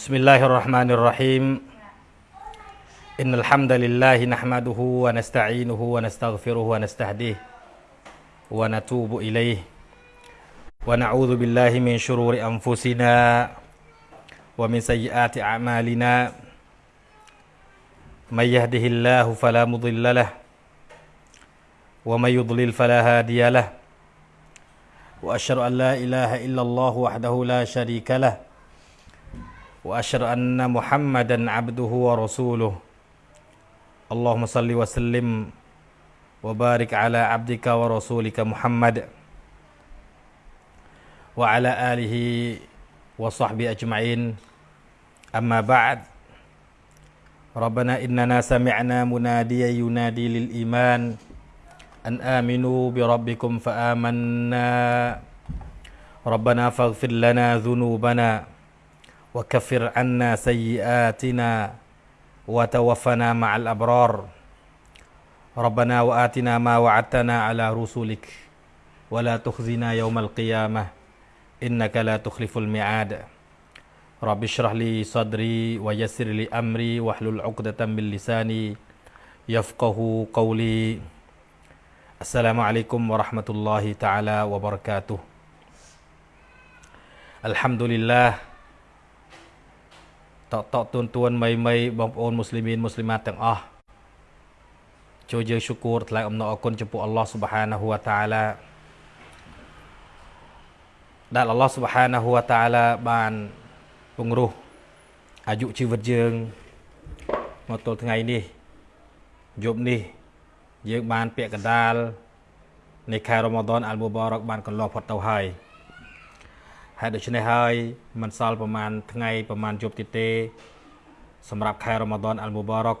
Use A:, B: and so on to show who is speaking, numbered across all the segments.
A: بسم الله الرحمن الرحيم. إن الحمد لله نحمده ونستعينه ونستغفره ونستهديه ونتوب إليه. ونعوذ بالله من شرور أنفسنا ومن سيئات أعمالنا. من يهده الله فلا مضل له ومن يضلل فلا هادي له. وأشهد أن لا إله إلا الله وحده لا شريك له. وأشهد أن محمدا عبده ورسوله. اللهم صل وسلم وبارك على عبدك ورسولك محمد وعلى آله وصحبه أجمعين. أما بعد ربنا إننا سمعنا مناديا ينادي للإيمان أن آمنوا بربكم فآمنا. ربنا فاغفر لنا ذنوبنا وكفر عنا سيئاتنا وتوفنا مع الأبرار. ربنا وآتنا ما وعدتنا على رسلك ولا تخزنا يوم القيامة إنك لا تخلف الميعاد. رب اشرح لي صدري ويسر لي أمري واحلل عقدة من لساني يفقه قولي. السلام عليكم ورحمة الله تعالى وبركاته. الحمد لله តតទួនទួនមីមីបងប្អូនមូស្លីមានមូស្លីម៉ាតទាំងអស់ចូលយើងឈុគូរថ្លែងអំណរអគុណចំពោះអល់ឡោះស៊ុបហានាហ៊ូវតាឡាដែលអល់ឡោះស៊ុបហានាហ៊ូវតាឡាបានពង្រោះអាយុជីវិតយើងមកទល់ថ្ងៃនេះយប់នេះ យើងបានពាក់កណ្ដាលនៃខែរ៉ូម៉ាដនអលមូបារកបានកន្លងផុតទៅហើយ ហើយដូច្នេះហើយមិនសល់ប្រហែលថ្ងៃប្រហែលយប់ទៀតទេ សម្រាប់ខែរ៉ូម៉ាដនអលមូបារក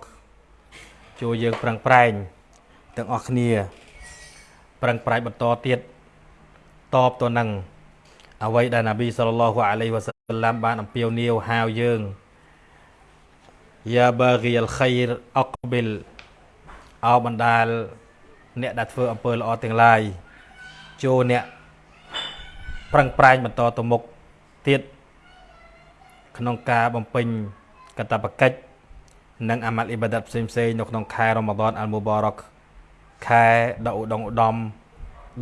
A: ចូលយើងប្រឹងប្រែងទាំងអស់គ្នា ប្រឹងប្រែងបន្តទៀតតបទៅនឹងអ្វីដែលនប៊ីសល្លឡោះអាឡៃវ៉ាសាឡាំបានអំពាវនាវហៅយើងយ៉ាបាហ្គីអលខៃរអកប៊ីលអោបណ្ដាល អ្នកដែលធ្វើអំពើល្អទាំងឡាយចូលអ្នក ប្រឹងប្រែងបន្តទៅមុខទៀតក្នុងការបំពេញកតបកិច្ចនិងអាម៉ាល់អ៊ីបាដាតផ្សេងផ្សេងនៅក្នុងខែរ៉ម៉ាដនអលមូបារកខែដ៏ឧត្តមឧត្តម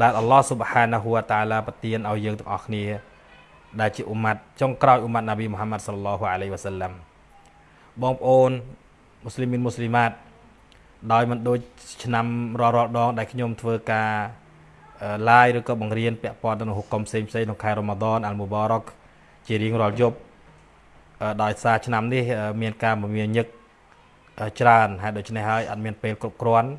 A: ដែលអល់ឡោះស៊ុបហានាហ៊ូវតាឡាប្រទានឲ្យយើងទាំងអស់គ្នា ដែលជាអ៊ុម៉ាត់ចុងក្រោយអ៊ុម៉ាត់ណាប៊ីមូហាម៉ាត់សល្លឡោះអាឡៃវ៉ាសាឡាំបងប្អូនមូស្លីមីនមូស្លីម៉ាតដោយមិនដូចឆ្នាំរាល់រាល់ដងដែលខ្ញុំធ្វើការ live ឬក៏បង្រៀនពាក់ព័ន្ធទៅនឹងហុកុំផ្សេងផ្សេងក្នុងខែរ៉ូម៉ាដនអលមូបារកជារៀងរាល់យប់ដោយសារឆ្នាំនេះមានការមមាញឹកច្រើនហើយដូច្នេះហើយអត់មានពេលគ្រប់គ្រាន់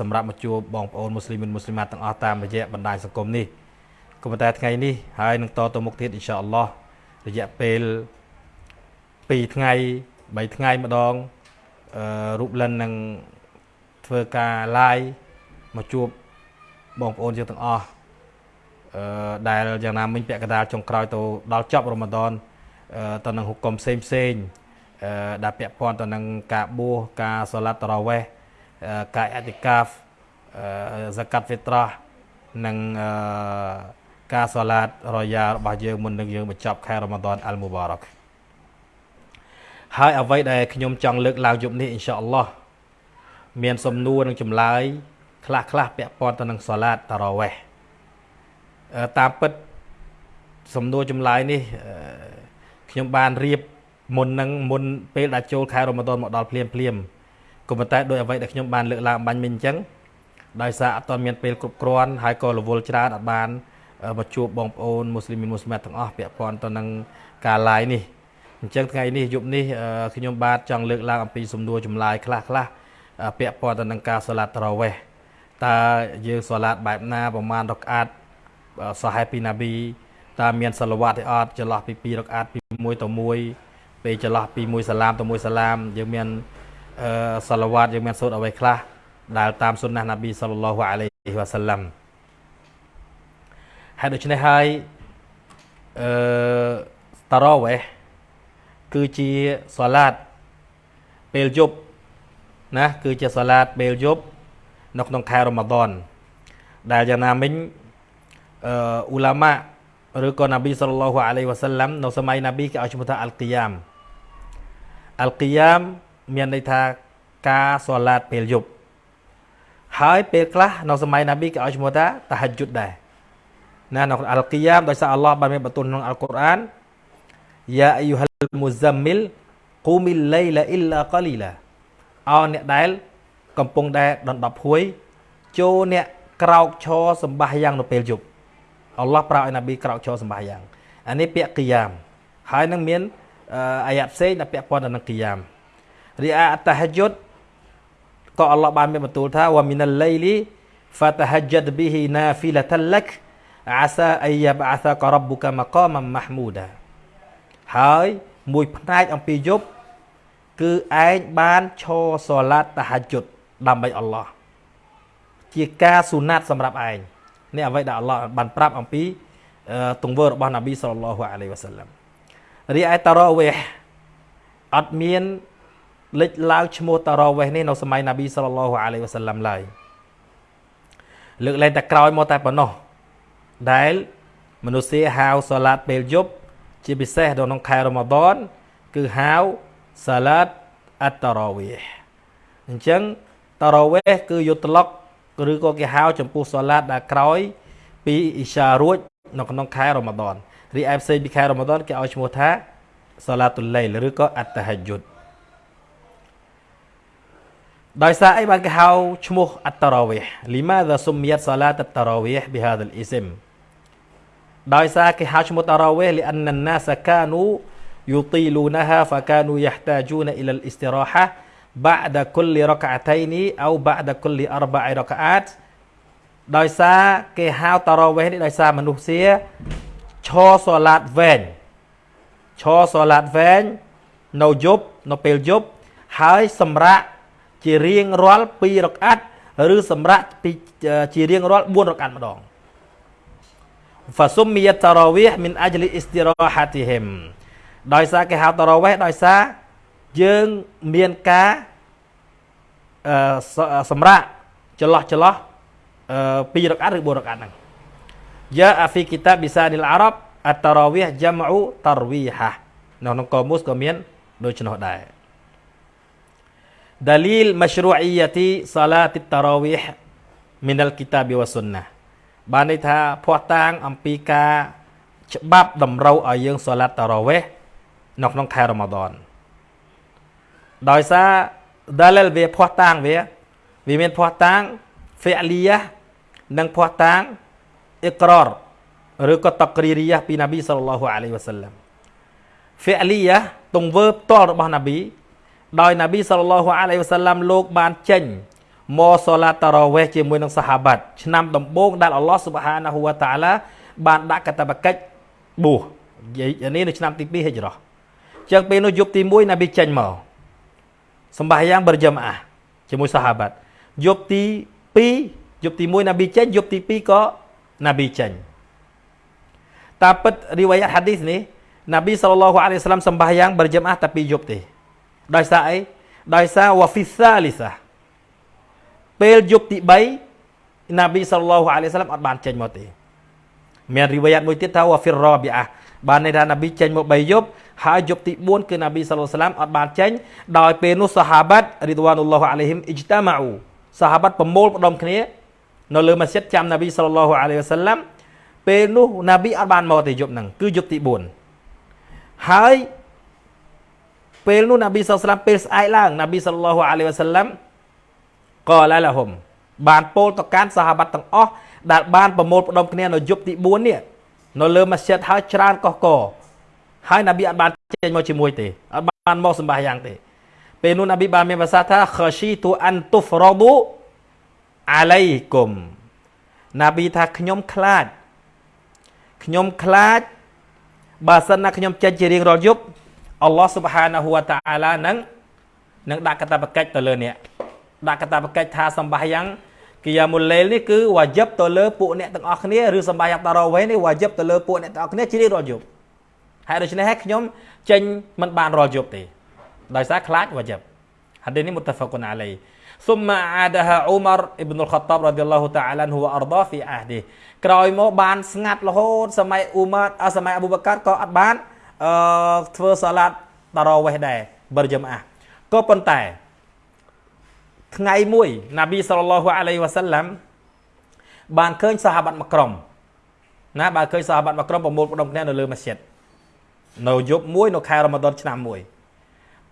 A: សម្រាប់មកជួបបងប្អូនមូស្លីមិនមូស្លីម៉ាទាំងអស់តាមរយៈបណ្ដាញសង្គមនេះក៏ប៉ុន្តែថ្ងៃនេះហើយនឹងតទៅមុខទៀតអ៊ីនសាអល់ឡោះរយៈពេល2ថ្ងៃ3ថ្ងៃម្ដងរូបលិននឹងធ្វើការ live មកជួប បងប្អូនយើងទាំងអស់អឺដែលយ៉ាងណាមិញពាក់កណ្ដាលចុងក្រោយទៅដល់ចប់រ៉ូម៉ាដនទៅនឹងហុកុំផ្សេងផ្សេងអឺដែលពាក់ព័ន្ធទៅនឹងការបួសការសូឡាត់តារ៉ាវេះការអតិកាហ្វអឺហ្សាកាត់ហ្វីត្រានិងអឺការសូឡាតរយ៉ារបស់យើងមុននឹងយើងបញ្ចប់ខែរ៉ូម៉ាដនអលមូបារកហើយអ្វីដែលខ្ញុំចង់លើកឡើងយប់នេះអ៊ីនសាអល់ឡោះមានសំណួរនិងចម្លើយ ខ្លះខ្លះពាក់ព័ន្ធទៅនឹងសាឡាតតារ៉ាវេះតាមពិតសំណួរចម្លើយនេះខ្ញុំបានរៀបមុននឹងមុនពេលដែលចូលខែរ៉ូម៉ាដនមកដល់ភ្លាមភ្លាមក៏ប៉ុន្តែដោយអ្វីដែលខ្ញុំបានលើកឡើងបាញ់មិញអញ្ចឹងដោយសារអត់ទាន់មានពេលគ្រប់គ្រាន់ហើយក៏រវល់ច្រើនអត់បានមកជួបបងប្អូនមូស្លីមីនមូស្លីម៉ាត់ទាំងអស់ពាក់ព័ន្ធទៅនឹងការ live នេះអញ្ចឹងថ្ងៃនេះយប់នេះខ្ញុំបាទចង់លើកឡើងអំពីសំណួរចម្លើយខ្លះខ្លះពាក់ព័ន្ធទៅនឹងការសាឡាត់តារ៉ាវេះ តើយើងសាឡាតបែបណាប្រមាណរកអាតសាហេពីណាប៊ីតើមានសាឡវ៉ាត់ទេអត់ចន្លោះពី2រកអាតពី1ទៅ1ពេលចន្លោះពី1សាឡាមទៅ1សាឡាមយើងមានអឺសាឡវ៉ាត់យើងមានសូត្រអ្វីខ្លះដែលតាមសុនណះណាប៊ីសល្លឡោះអាឡៃហ៊ីវ៉ាសាឡាំហើយដូច្នេះហើយអឺតារ៉ាវេះគឺជាសាឡាតពេលយប់ណាគឺជាសាឡាតពេលយប់ នៅក្នុងខែរ៉ូម៉ាដនដែលយ៉ាងណាមិញអឺអ៊ូឡាម៉ាឬក៏ណាប៊ីសល្លឡោះអាឡៃវ៉ាសាឡាំនៅសម័យណាប៊ីគេឲ្យឈ្មោះថាអលគីយ៉ាមអលគីយ៉ាមមានន័យថាការសូឡាតពេលយប់ហើយពេលខ្លះនៅសម័យណាប៊ីគេឲ្យឈ្មោះថាតាហាជុតដែរណានៅអលគីយ៉ាមដោយសារអល់ឡោះបានមានបន្ទូលក្នុងអល់កុរអានយ៉ាអាយុហលមុហ្សាមីលគូមីលឡៃឡាអ៊ីឡាកលីឡាអោអ្នកដែល កំពុងដែលដណ្ដប់ហួយចូលអ្នកក្រោកឈរសម្បាសយ៉ាងនៅពេលយប់អល់ឡោះប្រាប់ឲ្យណាប៊ីក្រោកឈរសម្បាសយ៉ាងអានេះពាក្យគីយ៉ាមហើយនឹងមានអាយ៉ាត់ផ្សេងដែលពាក់ព័ន្ធទៅនឹងគីយ៉ាមរីអាអតាហយុតក៏អល់ឡោះបានមានបន្ទូលថាវ៉ាមីណាល់ឡៃលី فتهجد به نافلة لك عسى أن يبعثك ربك مقاما محمودا ហើយមួយផ្នែកអំពីយប់គឺឯងបានឈរសូឡាតតាហាជុត ដើម្បីអល់ឡោះជាការស៊ូណាត់សម្រាប់ឯងនេះអ្វីដែលអល់ឡោះបានប្រាប់អំពីទង្វើរបស់នប៊ីសល្លឡោះអាឡៃវ៉ាសាឡាំរីឯតារ៉វេះអត់មានលេចឡើងឈ្មោះតារ៉វេះនេះនៅសម័យនប៊ីសល្លឡោះអាឡៃវ៉ាសាឡាំឡើយលើកលែងតែក្រោយមកតែប៉ុណ្ណោះដែលមនុស្សហៅសាឡាតពេលយប់ជាពិសេសនៅក្នុងខែរ៉ម៉ាដនគឺហៅសាឡាតអត្តតារ៉វេះអញ្ចឹង តរវេះគឺយុទ្ធលុកឬក៏គេហៅចំពោះសាឡាតដែលក្រោយ ពីអ៊ីសារួចនៅក្នុងខែរ៉ូម៉ាដនរីឯផ្សេងពីខែរ៉ូម៉ាដនគេឲ្យឈ្មោះថាសាឡាតុលឡៃលឬក៏អត្តហយុទ្ធដោយសារអីបានគេហៅឈ្មោះអត្តរវេះលីម៉ាដាសុមៀតសាឡាតអត្តរវេះប៊ីហាដលអ៊ីស៊ីមដោយសារគេហៅឈ្មោះតរវេះលីអានណាសកានូយូទីលូណាហាហ្វាកានូយ៉ាហ្តាជូនអ៊ីលអ៊ីស្តិរ៉ាហា أربع ركعات ដោយសារគេហៅតារ៉ាវេះនេះដោយសារមនុស្សសៀឈរសូឡាតវែងឈរសូឡាតវែងនៅយប់នៅពេលយប់ហើយសម្រាប់ជារៀងរាល់2រកាត់ឬសម្រាប់ពីជារៀងរាល់4រកាត់ម្ដង فسميت تراويح من اجل استراحتهم ដោយសារគេហៅតារ៉ាវេះដោយសារ យើងមានការអឺសម្រាប់ចន្លោះចន្លោះ2រកាត់ឬ4រកាត់ហ្នឹងយ៉ាអាហ្វីគីតាប៊ីសានីលអារ៉ាប់អតារ៉ាវីហយ៉ាមអ៊ូតារវីហានៅក្នុងកូមូសក៏មានដូចនោះដែរ dalil mashru'iyyati salati tarawih minal kitab wa sunnah បានន័យថាភ័ស្តុតាងអំពីការច្បាប់តម្រូវឲ្យយើងសូឡាត់តារ៉ាវេះនៅក្នុងខែរ៉ម៉ាដន ដោយសារ dalil វាភ័ស្តុតាងវាវាមានភ័ស្តុតាង fi'liyah និងភ័ស្តុតាង iqrar ឬក៏តក្រីរីយ៉ាពីនប៊ីសល្លឡោះអាឡៃវ៉ាសាឡាំ fi'liyah ទង្វើផ្ទាល់របស់នប៊ីដោយនប៊ីសល្លឡោះអាឡៃវ៉ាសាឡាំលោកបានចេញមកសូឡាតារ៉ាវេះជាមួយនឹងសាហាបាត់ឆ្នាំដំបូងដែលអល់ឡោះស៊ុបហានាហ៊ូវតាអាឡាបានដាក់កតបកិច្ចបួសនេះនៅឆ្នាំទី2ហិច្ចរ៉ោះចឹងពេលនោះយប់ទី1នប៊ីចេញមក សម្បាយ៉ាងបរិយមអាជាមួយសាហាបាត់យប់ទី2យប់ទី1នប៊ីចេញយប់ទី2ក៏នប៊ីចេញតាមពិតរីវ៉ាយ៉ាត់ហាឌីសនេះនប៊ីសល្លឡោះអាឡៃវ៉ាសាឡាំសម្បាយ៉ាងបរិយមអាតែ2យប់ទេដោយសារអីដោយសារវ៉ាហ្វីសាលីសាពេលយប់ទី3ណាប៊ីសល្លឡោះអាឡៃសាឡាមអត់បានចេញមកទេមានរីវ៉ាយ៉ាតមួយទៀតថាវ៉ាហ្វីរ៉ា ប៊ីអាបានន័យថាណាប៊ីចេញមក3យប់ហើយយប់ទី4គឺណាប៊ីសល្លឡោះសាឡាមអត់បានចេញដោយពេលនោះសាហាបាត់រីឌវ៉ានុលឡោះអាឡៃហ៊ីមអ៊ីជ្តាម៉ាអ៊ូសាហាបាត់ប្រមូលផ្ដុំគ្នានៅលើម៉ាស៊ីតចាំណាប៊ីសល្លឡោះអាឡៃវ៉ាសាឡាំពេលនោះណាប៊ីអត់បានមកទេយប់ហ្នឹងគឺយប់ទី4ហើយពេលនោះណាប៊ីសល្លាមពេលស្អែកឡើងណាប៊ីសល្លោះអាឡៃវ៉ាសាឡាំក៏ឡាឡាហុំបានពោលទៅកាន់សាហាបាត់ទាំងអស់ដែលបានប្រមូលផ្ដុំគ្នានៅយប់ទី4នេះ នៅលើម៉ាស្ជីតហើយច្រើនកុះកហើយណាប៊ីអត់បានចេញមកជាមួយទេអត់បានមកសម្បាសយ៉ាងទេ ពេលនោះណាប៊ីបានមានភាសាថាខស៊ីទូអានទុហ្វរ៉ឌូអាឡៃគុំណាប៊ីថាខ្ញុំខ្លាចខ្ញុំខ្លាចបើសិនណាខ្ញុំចេញជារៀងរាល់យប់អល់ឡោះស៊ុបហានាហ៊ូវតាអាឡានឹងនឹងដាក់កតាបកិច្ចទៅលើអ្នកដាក់កតាបកិច្ចថាសម្បាយ៉ាង គីយ៉ាមុលលេលនេះគឺវ៉ាជីបទៅលើពួកអ្នកទាំងអស់គ្នាឬសម្បាយ៉ាងតារ៉ូវេនេះវ៉ាជីបទៅលើពួកអ្នកទាំងអស់គ្នាជ្រៀងរាល់យប់ហើយដូច្នេះហើយខ្ញុំចេញមិនបានរាល់យប់ទេដោយសារខ្លាចវ៉ាជីបហាឌីនេះមុតហ្វគុនអាឡៃសុំម៉ាអាដាហាអ៊ូម៉ារអ៊ីបនុលខតាបរ៉ាឌីឡោះតាអាឡានហ៊ូអរដាហ្វីអាហ្ឌីក្រោយមកបានស្ងាត់រហូតសម័យអ៊ូម៉ារសម័យអប៊ូបកាត់ក៏អត់បានអឺធ្វើសាឡាតតារ៉ាវេះដែរបរិយមអាក៏ប៉ុន្តែ ថ្ងៃមួយណាប៊ីសល្លឡោះអាឡៃវ៉ាសាឡាំបានឃើញសាហាបាត់មួយក្រុមណាបានឃើញសាហាបាត់មួយក្រុមប្រមូលផ្ដុំគ្នានៅលើម៉ាស៊ីតនៅយប់មួយនៅខែរ៉ាម៉ាដនឆ្នាំមួយ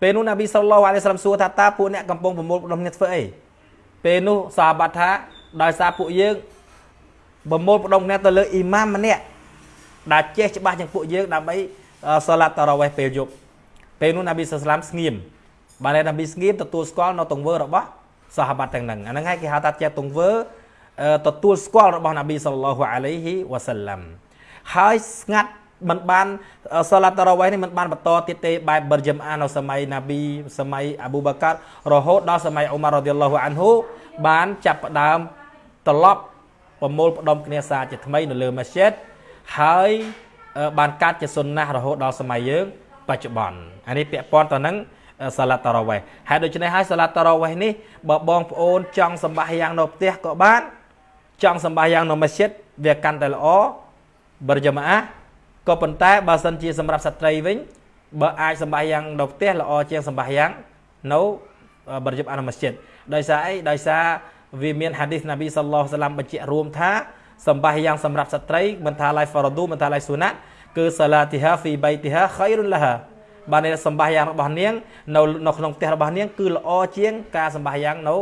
A: ពេលនោះណាប៊ីសល្លឡោះអាឡៃសាឡាំសួរថាតើពួកអ្នកកំពុងប្រមូលផ្ដុំគ្នាធ្វើអីពេលនោះសាហាបាត់ថាដោយសារពួកយើងប្រមូលផ្ដុំគ្នាទៅលើអ៊ីម៉ាមម្នាក់ដែលចេះច្បាស់ជាងពួកយើងដើម្បីសាឡាតតារ៉ាវេះពេលយប់ពេលនោះណាប៊ីសាឡាមស្ងៀមបានតែណាប៊ីស្ងៀមទទួលស្គាល់នៅទង្វើរបស់ សាហាបាត់ទាំងហ្នឹងអាហ្នឹងហើយគេហៅថាជាទង្វើទទួលស្គាល់របស់ណាប៊ីសល្លោះអាឡៃហ៊ីវ៉ាសាឡាំហើយស្ងាត់មិនបានសាឡាតតារ៉ាវេះនេះមិនបានបន្តទៀតទេបែបបិរយមអានៅសម័យណាប៊ីសម័យអាប៊ូបាកាត់រហូតដល់សម័យអ៊ុមាររ៉ាឌីឡោះអានហ៊ូបានចាប់ផ្ដើមត្រឡប់ប្រមូលផ្ដុំគ្នាសារជាថ្មីនៅលើម៉ាស៊ីតហើយបានកាត់ជាសុនណាស់រហូតដល់សម័យយើងបច្ចុប្បន្នអានេះពាក់ព័ន្ធទៅនឹង សាឡាត់តារ៉ាវេះហើយដូច្នេះហើយសាឡាត់តារ៉ាវេះនេះបើបងប្អូនចង់សម្បាសយ៉ាងនៅផ្ទះក៏បានចង់សម្បាសយ៉ាងនៅម៉ាស៊ីតវាកាន់តែល្អបរិយាម៉ាក៏ប៉ុន្តែបើសិនជាសម្រាប់ស្ត្រីវិញបើអាចសម្បាសយ៉ាងនៅផ្ទះល្អជាងសម្បាសយ៉ាងនៅបរិយាអានម៉ាស៊ីតដោយសារអីដោយសារវាមានហាឌីសណាប៊ីសល្លោះសាឡាំបញ្ជាក់រួមថាសម្បាសយ៉ាងសម្រាប់ស្ត្រីមិនថាឡៃហ្វារឌូមិនថាឡៃស៊ូណាត់គឺសាឡាទីហាហ្វីបៃទីហាខៃរុនឡាហា បានន័យសម្បាសយ៉ាងរបស់នាងនៅនៅក្នុងផ្ទះរបស់នាងគឺល្អជាងការសម្បាសយ៉ាងនៅ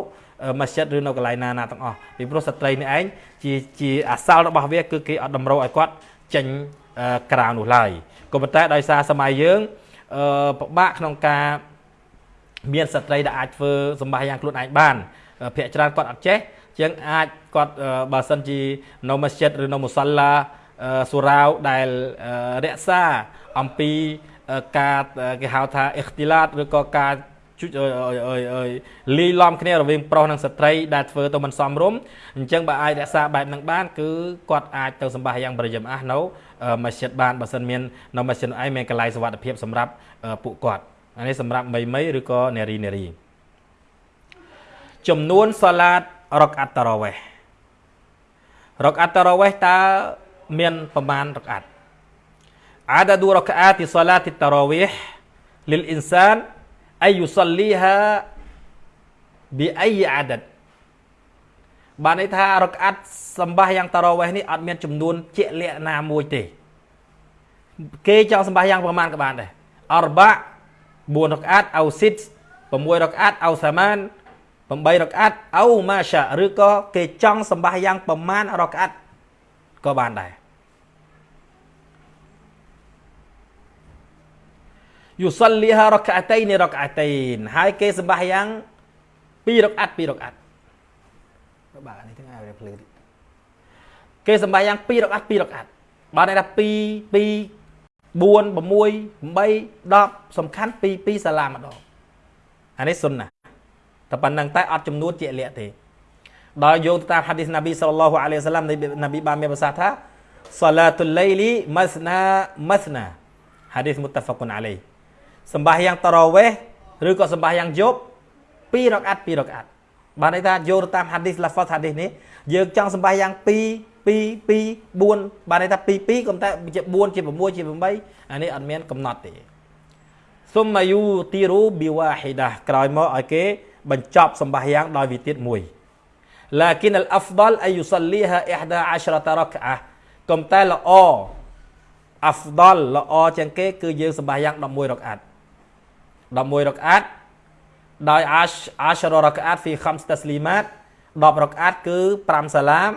A: ម៉ាស៊ីតឬនៅកន្លែងណាណាទាំងអស់ពីព្រោះស្ត្រីនេះឯងជាជាអាសលរបស់វាគឺគេអត់តម្រូវឲ្យគាត់ចេញក្រៅនោះឡើយក៏ប៉ុន្តែដោយសារសម័យយើងអឺពិបាកក្នុងការមានស្ត្រីដែលអាចធ្វើសម្បាសយ៉ាងខ្លួនឯងបានភាកច្រើនគាត់អត់ចេះជាងអាចគាត់បើសិនជានៅម៉ាស៊ីតឬនៅមុសឡាសូរ៉ាវដែលរក្សាអំពី ការគេហៅថាអ៊ីខ្ទីឡាតឬក៏ការជួយលីឡំគ្នារវាងប្រុសនិងស្ត្រីដែលធ្វើទៅមិនសមរម្យអញ្ចឹងបើអាចរក្សាបែបហ្នឹងបានគឺគាត់អាចទៅសម្បាសយ៉ាងប្រយមអះនៅម៉ាស៊ីតបានបើសិនមាននៅម៉ាស៊ីនឯងមានកន្លែងសុវត្ថិភាពសម្រាប់ពួកគាត់អានេះសម្រាប់មីមីឬក៏នារីនារីចំនួនសាឡាតរកអាត់តារ៉ាវេះរកអាត់តារ៉ាវេះតើមានប្រមាណរកអាត់ عدد ركعات صلاة التراويح للإنسان أن يصليها بأي عدد បានន័យថារកអាត់សម្បាសយ៉ាងតារ៉ាវេះនេះអត់មានចំនួនជាក់លាក់ណាមួយទេគេចង់សម្បាសយ៉ាងប្រមាណក៏បានដែរអរបា4រកអាត់អោស៊ីត6រកអាត់អោសាម៉ាន8រកអាត់អោម៉ាសាឬក៏គេចង់សម្បាសយ៉ាងប្រមាណរកអាត់ក៏បានដែរ យុសលីហារកអាតៃនីរកអាតៃនហើយគេសម្បាសយ៉ាង2រកអាត់2រកអាត់បាទនេះទាំងឲ្យភ្លឺគេសម្បាសយ៉ាង2រកអាត់2រកអាត់បានន័យថា2 2 4 6 8 10សំខាន់2 2សាឡាម្ដងអានេះសុនណាតែប៉ុណ្្នឹងតែអត់ចំនួនជាក់លាក់ទេដោយយោងតាមហាឌីសណាប៊ីសល្លឡោះអាឡៃសាឡាំណាប៊ីបានមានប្រសាសន៍ថាសាឡាតុលឡៃលីម៉ាស្ណាម៉ាស្ណាហាឌីសមុតហ្វាគុនអាឡៃ សម្បាសយ៉ាងតារ៉ាវេះឬក៏សម្បាសយ៉ាងយប់2រកអាត់2រកអាត់បានន័យថាយោងតាមហាឌីសឡាហ្វតហាឌីសនេះយើងចង់សម្បាសយ៉ាង2 2 2 4បានន័យថា2 2ក៏តែជា4ជា6ជា8អានេះអត់មានកំណត់ទេសុំម៉ាយូទីរូប៊ីវ៉ាហ៊ីដាក្រោយមកឲ្យគេបញ្ចប់សម្បាសយ៉ាងដោយវិទៀតមួយ لكن الافضل ان يصليها 11 ركعه កុំតែល្អ afdal ល្អជាងគេគឺយើងសម្បាសយ៉ាង11រកអាត់ 11រកអាត់ដោយ ash ashara រកអាត់ fi khams taslimat 10រកអាត់គឺ5សាឡាម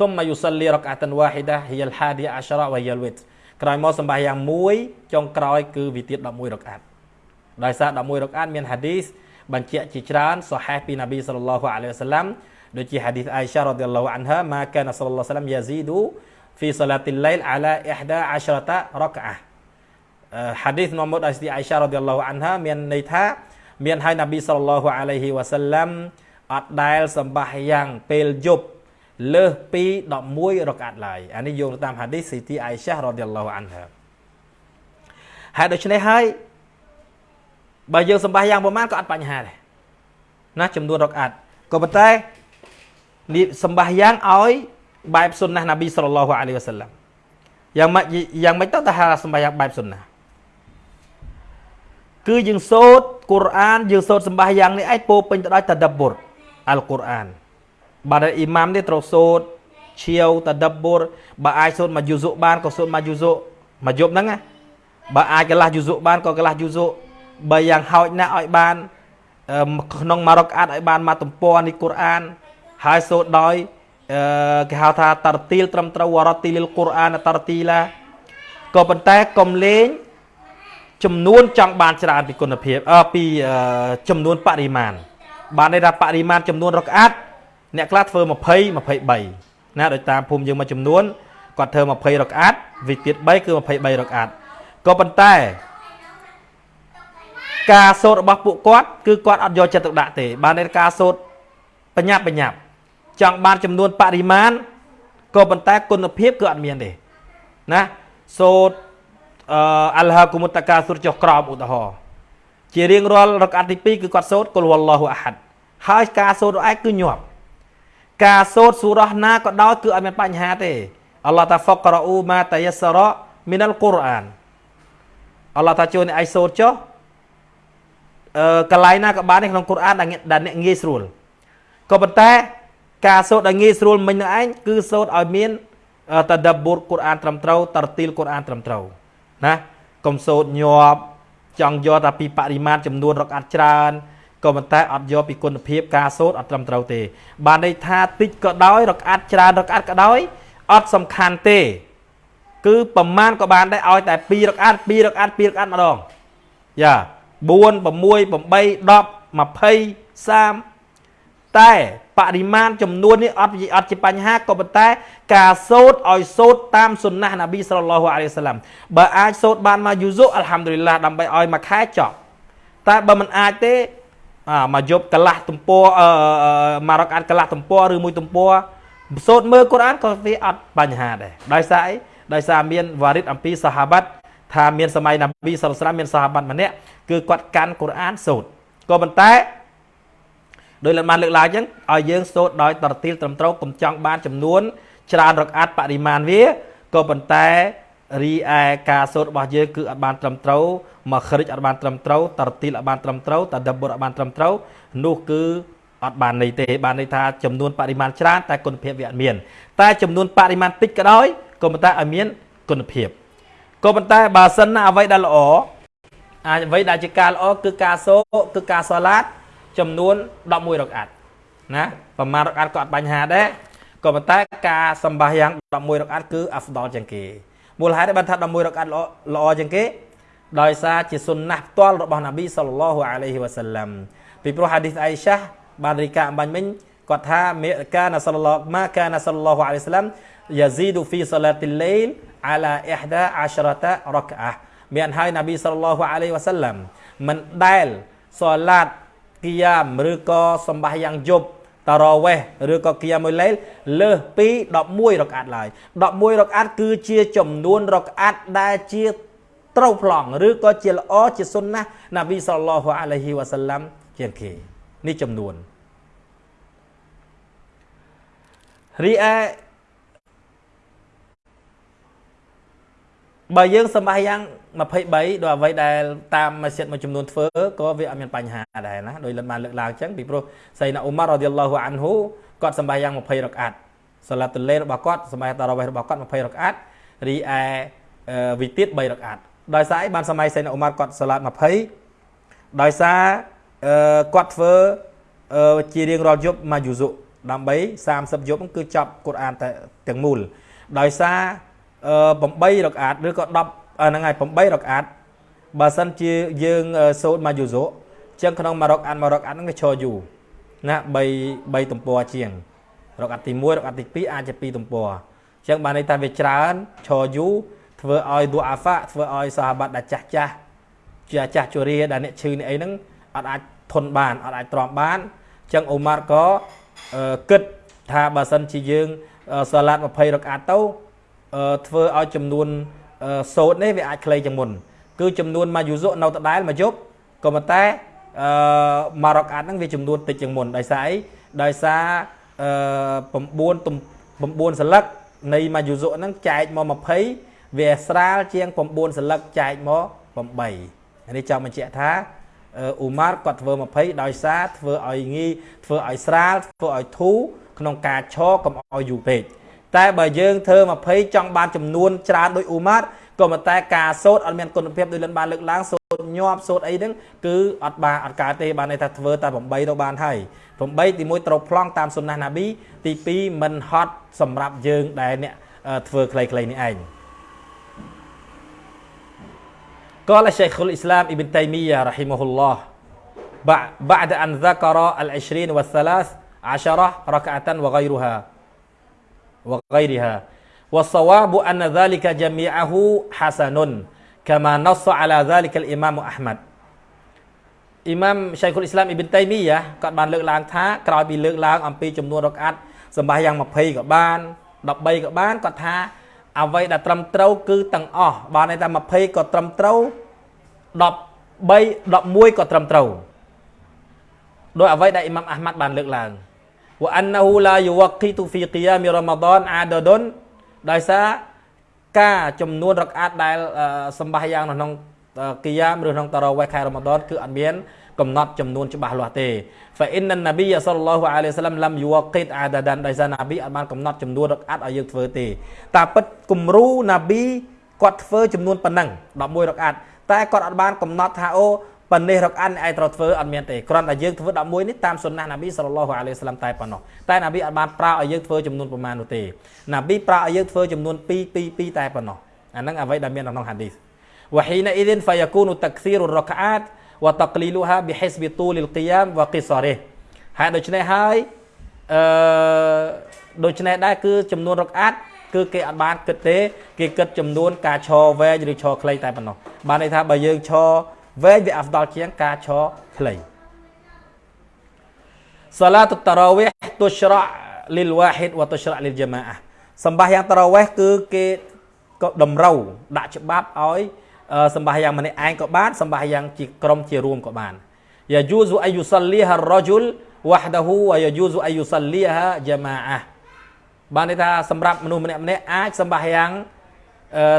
A: ثم يصلي ركعة واحدة هي الحادية عشرة وهي الوتر ក្រោយមកសម្បាសយ៉ាងមួយចុងក្រោយគឺវិទៀត11រកអាត់ដោយសារ11រកអាត់មានហាឌីសបញ្ជាក់ជាច្រើនសូហេះពីណាប៊ីសល្លឡោះអាឡៃវសាឡាំដូចជាហាឌីសអៃសារ៉ាឌីឡោះអានហាម៉ាកានសល្លឡោះសាឡាំយ៉ាស៊ីឌូ fi salatil lail ala 11 raka'ah ហាឌីសនាំមកដោយស្ទីអៃសារ៉ាឌីឡោះអានហាមានន័យថា មានហើយណាប៊ីសល្លឡោះអាឡៃហ៊ីវ៉ាសាឡាំអត់ដែលសម្បាសយ៉ាងពេលយប់លើសពី11រកាត់ឡើយអានេះយោងតាមហាឌីសស៊ីទីអៃសារ៉ាឌីឡោះអានហាហើយដូច្នេះហើយបើយើងសម្បាសយ៉ាងប្រមាណក៏អត់បញ្ហាដែរណាចំនួនរកអាត់ក៏ប៉ុន្តែនេះសម្បាយ៉ាងឲ្យបែបសុនណាណាប៊ីសល្លឡោះអាឡៃវ៉ាសាឡាំយ៉ាងម៉េចយ៉ាងម៉េចទៅតែហៅសម្បាយ៉ាងបែបសុនណា គឺយើងសូត្រកូរ៉ានយើងសូត្រសម្បាយ៉ាងនេះឯងពោពេញទៅដោយតដបុរអល់កូរ៉ានបាទអ៊ីម៉ាមនេះត្រូវសូត្រឈៀវតដបុរបើអាចសូត្រមកយូស៊ុបានក៏សូត្រមកយូស៊ុមកយប់ហ្នឹងណាបើអាចកន្លះយូស៊ុបានក៏កន្លះយូស៊ុបើយ៉ាងហោចណាស់ឲ្យបានក្នុងមករកអាត់ឲ្យបានមកទំព័រនេះកូរ៉ានហើយសូត្រដោយអឺគេហៅថាតរទីលត្រឹមត្រូវវរទីលកូរ៉ានតរទីឡាក៏ប៉ុន្តែកុំលេង ចំនួនចង់បានច្រើនពីគុណភាពអឺពីចំនួនបរិមាណបានន័យថាបរិមាណចំនួនរកអាត់អ្នកខ្លះធ្វើ20 23ណាដោយតាមភូមិយើងមួយចំនួនគាត់ធ្វើ20រកអាត់វិទៀត3គឺ23រកអាត់ក៏ប៉ុន្តែការសូត្ររបស់ពួកគាត់គឺគាត់អត់យកចិត្តទុកដាក់ទេបានតែការសូត្របញ្ញាប់បញ្ញាប់ចង់បានចំនួនបរិមាណក៏ប៉ុន្តែគុណភាពគឺអត់មានទេណាសូត្រ អឺអលហាគុមុតកាសុរចុះក្រោមឧទាហរណ៍ជារៀងរាល់រកអាទី2គឺគាត់សូត្រគុលវឡោះអាហាត់ហើយការសូត្រឯងគឺញាប់ការសូត្រសូរ៉ះណាក៏ដោយគឺអត់មានបញ្ហាទេអល់ឡោះតាហ្វករអ៊ូម៉ាតាយសរមីនលកូរ៉ានអល់ឡោះតាជួយអ្នកឯងសូត្រចុះអឺកន្លែងណាក៏បានក្នុងកូរ៉ានដែលអ្នកងាយស្រួលក៏ប៉ុន្តែការសូត្រឲ្យងាយស្រួលមិញនឹងឯងគឺសូត្រឲ្យមានតដបុរកូរ៉ានត្រឹមត្រូវតរទីលកូរ៉ានត្រឹមត្រូវ ណាកុំសូត្រញាប់ចង់យកតែពីបរិមាណចំនួនរកអាត់ច្រើនក៏ប៉ុន្តែអត់យកពីគុណភាពការសូត្រអត់ត្រឹមត្រូវទេ បានន័យថាតិចក៏ដោយរកអាត់ច្រើនរកអាត់ក៏ដោយអត់សំខាន់ទេ គឺប្រមាណក៏បានដែរឲ្យតែ2រកអាត់2រកអាត់2រកអាត់ម្ដងយ៉ា4 6 8 10 20 30តែ បរិមាណចំនួននេះអត់អត់ជាបញ្ហាក៏ប៉ុន្តែការសូត្រឲ្យសូត្រតាមសុនណះនប៊ីសល្លឡោះអាឡៃសាឡាំបើអាចសូត្របានមកយូស៊ូអัลហាំឌុលីឡាដើម្បីឲ្យមួយខែចប់តែបើមិនអាចទេមកយប់កន្លះទំព័រមករកអានកន្លះទំព័រឬមួយទំព័រសូត្រមើលកូរ៉ានក៏វាអត់បញ្ហាដែរដោយសារអីដោយសារមានវ៉ារីតអំពីសាហាបាត់ថាមានសម័យនប៊ីសល្លឡោះមានសាហាបាត់ម្នាក់គឺគាត់កាន់កូរ៉ានសូត្រក៏ប៉ុន្តែ ដោយលបានលើកឡើងអញ្ចឹងឲ្យយើងសូត្រដោយតរទីលត្រឹមត្រូវកុំចង់បានចំនួន ច្រើនរកអាត់បរិមាណវាក៏ប៉ុន្តែរីឯការសូត្ររបស់យើងគឺអត់បានត្រឹមត្រូវមកខ្រិចអត់បានត្រឹមត្រូវតរទីលអត់បានត្រឹមត្រូវតដបុរអត់បានត្រឹមត្រូវនោះគឺអត់បានន័យទេបានន័យថាចំនួនបរិមាណច្រើនតែគុណភាពវាអត់មាន តែចំនួនបរិមាណតិចក៏ដោយក៏ប៉ុន្តែឲ្យមានគុណភាពក៏ប៉ុន្តែបើសិនណាអ្វីដែលល្អអាចអ្វីដែលជាការល្អគឺការសូគឺការសូឡាត ចំនួន11រកអាត់ណាប្រមាណរកអាត់ក៏អត់បញ្ហាដែរក៏ប៉ុន្តែការសម្បាយ៉ាង11រកអាត់គឺអាហ្វដលជាងគេមូលហេតុបានថា11រកអាត់ល្អល្អជាងគេដោយសារជាសុនណាស់ផ្ទាល់របស់នប៊ីសល្លឡោះអាឡៃហ៊ីវ៉ាសាឡាំពីព្រោះហាឌីសអៃសាបានរីកាអំបញ្ញមិញគាត់ថាមេកាណាសល្លឡោះម៉ាកាណាសល្លឡោះអាឡៃសាឡាំយ៉ាស៊ីឌូហ្វីសាឡាទីលៃលអាឡា11 10រកអាមានហើយនប៊ីសល្លឡោះអាឡៃវ៉ាសាឡាំមិនដែលសូឡាត គីយ៉ាមឬក៏សម្បាយ៉ាងយប់តារវេះឬក៏គីយ៉ាមួយលេលលើសពី11រកអាត់ឡើយ11រកអាត់គឺជាចំនួនរកអាត់ដែលជាត្រូវប្លង់ឬក៏ជាល្អជាសុនណាណាប៊ីសល្លោះអាឡៃហ៊ីវ៉ាសាឡាំជាងគេនេះចំនួនរីឯបើយើងសម្បាយ៉ាង 23ដោយអ្វីដែលតាមម៉ាស៊ីតមួយចំនួនធ្វើក៏វាអត់មានបញ្ហាដែរណាដោយលិនបានលើកឡើងអញ្ចឹងពីព្រោះសៃណាអ៊ូម៉ារ៉ាឌីយ៉ាឡោះអានហ៊ូគាត់សម្បាយ៉ាង20រកអាត់សាឡាតុលេរបស់គាត់សម្បាតារ៉ាវេះរបស់គាត់20រកអាត់រីឯវិទៀត3រកអាត់ដោយសារអីបានសម័យសៃណាអ៊ូម៉ារគាត់សាឡាត20ដោយសារគាត់ធ្វើជារៀងរាល់យប់មកយូស៊ុដើម្បី30យប់គឺចប់កូរ៉ានតែទាំងមូលដោយសារ8រកអាតឬក៏10 ហ្នឹងហើយ8រកអាតបើសិនជាយើងសូត្រមកយូសូចឹងក្នុងមួយរកអាតមួយរកអាតហ្នឹងវាឈរយូរណា3 3ទំព័រជាង រកអាតទី1រកអាតទី2អាចជា2ទំព័រចឹងបានន័យថាវាច្រើនឈរយូរធ្វើឲ្យឌូអាហ្វាធ្វើឲ្យសាហាបាត់ដែលចាស់ចាស់ជាចាស់ជរាដែលអ្នកឈឺនេះអីហ្នឹងអត់អាចធន់បានអត់អាចទ្រាំបានចឹងអូម៉ារក៏គិតថាបើសិនជាយើងសាឡាត20រកអាតទៅធ្វើឲ្យចំនួន សូត្រនេះវាអាចខ្លីជាងមុន គឺចំនួនមកយូសុនៅដដែលមកយប់ក៏ប៉ុន្តែអឺមករកអាត់ហ្នឹងវាចំនួនតិចជាងមុនដោយសារអីដោយសារអឺ9 9សន្លឹកនៃមួយយុសុហ្នឹងចែកមក20វាស្រាលជាង9សន្លឹកចែកមក8នេះចង់បញ្ជាក់ថាអ៊ូម៉ារគាត់ធ្វើ20ដោយសារធ្វើឲ្យងាយធ្វើឲ្យស្រាលធ្វើឲ្យធូរក្នុងការឈរកុំឲ្យយូរពេក តែបើយើងធ្វើ20ចង់បានចំនួនច្រើនដោយអ៊ូម៉ារក៏ប៉ុន្តែការសូត្រអត់មានគុណភាពដូចលិនបានលើកឡើងសូត្រញាប់សូត្រអីហ្នឹងគឺអត់បានអត់កើតទេបានន័យថាធ្វើតែ8ទៅបានហើយ8ទី1ត្រូវប្លង់តាមសុនណាណាប៊ីទី2មិនហត់សម្រាប់យើងដែលអ្នកធ្វើខ្លីៗនេះឯង قال شيخ الإسلام ابن تيمية رحمه الله بعد أن ذكر العشرين والثلاث عشرة ركعة وغيرها وغيرها والصواب أن ذلك جميعه حسن كما نص على ذلك الإمام أحمد អ៊ីម៉ាមឆៃខុលអ៊ីស្លាមអ៊ីប៊ិនតៃមីយ៉ាគាត់បានលើកឡើងថាក្រោយពីលើកឡើងអំពីចំនួនរកអាត់សម្បាយ៉ាង20ក៏បាន13ក៏បានគាត់ថាអ្វីដែលត្រឹមត្រូវគឺទាំងអស់បានន័យថា20ក៏ត្រឹមត្រូវ13 11ក៏ត្រឹមត្រូវដោយអ្វីដែលអ៊ីម៉ាំអាហ្មាត់បានលើកឡើង វ៉ាណាហ៊ូឡាយូវ៉ាគីទូហ្វីគីយ៉ាមីរ៉ាម៉ាដនអាដដុនដោយសារការចំនួនរកអាតដែលសម្បាសយ៉ាងនៅក្នុងគីយ៉ាមឬក្នុងតារ៉ូវេះខែរ៉ាម៉ាដនគឺអត់មានកំណត់ចំនួនច្បាស់លាស់ទេហ្វាអ៊ីនណាប៊ីសល្លឡោះអាឡៃសាឡាំឡាំយូវ៉ាគីតអាដាដានដោយសារណាប៊ីអត់បានកំណត់ចំនួនរកអាតឲ្យយើងធ្វើទេតាពិតគំរូណាប៊ីគាត់ធ្វើចំនួនប៉ុណ្ណឹង11រកអាតតែគាត់អត់បានកំណត់ថាអូ ប៉ុណ្នេះរកអានឯងត្រូវធ្វើអត់មានទេគ្រាន់តែយើងធ្វើ11នេះតាមសុនណះណាប៊ីសល្លឡោះអាឡៃហ៊ីវសឡាមតែប៉ុណ្ណោះតែណាប៊ីអត់បានប្រើឲ្យយើងធ្វើចំនួនប្រមាណនោះទេណាប៊ីប្រើឲ្យយើងធ្វើចំនួន2 2 2តែប៉ុណ្ណោះអាហ្នឹងអ្វីដែលមានក្នុងហាឌីសវ៉ាហ៊ីណាអ៊ីឌិនហ្វាយ៉ាគូនុតាក់ស៊ីរុរកអាតវ៉ាតាក្លីលូហាប៊ីហ៊ីសប៊ីទូលីលគីយ៉ាមវ៉ាគីសារេហើយដូច្នេះហើយអឺដូច្នេះដែរគឺចំនួនរកអាតគឺគេអត់បានគិតទេ គេគិតចំនួនការឈរវែងឬឈរខ្លីតែប៉ុណ្ណោះបានន័យថាបើយើងឈរ វែងវាអាហ្វដលជាងការឈរខ្លីសាឡាតុតារ៉ាវីហទុស្រៈលីលវ៉ាហ៊ីតវ៉ាទុស្រៈលីលជាម៉ាអះសម្បាសយ៉ាងតារ៉ាវីហគឺគេក៏តម្រូវដាក់ច្បាប់ឲ្យសម្បាសយ៉ាងម្នាក់ឯងក៏បានសម្បាសយ៉ាងជាក្រុមជារួមក៏បានយ៉ាយូស៊ូអាយុសលីហារ៉ជុលវ៉ាហ្ដាហ៊ូវ៉ាយ៉ាយូស៊ូអាយុសលីហាជាម៉ាអះបានន័យថាសម្រាប់មនុស្សម្នាក់ម្នាក់អាចសម្បាសយ៉ាង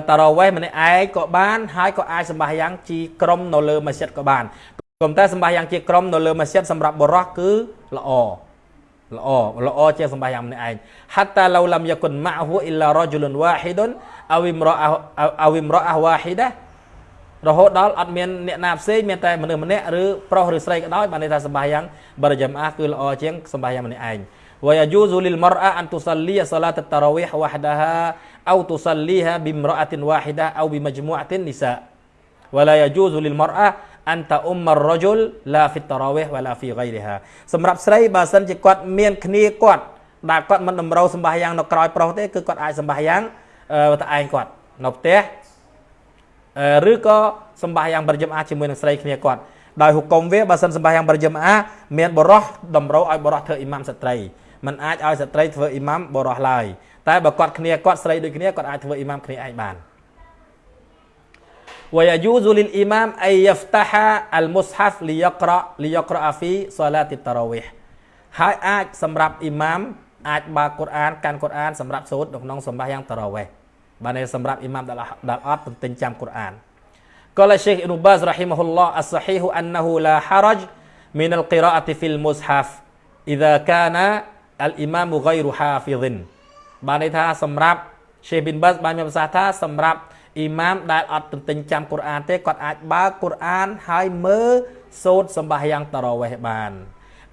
A: តារ៉ាវេះម្នាក់ឯងក៏បានហើយក៏អាចសម្បាសយ៉ាងជាក្រុមនៅលើម៉ាស៊ីតក៏បានក៏តែសម្បាសយ៉ាងជាក្រុមនៅលើម៉ាស៊ីតសម្រាប់បរោះគឺល្អល្អល្អជាសម្បាសយ៉ាងម្នាក់ឯង hatta law lam yakun ma'hu illa rajulun wahidun aw imra'ah aw imra'ah wahidah រហូតដល់អត់មានអ្នកណាផ្សេងមានតែមនុស្សម្នាក់ឬប្រុសឬស្រីក៏ដោយបានន័យថាសម្បាសយ៉ាងបរិយាមអាគឺល្អជាងសម្បាសយ៉ាងម្នាក់ឯង ويجوز للمرأة أن تصلي صلاة التراويح وحدها أو تصليها بامرأة واحدة أو بمجموعة النساء ولا يجوز للمرأة أن تؤم الرجل لا في التراويح ولا في غيرها សម្រាប់ស្រីបើសិនជាគាត់មានគ្នាគាត់ដែលគាត់មិនតម្រូវសម្បាយ៉ាងនៅក្រោយប្រុសទេគឺគាត់អាចសម្បាយ៉ាងតែឯងគាត់នៅផ្ទះឬក៏សម្បាយ៉ាងបរិយមអាជាមួយនឹងស្រីគ្នាគាត់ដោយហុកុំវាបើសិនសម្បាយ៉ាងបរិយមអាមានបរោះតម្រូវឲ្យបរោះធ្វើអ៊ីម៉ាំស្ត្រី มันអាចឲ្យស្ត្រីធ្វើអ៊ីម៉ាំបរោះឡើយតែបើគាត់គ្នាគាត់ស្រីដូចគ្នាគាត់អាចធ្វើអ៊ីម៉ាំគ្នាឯងបាន ويجوز للإمام أن يفتح المصحف ليقرأ ليقرأ في صلاة التراويح ហើយអាចសម្រាប់អ៊ីម៉ាមអាចបើកកូរ៉ានកាន់កូរ៉ានសម្រាប់សូត្រនៅក្នុងសម្បាសយ៉ាងតារ៉ាវេះបានន័យសម្រាប់អ៊ីម៉ាមដែលដែលអត់ទន្ទិញចាំកូរ៉ាន قال الشيخ ابن باز رحمه الله الصحيح أنه لا حرج من القراءة في المصحف إذا كان អលអ៊ីម៉ាមហ្គៃរូហាហ្វីឌិនបានន័យថាសម្រាប់ឆេប៊ីនបាសបានមានប្រសាសន៍ថាសម្រាប់អ៊ីម៉ាមដែលអត់ទន្ទិញចាំកូរ៉ានទេគាត់អាចបើកកូរ៉ានហើយមើលសូត្រសម្បាយ៉ាងតារ៉ាវេះបាន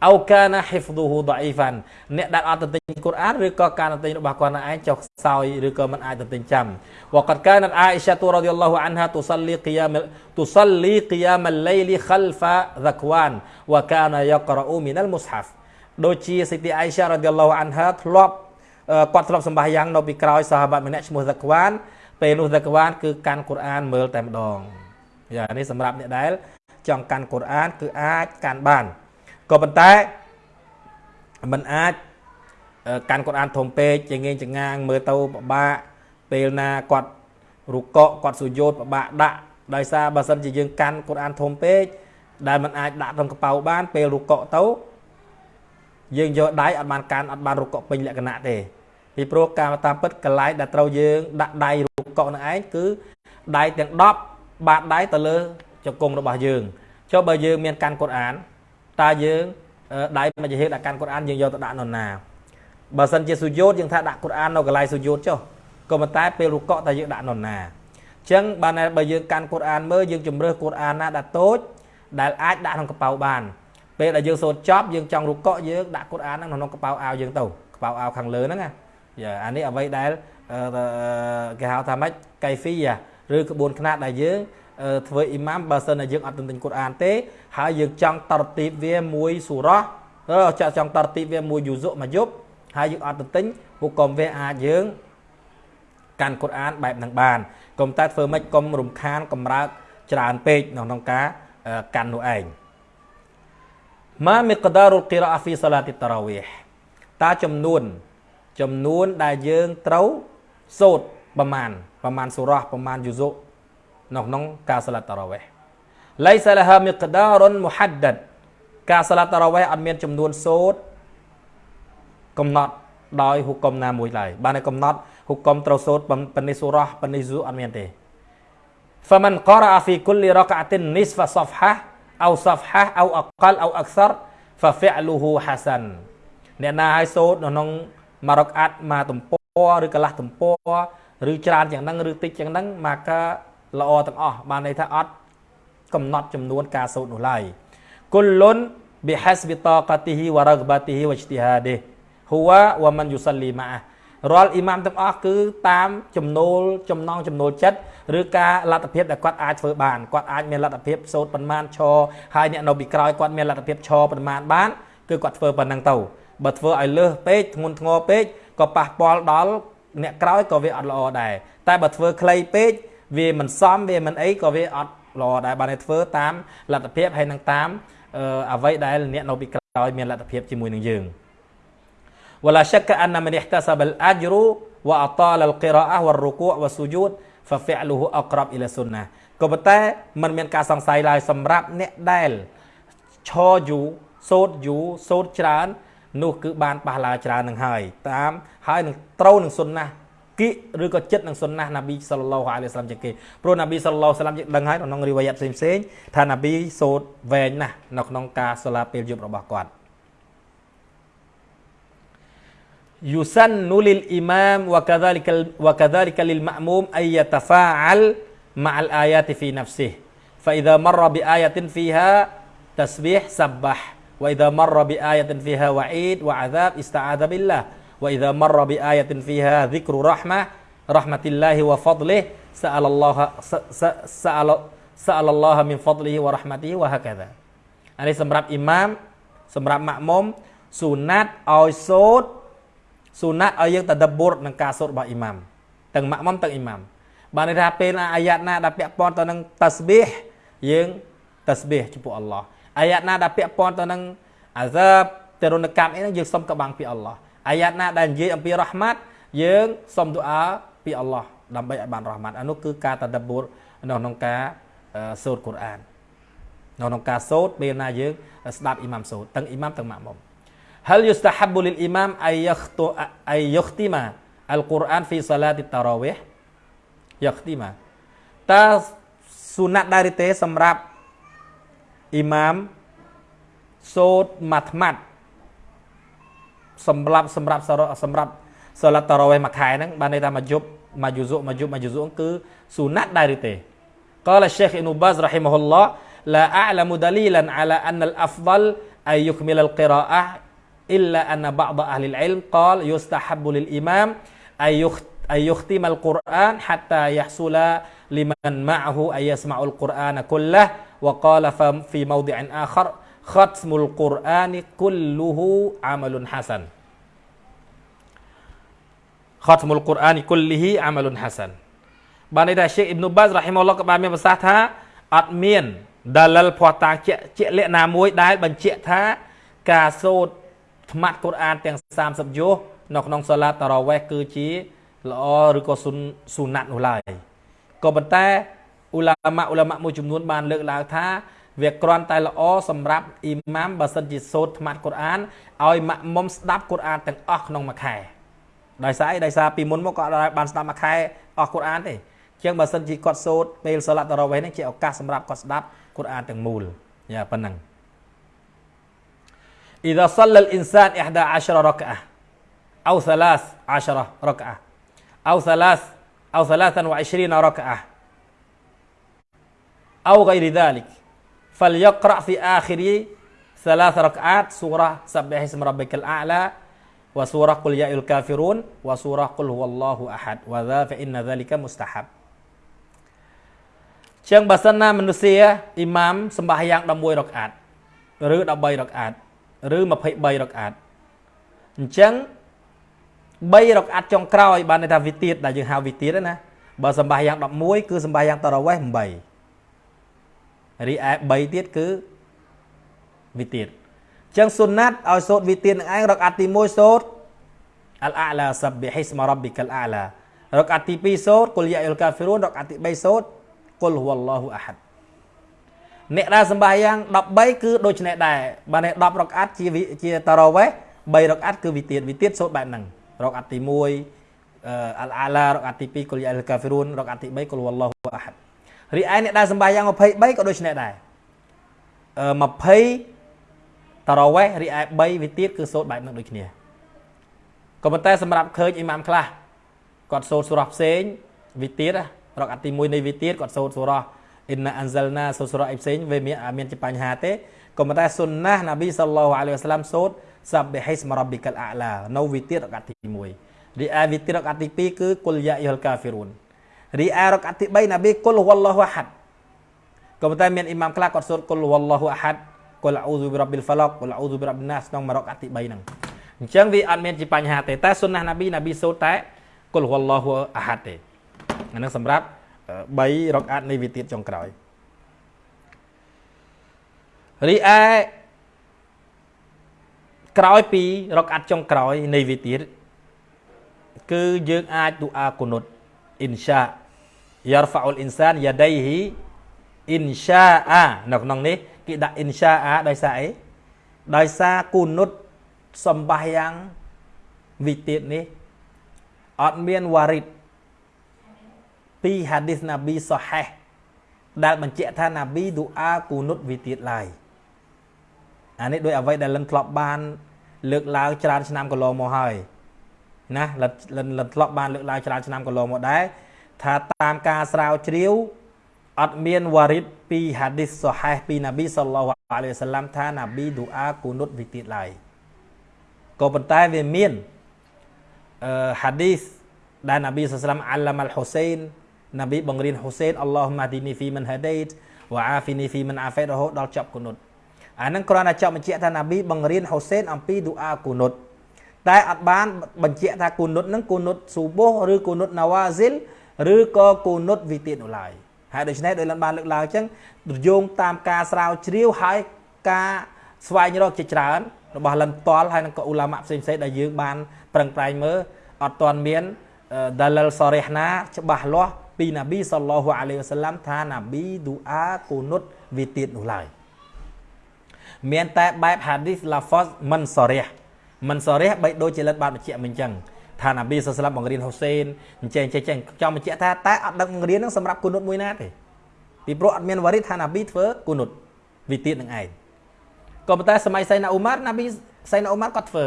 A: អោកាណាហ៊ីហ្វឌូហ៊ូដអ៊ីហ្វានអ្នកដែលអត់ទន្ទិញកូរ៉ានឬក៏ការទន្ទិញរបស់គាត់ឯងចុះខ្សោយឬក៏មិនអាចទន្ទិញចាំវកាត់កានអាអ៊ីសាទូរ៉ាឌីយ៉ាឡោះអានហាទុសលីគីយ៉ាមទុសលីគីយ៉ាមលៃលីខលហ្វាហ្សាក្វានវកាណាយករ៉ូមីនអលមុស្ហាហ្វ ដូចជាសិទ្ធិអៃសារ៉ាឌីឡោះអានហាធ្លាប់គាត់ធ្លាប់សម្បាយ៉ាងនៅពីក្រោយសាហាបាត់ម្នាក់ឈ្មោះហ្សាក្វានពេលនោះហ្សាក្វានគឺកាន់កូរ៉ានមើលតែម្ដងយ៉ានេះសម្រាប់អ្នកដែលចង់កាន់កូរ៉ានគឺអាចកាន់បានក៏ប៉ុន្តែมันអាចកាន់កូរ៉ានធំពេកចងៀងចងាងមើលទៅពិបាកពេលណាគាត់រុកកគាត់សុយោតពិបាកដាក់ដោយសារបើសិនជាយើងកាន់កូរ៉ានធំពេក ដែលมันអាចដាក់ក្នុងកប៉ៅបានពេលរុកកទៅ យើងយកដៃអត់បានកាន់អត់បានរុកកពេញលក្ខណៈទេពីព្រោះការតាមពិតកន្លែងដែលត្រូវយើងដាក់ដៃរុកកនឹងឯងគឺដៃទាំង10បាតដៃទៅលើជង្គង់របស់យើងចុះបើយើងមានកាន់កូរ៉ានតើយើងដៃមួយជាហេតុដាក់កាន់កូរ៉ានយើងយកទៅដាក់នរណាបើសិនជាសុយោតយើងថាដាក់កូរ៉ាននៅកន្លែងសុយោតចុះក៏ប៉ុន្តែពេលរុកកតើយើងដាក់នរណាអញ្ចឹងបានបើយើងកាន់កូរ៉ានមើលយើងជំរើសកូរ៉ានណាដែលតូចដែលអាចដាក់ក្នុងកប៉ៅបាន ពេលដែលយើងសូត្រចប់យើងចង់រុកកយើងដាក់កូរ៉ានហ្នឹងក្នុងកប៉ៅអាវយើងទៅកប៉ៅអាវខាងលើហ្នឹងណាយ៉ាអានេះអ្វីដែលគេហៅថាម៉េចកៃហ្វីឬក្បួនខ្នាតដែលយើងធ្វើអ៊ីម៉ាមបើសិនតែយើងអត់ទន្ទិញកូរ៉ានទេហើយយើងចង់តរទីបវាមួយសូរ៉ោះចង់ចង់តរទីបវាមួយយូស៊ុមួយយប់ហើយយើងអត់ទន្ទិញហុកុំវាអាចយើងកាន់កូរ៉ានបែបហ្នឹងបានកុំតែធ្វើម៉េចកុំរំខានកំរើកច្រើនពេកក្នុងការកាន់នោះឯង ម៉ាមិកដារុលគីរ៉ាហ្វីសាឡាទីតារាវីហតើចំនួនចំនួនដែលយើងត្រូវសូត្រប្រមាណប្រមាណសូរ៉ះប្រមាណយូស៊ុនៅក្នុងការសាឡាត់តារាវីហឡៃសាឡាហាមិកដារុនមូហាត់ដាត់ការសាឡាត់តារាវីហអត់មានចំនួនសូត្រកំណត់ដោយហុកុំណាមួយឡើយបានតែកំណត់ហុកុំត្រូវសូត្រប៉ុណ្នេះសូរ៉ះប៉ុណ្នេះយូអត់មានទេ فمن قرأ في كل ركعة نصف صفحة أو صفحة أو أقل أو أكثر ففعله حسن អ្នកណាឲ្យសូត្រនៅក្នុងមួយរកអាត់មកទំព័រឬកន្លះទំព័រឬច្រើនយ៉ាងហ្នឹងឬតិចយ៉ាងហ្នឹងមកកាល្អទាំងអស់បានន័យថាអត់កំណត់ចំនួនការសូត្រនោះឡើយគុលលុន بحسب طاقته ورغبته واجتهاده هو ومن يصلي معه រាល់អ៊ីម៉ាមទាំងអស់គឺតាមចំណូលចំណងចំណូលចិត្ត ឬការលទ្ធភាពដែលគាត់អាចធ្វើបានគាត់អាចមានលទ្ធភាពសូត្រប៉ុន្មានឈរហើយអ្នកនៅពីក្រោយគាត់មានលទ្ធភាពឈរប៉ុន្មានបានគឺគាត់ធ្វើប៉ុណ្ណឹងទៅបើធ្វើឲ្យលើសពេកធ្ងន់ធ្ងរពេកក៏ប៉ះពាល់ដល់អ្នកក្រោយក៏វាអត់ល្អដែរតែបើធ្វើខ្លីពេកវាមិនសមវាមិនអីក៏វាអត់ល្អដែរបានតែធ្វើតាមលទ្ធភាពហើយនឹងតាមអ្វីដែលអ្នកនៅពីក្រោយមានលទ្ធភាពជាមួយនឹងយើង ولا شك أن من احتسب الأجر وأطال القراءة والركوع والسجود ហ្វាលូអក្រប់អ៊ីឡាសុនណាក៏ប៉ុន្តែมันមានការសង្ស័យឡើយសម្រាប់អ្នកដែលឈរយូសូតយូសូតច្រើន នោះ គឺបានប៉ះឡាច្រើននឹងហើយតាមហើយនឹងត្រូវនឹងសុនណាគិឬក៏ចិត្តនឹងសុនណាណាប៊ីសាឡឡោះអាឡៃសាឡាមជាគេព្រោះណាប៊ីសាឡឡោះសាឡាមជាដឹងហើយក្នុងរីវ៉ាយ៉ាត់ផ្សេងៗថាណាប៊ីសូតវែងណាស់នៅក្នុងការសាឡាពេលយប់របស់គាត់ يسن للإمام وكذلك وكذلك للمأموم أن يتفاعل مع الآيات في نفسه فإذا مر بآية فيها تسبيح سبح وإذا مر بآية فيها وعيد وعذاب استعاذ بالله وإذا مر بآية فيها ذكر رحمة رحمة الله وفضله سأل الله سأل سأل الله من فضله ورحمته وهكذا อันนี้สำหรับอิหม่ามสำหรับมะมุมสุนัตเอาโซด ស៊ូណាត់ឲ្យយើងតដបុរនឹងការសូត្ររបស់អ៊ីម៉ាមទាំងម៉ាក់មុំទាំងអ៊ីម៉ាមបានន័យថាពេលអាយ៉ាតណាដែលពាក់ព័ន្ធទៅនឹងតាស្ប៊ីហយើងតាស្ប៊ីហចំពោះអល់ឡោះអាយ៉ាតណាដែលពាក់ព័ន្ធទៅនឹងអាហ្សាបទរណកម្មអីហ្នឹងយើងសុំកបាំងពីអល់ឡោះអាយ៉ាតណាដែលនិយាយអំពីរ៉ហ្មាត់យើងសុំទូអាពីអល់ឡោះដើម្បីឲ្យបានរ៉ហ្មាត់អានោះគឺការតដបុរនៅក្នុងការសូត្រកូរ៉ាននៅក្នុងការសូត្រពេលណាយើងស្ដាប់អ៊ីម៉ាមសូត្រទាំងអ៊ីម៉ាមទាំងម៉ាក់មុំ hal yustahabbu lil imam ay yakhtu ay yukhtima al-Quran fi salati tarawih yakhtima តើសុណាត់ដែរទេសម្រាប់អ៊ីម៉ាមសូត្រម៉ាត់ម៉ាត់សម្រាប់សម្រាប់សម្រាប់សាឡាត់តារ៉ាវេមួយខែហ្នឹងបានន័យថាមួយយប់មួយយូស៊ុមួយយប់មួយយូស៊ុគឺសុណាត់ដែរទេ قال الشيخ ابن باز رحمه الله لا أعلم دليلا على أن الأفضل أن يكمل القراءة إلا أن بعض أهل العلم قال يستحب للإمام أن يختم القرآن حتى يحصل لمن معه أن يسمع القرآن كله وقال في موضع آخر ختم القرآن كله عمل حسن ختم القرآن كله عمل حسن បានន័យថា Sheikh Ibn Baz រ៉ាហ៊ីម៉ុលឡោះក៏បានមានប្រសាសន៍ថាអត់មានដាលិលភ័ស្តុតាងជាក់ជាក់លាក់ណាមួយដែលបញ្ជាក់ថាការសូត្រ ថ្មាត់កូរ៉ានទាំង30យោនៅក្នុងសាឡាតារ៉ាវេះគឺជាល្អឬក៏ស៊ូណាត់នោះឡើយក៏ប៉ុន្តែអ៊ូឡាម៉ាអ៊ូឡាម៉ាមួយចំនួនបានលើកឡើងថាវាគ្រាន់តែល្អសម្រាប់អ៊ីម៉ាមបើសិនជាសូត្រថ្មាត់កូរ៉ានឲ្យម៉ាក់មុំស្ដាប់កូរ៉ានទាំងអស់ក្នុងមួយខែដោយសារអីដោយសារពីមុនមកគាត់អាចបានស្ដាប់មួយខែអស់កូរ៉ានទេជាងបើសិនជាគាត់សូត្រពេលសាឡាត់តារ៉ាវេនេះជាឱកាសសម្រាប់គាត់ស្ដាប់កូរ៉ានទាំងមូលយ៉ាប៉ុណ្ណឹង إذا صلى الإنسان 11 ركعة أو 13 ركعة أو ثلاث أو 23 ركعة أو غير ذلك فليقرأ في آخر ثلاث ركعات سورة سبح اسم ربك الأعلى وسورة قل يا الكافرون وسورة قل هو الله أحد وذا فإن ذلك مستحب ចឹងបើសិនណាមនុស្សអ៊ីម៉ាមសម្បាយ៉ាង11រកអាតឬ13រកអាត ឬ23រកអាតអញ្ចឹង3រកអាតចុងក្រោយបានន័យថាវិទៀតដែលយើងហៅវិទៀតណាបើសម្បាយ៉ាង11គឺសម្បាយ៉ាងតរវេះ8រីឯ3ទៀតគឺវិទៀតអញ្ចឹងសុណាត់ឲ្យសូត្រវិទៀតនឹងឯងរកអាតទី1សូត្រអលអាឡាសប៊ីហ៊ីស្មរ៉ប៊ីកលអាឡារកអាតទី2សូត្រគុលយ៉ាអ៊ុលកាហ្វីរូនរកអាតទី3សូត្រគុលហូវឡោះអាហាត់ អ្នកដែលសម្បាយ៉ាង13គឺដូចនេះដែរបើនេះ10រកអាត់ជាជាតារ៉វេ3រកអាត់គឺវិទៀតវិទៀតសូត្របែបហ្នឹងរកអាត់ទី1អលអាឡារកអាត់ទី2គុលយ៉ាអ៊ុលកាហ្វីរូនរកអាត់ទី3គុលហូវឡោះអាហាត់រីឯអ្នកដែលសម្បាយ៉ាង23ក៏ដូចនេះដែរ20តារ៉វេរីឯ3វិទៀតគឺសូត្របែបហ្នឹងដូចគ្នាក៏ប៉ុន្តែសម្រាប់ឃើញអ៊ីម៉ាមខ្លះគាត់សូត្រសូរ៉ាផ្សេងវិទៀតរកអាទី1នៃវិទៀតគាត់សូត្រសូរ៉ា អ៊ីនណាអានហ្សលណាសូត្រសូរ៉ាអ៊ីផ្សេងវាមានមានជាបញ្ហាទេក៏ប៉ុន្តែសុនណាណាប៊ីសល្លោះអាឡៃហ៊ីវសាឡាមសូត្រសាប៊ីហ៊ីស្មរ៉ាប៊ីកលអាឡានៅវិទៀតរកអាទី1រីឯវិទៀតរកអាទី2គឺគុលយ៉ាយលកាហ្វីរូនរីឯរកអាទី3ណាប៊ីគុលវ៉ាឡោះអាហាត់ក៏ប៉ុន្តែមានអ៊ីម៉ាមខ្លះគាត់សូត្រគុលវ៉ាឡោះអាហាត់គុលអ៊ូស៊ូបិរ៉ាប៊ីលហ្វាឡុកគុលអ៊ូស៊ូបិរ៉ាប៊ីណាសក្នុងរកអាទី3ហ្នឹងអញ្ចឹងវាអត់មានជាបញ្ហាទេតែសុនណាណាប៊ីណាប៊ីសូត្រតែគុលវ៉ាឡោះអាហាត់ទេអានឹងសម្រាប់ 3រកអាត់នៃវិទៀតចុងក្រោយរីឯក្រោយពីរកអាត់ចុងក្រោយនៃវិទៀតគឺយើងអាចទូអាគុនុតអ៊ីនសាយ៉ារហ្វាអ៊ុលអ៊ីនសានយ៉ាដៃហ៊ីអ៊ីនសាអានៅក្នុងនេះគេដាក់អ៊ីនសាអាដោយសារអីដោយសារគុនុតសំបះយ៉ាងវិទៀតនេះអត់មានវ៉ារិត ពីហាឌីសណាប៊ីសូហេះដែលបញ្ជាក់ថាណាប៊ីឌូអាគូនុតវិទៀតឡើយអានេះដោយអ្វីដែលលិនធ្លាប់បាន លើកឡើងច្រើនឆ្នាំកន្លងមកហើយណាលិនលិនធ្លាប់បានលើកឡើងច្រើនឆ្នាំកន្លងមកដែរថាតាមការស្រាវជ្រាវអត់មានវ៉ារីតពីហាឌីសសូហេះពីណាប៊ីសល្លោះអាឡៃហ៊ីវសឡាំថាណាប៊ីឌូអាគូនុតវិទៀតឡើយក៏ប៉ុន្តែវាមានអឺហាឌីសដែលណាប៊ីសល្លាមអាឡាម៉ាល់ហ៊ូសែន ណាប៊ីបង្រៀនហ៊ូសែនអល់ឡោះម៉ាឌីនីហ្វីមិនហាដេតវ៉ាអាហ្វីនីហ្វីមិនអាហ្វេតរហូតដល់ចប់គុនុតអាហ្នឹងគ្រាន់តែចប់បញ្ជាក់ថាណាប៊ីបង្រៀនហ៊ូសែនអំពីឌូអាគុនុតតែអត់បានបញ្ជាក់ថាគុនុតហ្នឹងគុនុតស៊ូបូឬគុនុតណាវ៉ាស៊ីលឬក៏គុនុតវិទៀតនោះឡើយហើយដូច្នេះដោយលបានលើកឡើងអញ្ចឹងយោងតាមការស្រាវជ្រាវហើយការស្វែងរកជាច្រើនរបស់លិនតលហើយនឹងក៏អ៊ូឡាម៉ាផ្សេងៗដែលយើងបានប្រឹងប្រែងមើលអត់ទាន់មានដាលលសរេះណាច្បាស់លាស់ ពីណាប៊ីសល្លោះអាឡៃវសាឡាំថាណាប៊ីឌូអាគូនុតវាទៀតនោះឡើយមានតែបែបហាឌីសឡាហ្វសមិនសរះមិនសរះបីដូចជាលិតបានបញ្ជាក់មិញចឹងថាណាប៊ីសស្លាប់បង្រៀនហ៊ូសេនអញ្ចឹងអញ្ចឹងចង់បញ្ជាក់ថាតែអត់ដឹងបង្រៀននឹងសម្រាប់គូនុតមួយណាទេពីព្រោះអត់មានវ៉ារីថាណាប៊ីធ្វើគូនុតវាទៀតនឹងឯងក៏ប៉ុន្តែសម័យសៃណាអ៊ូម៉ារណាប៊ីសៃណាអ៊ូម៉ារគាត់ធ្វើ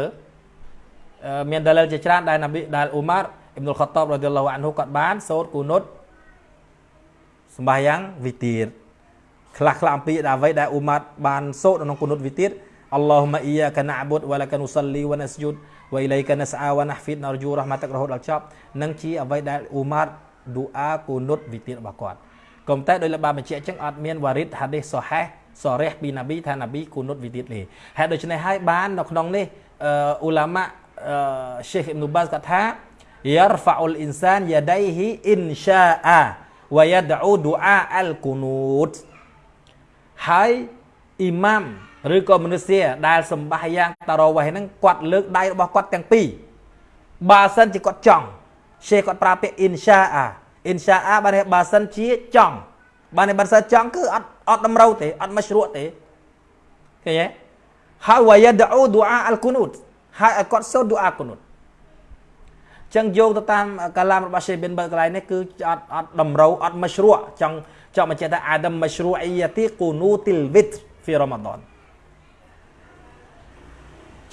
A: មានដាលិលជាច្រើនដែលណាប៊ីដែលអ៊ូម៉ារអ៊ីប្នុលខតបរ៉ាឌីឡោះអានហ៊ូគាត់បានសូត្រគូនុត សម្បាយ៉ាងវិទាតខ្លះខ្លះអំពីអ្វីដែលអ៊ូម៉ាត់បានសូត្រក្នុងគុនុតវិទាតអល់ឡោះម៉ាអ៊ីយ៉ាកាណាបុតវ៉ាឡាកានុសលីវ៉ានស្យូតវ៉ៃឡៃកានស្អាវ៉ាណាហ្វីតណរយូរ៉ហ្មាតករហូតដល់ចប់នឹងជាអ្វីដែលអ៊ូម៉ាត់ឌូអាគុនុតវិទាតរបស់គាត់ក៏តែដោយលបានបញ្ជាក់អញ្ចឹងអត់មានវ៉ារីតហាឌីសសូហេសរះពីណាប៊ីថាណាប៊ីគុនុតវិទាតទេហើយដូច្នេះហើយបាននៅក្នុងនេះអ៊ូឡាម៉ាឆេខអ៊ីប៊ីនបាសគាត់ថាយ៉ារហ្វាអ៊ុលអ៊ីនសានយ៉ាដៃហ៊ីអ៊ីនសាអា វយ៉ាដអ៊ូឌូអាអលគុនូតហើយអ៊ីម៉ាំឬក៏មនុស្សដែលសម្បាយ៉ាងតារវ៉េហ្នឹងគាត់លើកដៃរបស់គាត់ទាំងពីរបើសិនជាគាត់ចង់ရှេគាត់ប្រើពាក្យអ៊ីនសាអាអ៊ីនសាអាបានបើសិនជាចង់បានតែបានសិចង់គឺអត់អត់តម្រូវទេអត់មកជ្រក់ទេឃើញទេហើយវ៉ាយ៉ាដអ៊ូឌូអាអលគុនូតហើយឲ្យគាត់សូត្រឌូអាគុនូត ចឹងយកទៅតាមកាឡាមរបស់ Sheikh bin Baz កន្លែងនេះគឺអត់អត់តម្រូវអត់មកជ្រក់ចង់ចង់បញ្ជាក់ថាអាដាមមកជ្រក់អ៊ីយ៉ាទីគូនូទីលវិតហ្វីរ៉ាម៉ាដន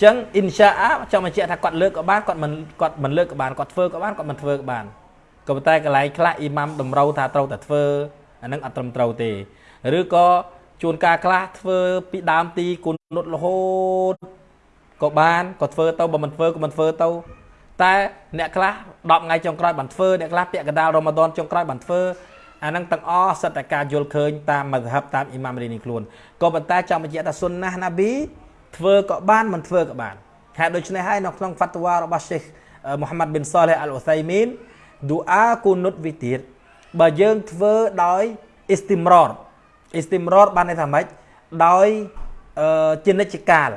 A: ចឹងអ៊ីនសាអាចង់បញ្ជាក់ថាគាត់លើកក៏បានគាត់មិនគាត់មិនលើកក៏បានគាត់ធ្វើក៏បានគាត់មិនធ្វើក៏បានក៏ប៉ុន្តែកន្លែងខ្លះអ៊ីម៉ាំតម្រូវថាត្រូវតែធ្វើអានឹងអត់ត្រឹមត្រូវទេឬក៏ជួនកាលខ្លះធ្វើពីដើមទីគុណនុតរហូតក៏បានក៏ធ្វើទៅបើមិនធ្វើក៏មិនធ្វើទៅ តែអ្នកខ្លះ10ថ្ងៃចុងក្រោយបានធ្វើអ្នកខ្លះពាក់កណ្ដាលរ៉ូម៉ាដនចុងក្រោយបានធ្វើអាហ្នឹងទាំងអស់សិតតែការយល់ឃើញតាមមធ្ហបតាមអ៊ីម៉ាមរីនេះខ្លួនក៏ប៉ុន្តែចង់បញ្ជាក់ថាសុនណាណាប៊ីធ្វើក៏បានមិនធ្វើក៏បានហេតុដូច្នេះហើយនៅក្នុងហ្វាត់វ៉ារបស់សេះមូហាម៉ាត់ប៊ិនសាលេះអលអ៊ូសៃមីនឌូអាគូនុតវិទៀតបើយើងធ្វើដោយអ៊ីស្ទីមរ៉តអ៊ីស្ទីមរ៉តបានន័យថាម៉េចដោយជានិច្ចកាល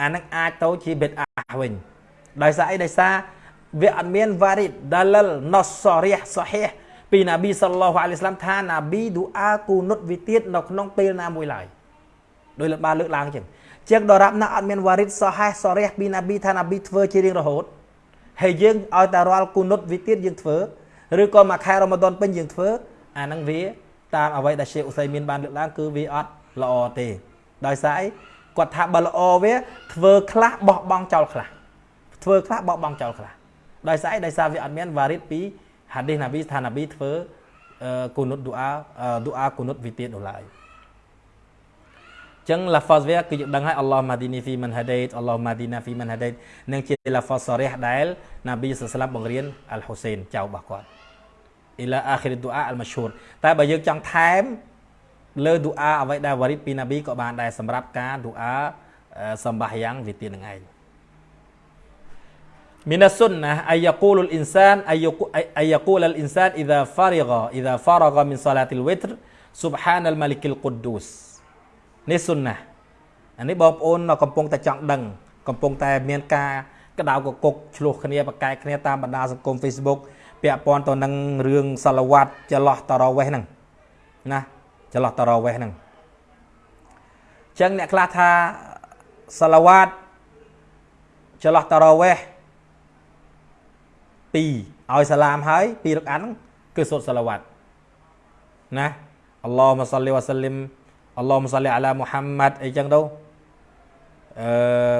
A: អានឹងអាចទៅជាបិទអាវិញ ដោយសារអីដោយសារវាអត់មានវ៉ារីតដាលលណសសរិះសហេះពីណាប៊ីសល្លោះអាឡៃស្លាមថាណាប៊ីឌូអាគូនុតវិទៀតនៅក្នុងពេលណាមួយឡើយដោយលោកបានលើកឡើងចឹងជាងដរាប់ណាអត់មានវ៉ារីតសហេះសរិះពីណាប៊ីថាណាប៊ីធ្វើជារៀងរហូតហើយយើងឲ្យតែរាល់គូនុតវិទៀតយើងធ្វើឬក៏មួយខែរ៉ូម៉ាដនពេញយើងធ្វើអាហ្នឹងវាតាមអ្វីដែលជាអ៊ូសៃមានបានលើកឡើងគឺវាអត់ល្អទេដោយសារអីគាត់ថាបើល្អវាធ្វើខ្លះបោះបង់ចោលខ្លះ ធ្វើខ្លះបោះបង់ចោលខ្លះដោយសារអីដោយសារវាអត់មានវ៉ារីតពីហាឌីសណាប៊ីថាណាប៊ីធ្វើគូនុតឌូអាឌូអាគូនុតវិទៀតនោះឡើយចឹងឡាហ្វាសវាគឺយើងដឹងហើយអល់ឡោះម៉ាឌីនីហ្វីមិនហាដេតអល់ឡោះម៉ាឌីណាហ្វីមិនហាដេតនឹងជាឡាហ្វាសសរះដែលណាប៊ីសាឡាមបង្រៀនអលហ៊ូសែនចៅរបស់គាត់អ៊ីឡាអាខិរឌូអាអលម៉ាឈូរតែបើយើងចង់ថែមលើឌូអាអ្វីដែលវ៉ារីតពីណាប៊ីក៏បានដែរសម្រាប់ការឌូអាសម្បាយ៉ាងវិទាននឹងឯង من السنة أن يقول الإنسان أن يقول الإنسان إذا فرغ إذا فرغ من صلاة الوتر سبحان الملك القدوس នេះសុនណាអានេះបងប្អូនកំពុងតែចង់ដឹងកំពុងតែមានការក្តៅកគុកឆ្លោះគ្នាប្រកែកគ្នាតាមបណ្ដាសង្គម Facebook ពាក់ព័ន្ធទៅនឹងរឿងសាឡវ៉ាត់ចន្លោះតរវេះហ្នឹងណាចន្លោះតរវេះហ្នឹងអញ្ចឹងអ្នកខ្លះថាសាឡវ៉ាត់ចន្លោះតរវេះ 2ឲ្យសាឡាមហើយ2រកអានគឺសូត្រសាឡាវ៉ាត់ណាអល់ឡោះមសលីវ៉ាសាលីមអល់ឡោះមសលីអាឡាមូហាម៉ាត់អីចឹងទៅអឺ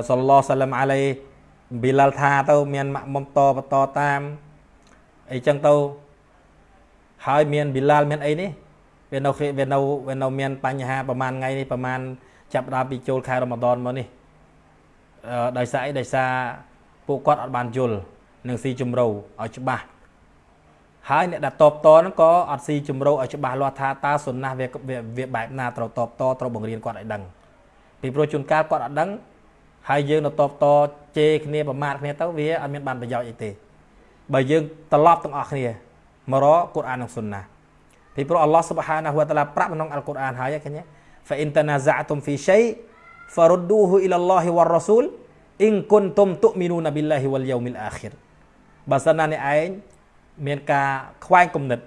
A: សល្លោះសាឡាមអាឡៃប៊ីឡាល់ថាទៅមានម៉ាក់មុំតបន្តតាមអីចឹងទៅហើយមានប៊ីឡាល់មានអីនេះវានៅវានៅវានៅមានបញ្ហាប្រហែលថ្ងៃនេះប្រហែលចាប់ដើមពីចូលខែរ៉ម៉ាដនមកនេះអឺដោយសារអីដោយសារពួកគាត់អត់បានយល់ នឹងស៊ីជំរៅឲ្យច្បាស់ហើយអ្នកដែលតបតហ្នឹងក៏អត់ស៊ីជំរៅឲ្យច្បាស់លាស់ថាតើសុណាស់វាវាបែបណាត្រូវតបតត្រូវបង្រៀនគាត់ឲ្យដឹងពីព្រោះជួនកាលគាត់អត់ដឹងហើយយើងនៅតបតជេរគ្នាប្រមាថគ្នាទៅវាអត់មានបានប្រយោជន៍អីទេបើយើងត្រឡប់ទាំងអស់គ្នាមករកកូរ៉ាននិងសុណាពីព្រោះអល់ឡោះសុបហានាហ៊ូវតាឡាប្រាប់ក្នុងអល់កុរអានហើយឃើញទេ fa in tanaza'tum fi shay farudduhu ila Allah war rasul in kuntum tu'minuna billahi wal yawmil akhir បើសិនណាអ្នកឯងមានការខ្វែងគំនិត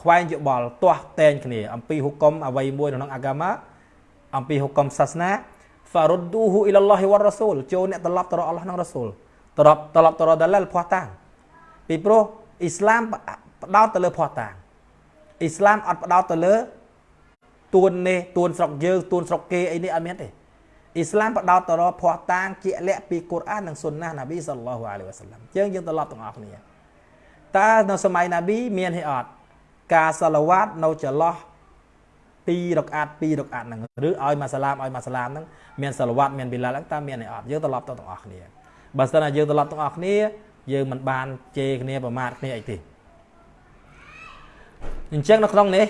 A: ខ្វែងយោបល់ទាស់តែងគ្នាអំពីហុកមអ្វីមួយក្នុងអាកាម៉ាអំពីហុកមសាសនា farudduhu ila Allah war rasul ចូលអ្នកត្រឡប់ទៅរកអល់ឡោះនិងរ៉ាស៊ូលត្រឡប់ត្រឡប់ទៅរកដាឡាលភ័ស្តុតាងពីព្រោះអ៊ីស្លាមផ្ដោតទៅលើភ័ស្តុតាងអ៊ីស្លាមអត់ផ្ដោតទៅលើទួននេះទួនស្រុកយើងទួនស្រុកគេអីនេះអត់មានទេ អ៊ីស្លាមផ្ដោតទៅរកភ័ស្តុតាងជាក់លាក់ពីកូរ៉ាននិងស៊ុនណាណាប៊ីសល្លោះអាឡៃវ៉ាសាឡាំយើងយើងត្រឡប់ទាំងអស់គ្នាតើនៅសម័យណាប៊ីមានទេអត់ការសាឡាវ៉ាតនៅចន្លោះ2រកអាត2រកអាតហ្នឹងឬឲ្យមកសាឡាមឲ្យមកសាឡាមហ្នឹងមានសាឡាវ៉ាតមានប៊ីឡាល់ហ្នឹងតើមានទេអត់យើងត្រឡប់ទៅទាំងអស់គ្នាបើសិនណាយើងត្រឡប់ទាំងអស់គ្នាយើងមិនបានជេរគ្នាប្រមាថគ្នាអីទេអញ្ចឹងនៅក្នុងនេះ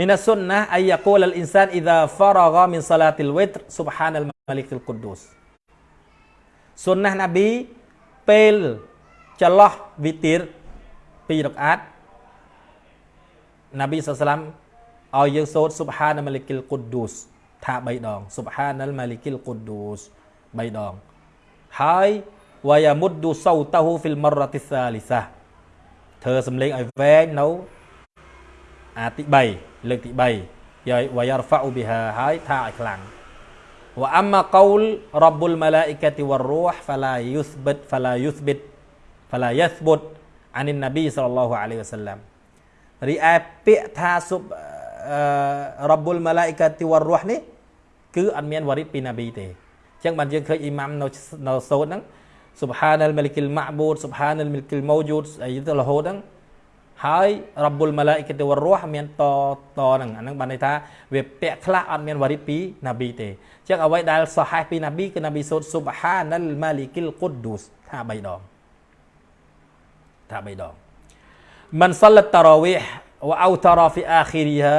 A: من السنة أن يقول الإنسان إذا فرغ من صلاة الوتر سبحان الملك القدوس សុនណាណាប៊ីពេលចន្លោះវិទារ2រកអាតណាប៊ីសាឡាំឲ្យយើងសូត្រ Subhan al-Malik al-Quddus ថា3ដង Subhan al-Malik al-Quddus 3ដងហើយវ៉ាយ៉ាមុតឌូសោតាហ៊ូហ្វីលមរ៉ាទីសាលីសាធ្វើសំឡេងឲ្យវែងនៅ អាទី3លើកទី3យាយវយរហ្វាអ៊ូប៊ីហាហើយថាឲ្យខ្លាំងវអម្មកូលរ៉ាប់បុលម៉ាឡាអ៊ីកាទីវររូហហ្វាឡាយុស្បិតហ្វាឡាយុស្បិតហ្វាឡាយស្បុតអានិននប៊ីសល្លឡោះអាឡៃវ៉ាសាឡាំរីឯពាក្យថាសុបរ៉ាប់បុលម៉ាឡាអ៊ីកាទីវររូហនេះគឺអត់មានវរិតពីណាប៊ីទេអញ្ចឹងបានយើងឃើញអ៊ីម៉ាំនៅនៅសូត្រហ្នឹង Subhanal Malikil Ma'bud Subhanal Malikil Mawjud អីទៅរហូតហ្នឹង ហើយរ៉ាប់បុលម៉ាឡាអ៊ីកាតវរោះមានតតហ្នឹងអាហ្នឹងបានន័យថាវាពាក់ខ្លះអត់មានវរិតពីណាប៊ីទេអញ្ចឹងអ្វីដែលសហេះពីណាប៊ីគឺណាប៊ីសូត្រ Subhanal Malikil Quddus ថា3ដងថា3ដង من صلى التراويح وأوتر في آخرها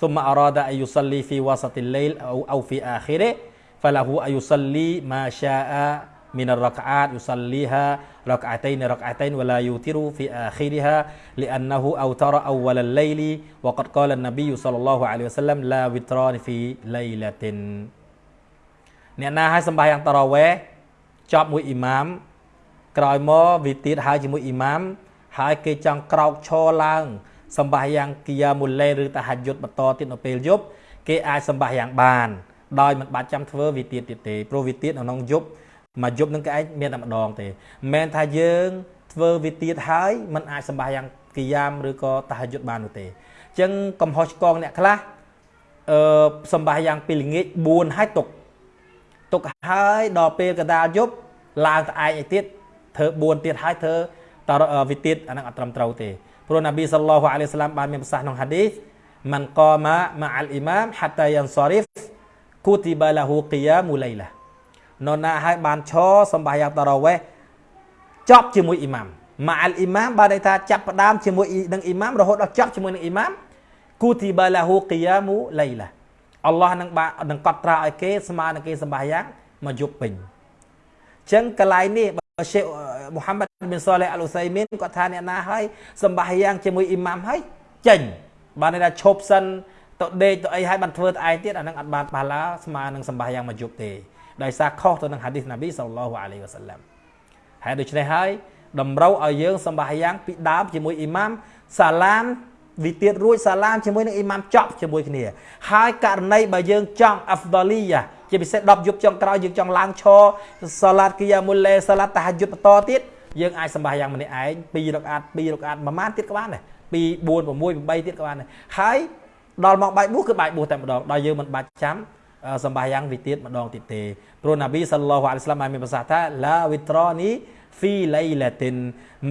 A: ثم أراد أن يصلي في وسط الليل أو أو في آخره فله أن يصلي ما شاء من الركعات يصليها ركعتين ركعتين ولا يوتر في آخرها لأنه أوتر أول الليل وقد قال النبي صلى الله عليه وسلم لا وتران في ليلة អ្នកណាឲ្យសម្បាយ៉ាងតារ៉ាវេចប់មួយអ៊ីម៉ាមក្រោយមកវាទៀតហើយជាមួយអ៊ីម៉ាមហើយគេចង់ក្រោកឈរឡើងសម្បាយ៉ាងគីយ៉ាមូលេឬតាហាយុតបន្តទៀតនៅពេលយប់គេអាចសម្បាយ៉ាងបានដោយមិនបាច់ចាំធ្វើវាទៀតទៀតទេព្រោះវាទៀតនៅក្នុងយប់ មួយយប់នឹងគេឯងមានតែម្ដងទេមិនមែនថាយើងធ្វើវាទៀតហើយมันអាចសម្បាយ៉ាងគីយ៉ាមឬក៏តាហយុទ្ធបាននោះទេអញ្ចឹងកំហុសឆ្គងអ្នកខ្លះអឺសម្បាយ៉ាងពីល្ងាច4ហើយទុកទុកហើយដល់ពេលកដាលយប់ឡើងទៅឯងឯទៀតធ្វើ4ទៀតហើយធ្វើតរវិទៀតអានឹងអត់ត្រឹមត្រូវទេព្រោះនប៊ីសល្លោះអាឡៃសាឡាមបានមានប្រសាសន៍ក្នុងហាឌីសមិនកម៉ាម៉ាអលអ៊ីម៉ាមហាតាយ៉ានសរីហ្វគូទីបាឡាហ៊ូគីយ៉ាមូឡៃឡា នរណាឲ្យបានឈរសម្បាយ៉ាងតារ៉ាវេះចប់ជាមួយអ៊ីម៉ាមម៉ាអលអ៊ីម៉ាមបានន័យថាចាប់ផ្ដើមជាមួយនឹងអ៊ីម៉ាមរហូតដល់ចប់ជាមួយនឹងអ៊ីម៉ាមគូទីបាឡាហ៊ូគីយ៉ាមូឡៃឡាអល់ឡោះនឹងបាននឹងកត់ត្រាឲ្យគេស្មើនឹងគេសម្បាយ៉ាងមកយប់ពេញអញ្ចឹងកន្លែងនេះបើឆេមូហាម៉ាត់ប៊ីនសាឡេះអលឧសៃមីនគាត់ថាអ្នកណាឲ្យសម្បាយ៉ាងជាមួយអ៊ីម៉ាមហើយចេញបានន័យថាឈប់សិនទៅដេកទៅអីហើយបានធ្វើទៅឯងទៀតអានឹងអត់បានបាឡាស្មើនឹងសម្បាយ៉ាងមកយប់ទេ ដោយសារខុសទៅនឹងហាឌីសណាប៊ីសល្លឡោះអាឡៃវ៉ាសាឡាំហើយដូច្នេះហើយតម្រូវឲ្យយើងសម្បាយ៉ាងពីដើមជាមួយអ៊ីម៉ាមសាឡាមវិទៀតរួចសាឡាមជាមួយនឹងអ៊ីម៉ាមចប់ជាមួយគ្នាហើយករណីបើយើងចង់អាហ្វដលីយ៉ាជាពិសេស10យប់ចុងក្រោយយើងចង់ឡើងឈរសាឡាតគីយ៉ាមុលលេសាឡាតតាហាយុតបន្តទៀតយើងអាចសម្បាយ៉ាងម្នាក់ឯង2រកអាត2រកអាតប្រហែលទៀតក៏បានដែរ2 4 6 8ទៀតក៏បានដែរហើយដល់មកបាយបួសគឺបាយបួសតែម្ដងដល់យើងមិនបាច់ចាំ សម្បាយ៉ាងវិទៀតម្ដងទៀតទេព្រោះណាប៊ីសល្លោះអាឡៃស្លាមបានមានប្រសាសន៍ថាឡាវិត្រនីហ្វីឡៃឡាទីន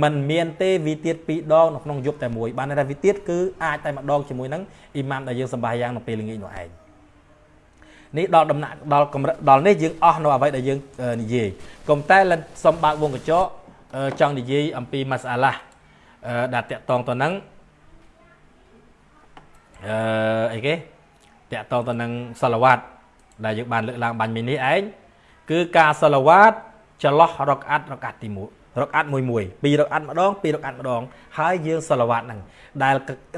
A: มันមានទេវិទៀតពីរដងនៅក្នុងយប់តែមួយបានថាវិទៀតគឺអាចតែម្ដងជាមួយនឹងអ៊ីម៉ាមដែលយើងសម្បាយ៉ាងនៅពេលល្ងាចនោះឯងនេះដល់ដំណាក់ដល់កម្រិតដល់នេះយើងអស់នៅអ្វីដែលយើងនិយាយកុំតែសំបើកវងកញ្ចក់ចង់និយាយអំពីម៉ាសាឡាដែលតាក់តងទៅនឹងអឺអីគេតាក់តងទៅនឹងសាឡាវ៉ាត់ ដែលយើងបានលើកឡើងបាញ់មិញនេះឯងគឺការសាឡាវ៉ាតចន្លោះរកអាត់រកអាត់ទី1រកអាត់មួយមួយពីររកអាត់ម្ដងពីររកអាត់ម្ដងហើយយើងសាឡាវ៉ាតហ្នឹងដែល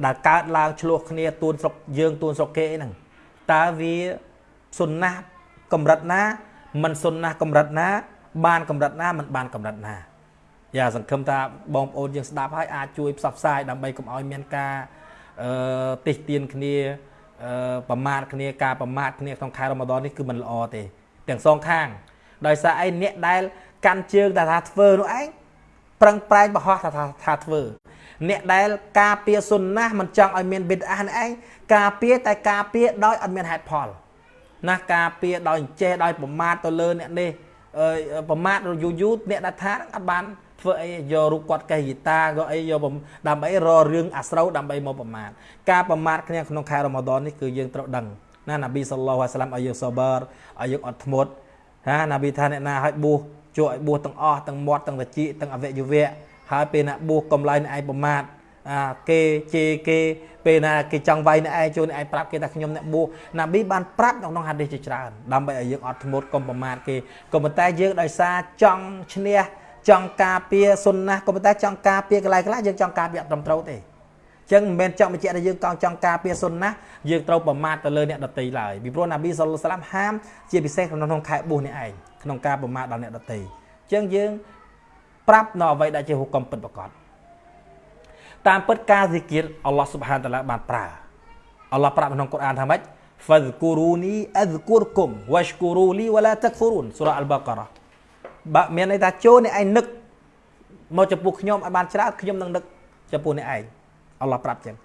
A: ដែលកើតឡើងឆ្លោះគ្នាទួនស្រុកយើងទួនស្រុកគេហ្នឹងតើវាសុនណាកម្រិតណាមិនសុនណាកម្រិតណា បានកម្រិតណាមិនបានកម្រិតណាយ៉ាសង្ឃឹមថាបងប្អូនយើងស្ដាប់ហើយអាចជួយផ្សព្វផ្សាយដើម្បីកុំឲ្យមានការអឺតិះទៀនគ្នា ប្រមាថគ្នាការប្រមាថគ្នាក្នុងខែរ៉ម៉ាដននេះគឺមិនល្អទេទាំងសងខាង ដោយសារឯអ្នកដែលកាន់ជើងតែថាធ្វើនោះឯងប្រឹងប្រែងបរោះថាថាធ្វើអ្នកដែលការពារសុនណាមិនចង់ឲ្យមានប៊ីតអានេះឯងការពារតែការពារដោយអត់មានហេតុផលណាការពារដោយចេះដោយប្រមាថទៅលើអ្នកនេះប្រមាថយូរយូរអ្នកដែលថាអត់បាន ធ្វើអីយករូបគាត់កេះហ្គីតាក៏អីយកដើម្បីររឿងអាស្រូវដើម្បីមកប្រមាថការប្រមាថគ្នាក្នុងខែរ៉ម៉ាដននេះគឺយើងត្រូវដឹងណាណាប៊ីសល្លោះអាស្លាមឲ្យយើងសបឺរឲ្យយើងអត់ធ្មត់ណាណាប៊ីថាអ្នកណាឲ្យបួសជួយឲ្យបួសទាំងអស់ទាំងមាត់ទាំងតិចទាំងអវយវៈហើយពេលណាបួសកំឡៃអ្នកឯងប្រមាថអាគេជេរគេពេលណាគេចង់វាយអ្នកឯងជួយអ្នកឯងប្រាប់គេថាខ្ញុំអ្នកបួសណាប៊ីបានប្រាប់ក្នុងហាឌីសជាច្រើនដើម្បីឲ្យយើងអត់ធ្មត់កុំប្រមាថគេក៏ប៉ុន្តែយើងដោយសារចង់ឈ្នះ ចង់ការពារសុនណាក៏ប៉ុន្តែចង់ការពារកន្លែងខ្លះយើងចង់ការពារអត់ត្រឹមត្រូវទេចឹងមិនមែនចង់បញ្ជាក់ថាយើងកង់ចង់ការពារសុនណាយើងត្រូវប្រមាថទៅលើអ្នកដតីឡើយពីព្រោះណាប៊ីសល្លឡាមហាមជាពិសេសក្នុងខែបួសនេះឯងក្នុងការប្រមាថដល់អ្នកដតីចឹងយើងប្រាប់នៅអ្វីដែលជាហុកមពិតប្រកបតាមពិតការស៊ីគៀតអល់ឡោះស៊ុបហានតាឡាបានប្រើអល់ឡោះប្រាប់ក្នុងកូរ៉ានថាម៉េច fadhkuruni adhkurkum washkuru li wala takfurun សូរ៉ាអល់បាការ៉ា បើមានន័យថាចូលអ្នកឯងនឹកមកចំពោះខ្ញុំឲ្យបានច្រើនខ្ញុំនឹងនឹកចំពោះអ្នកឯងអល់ឡោះប្រាប់ចឹង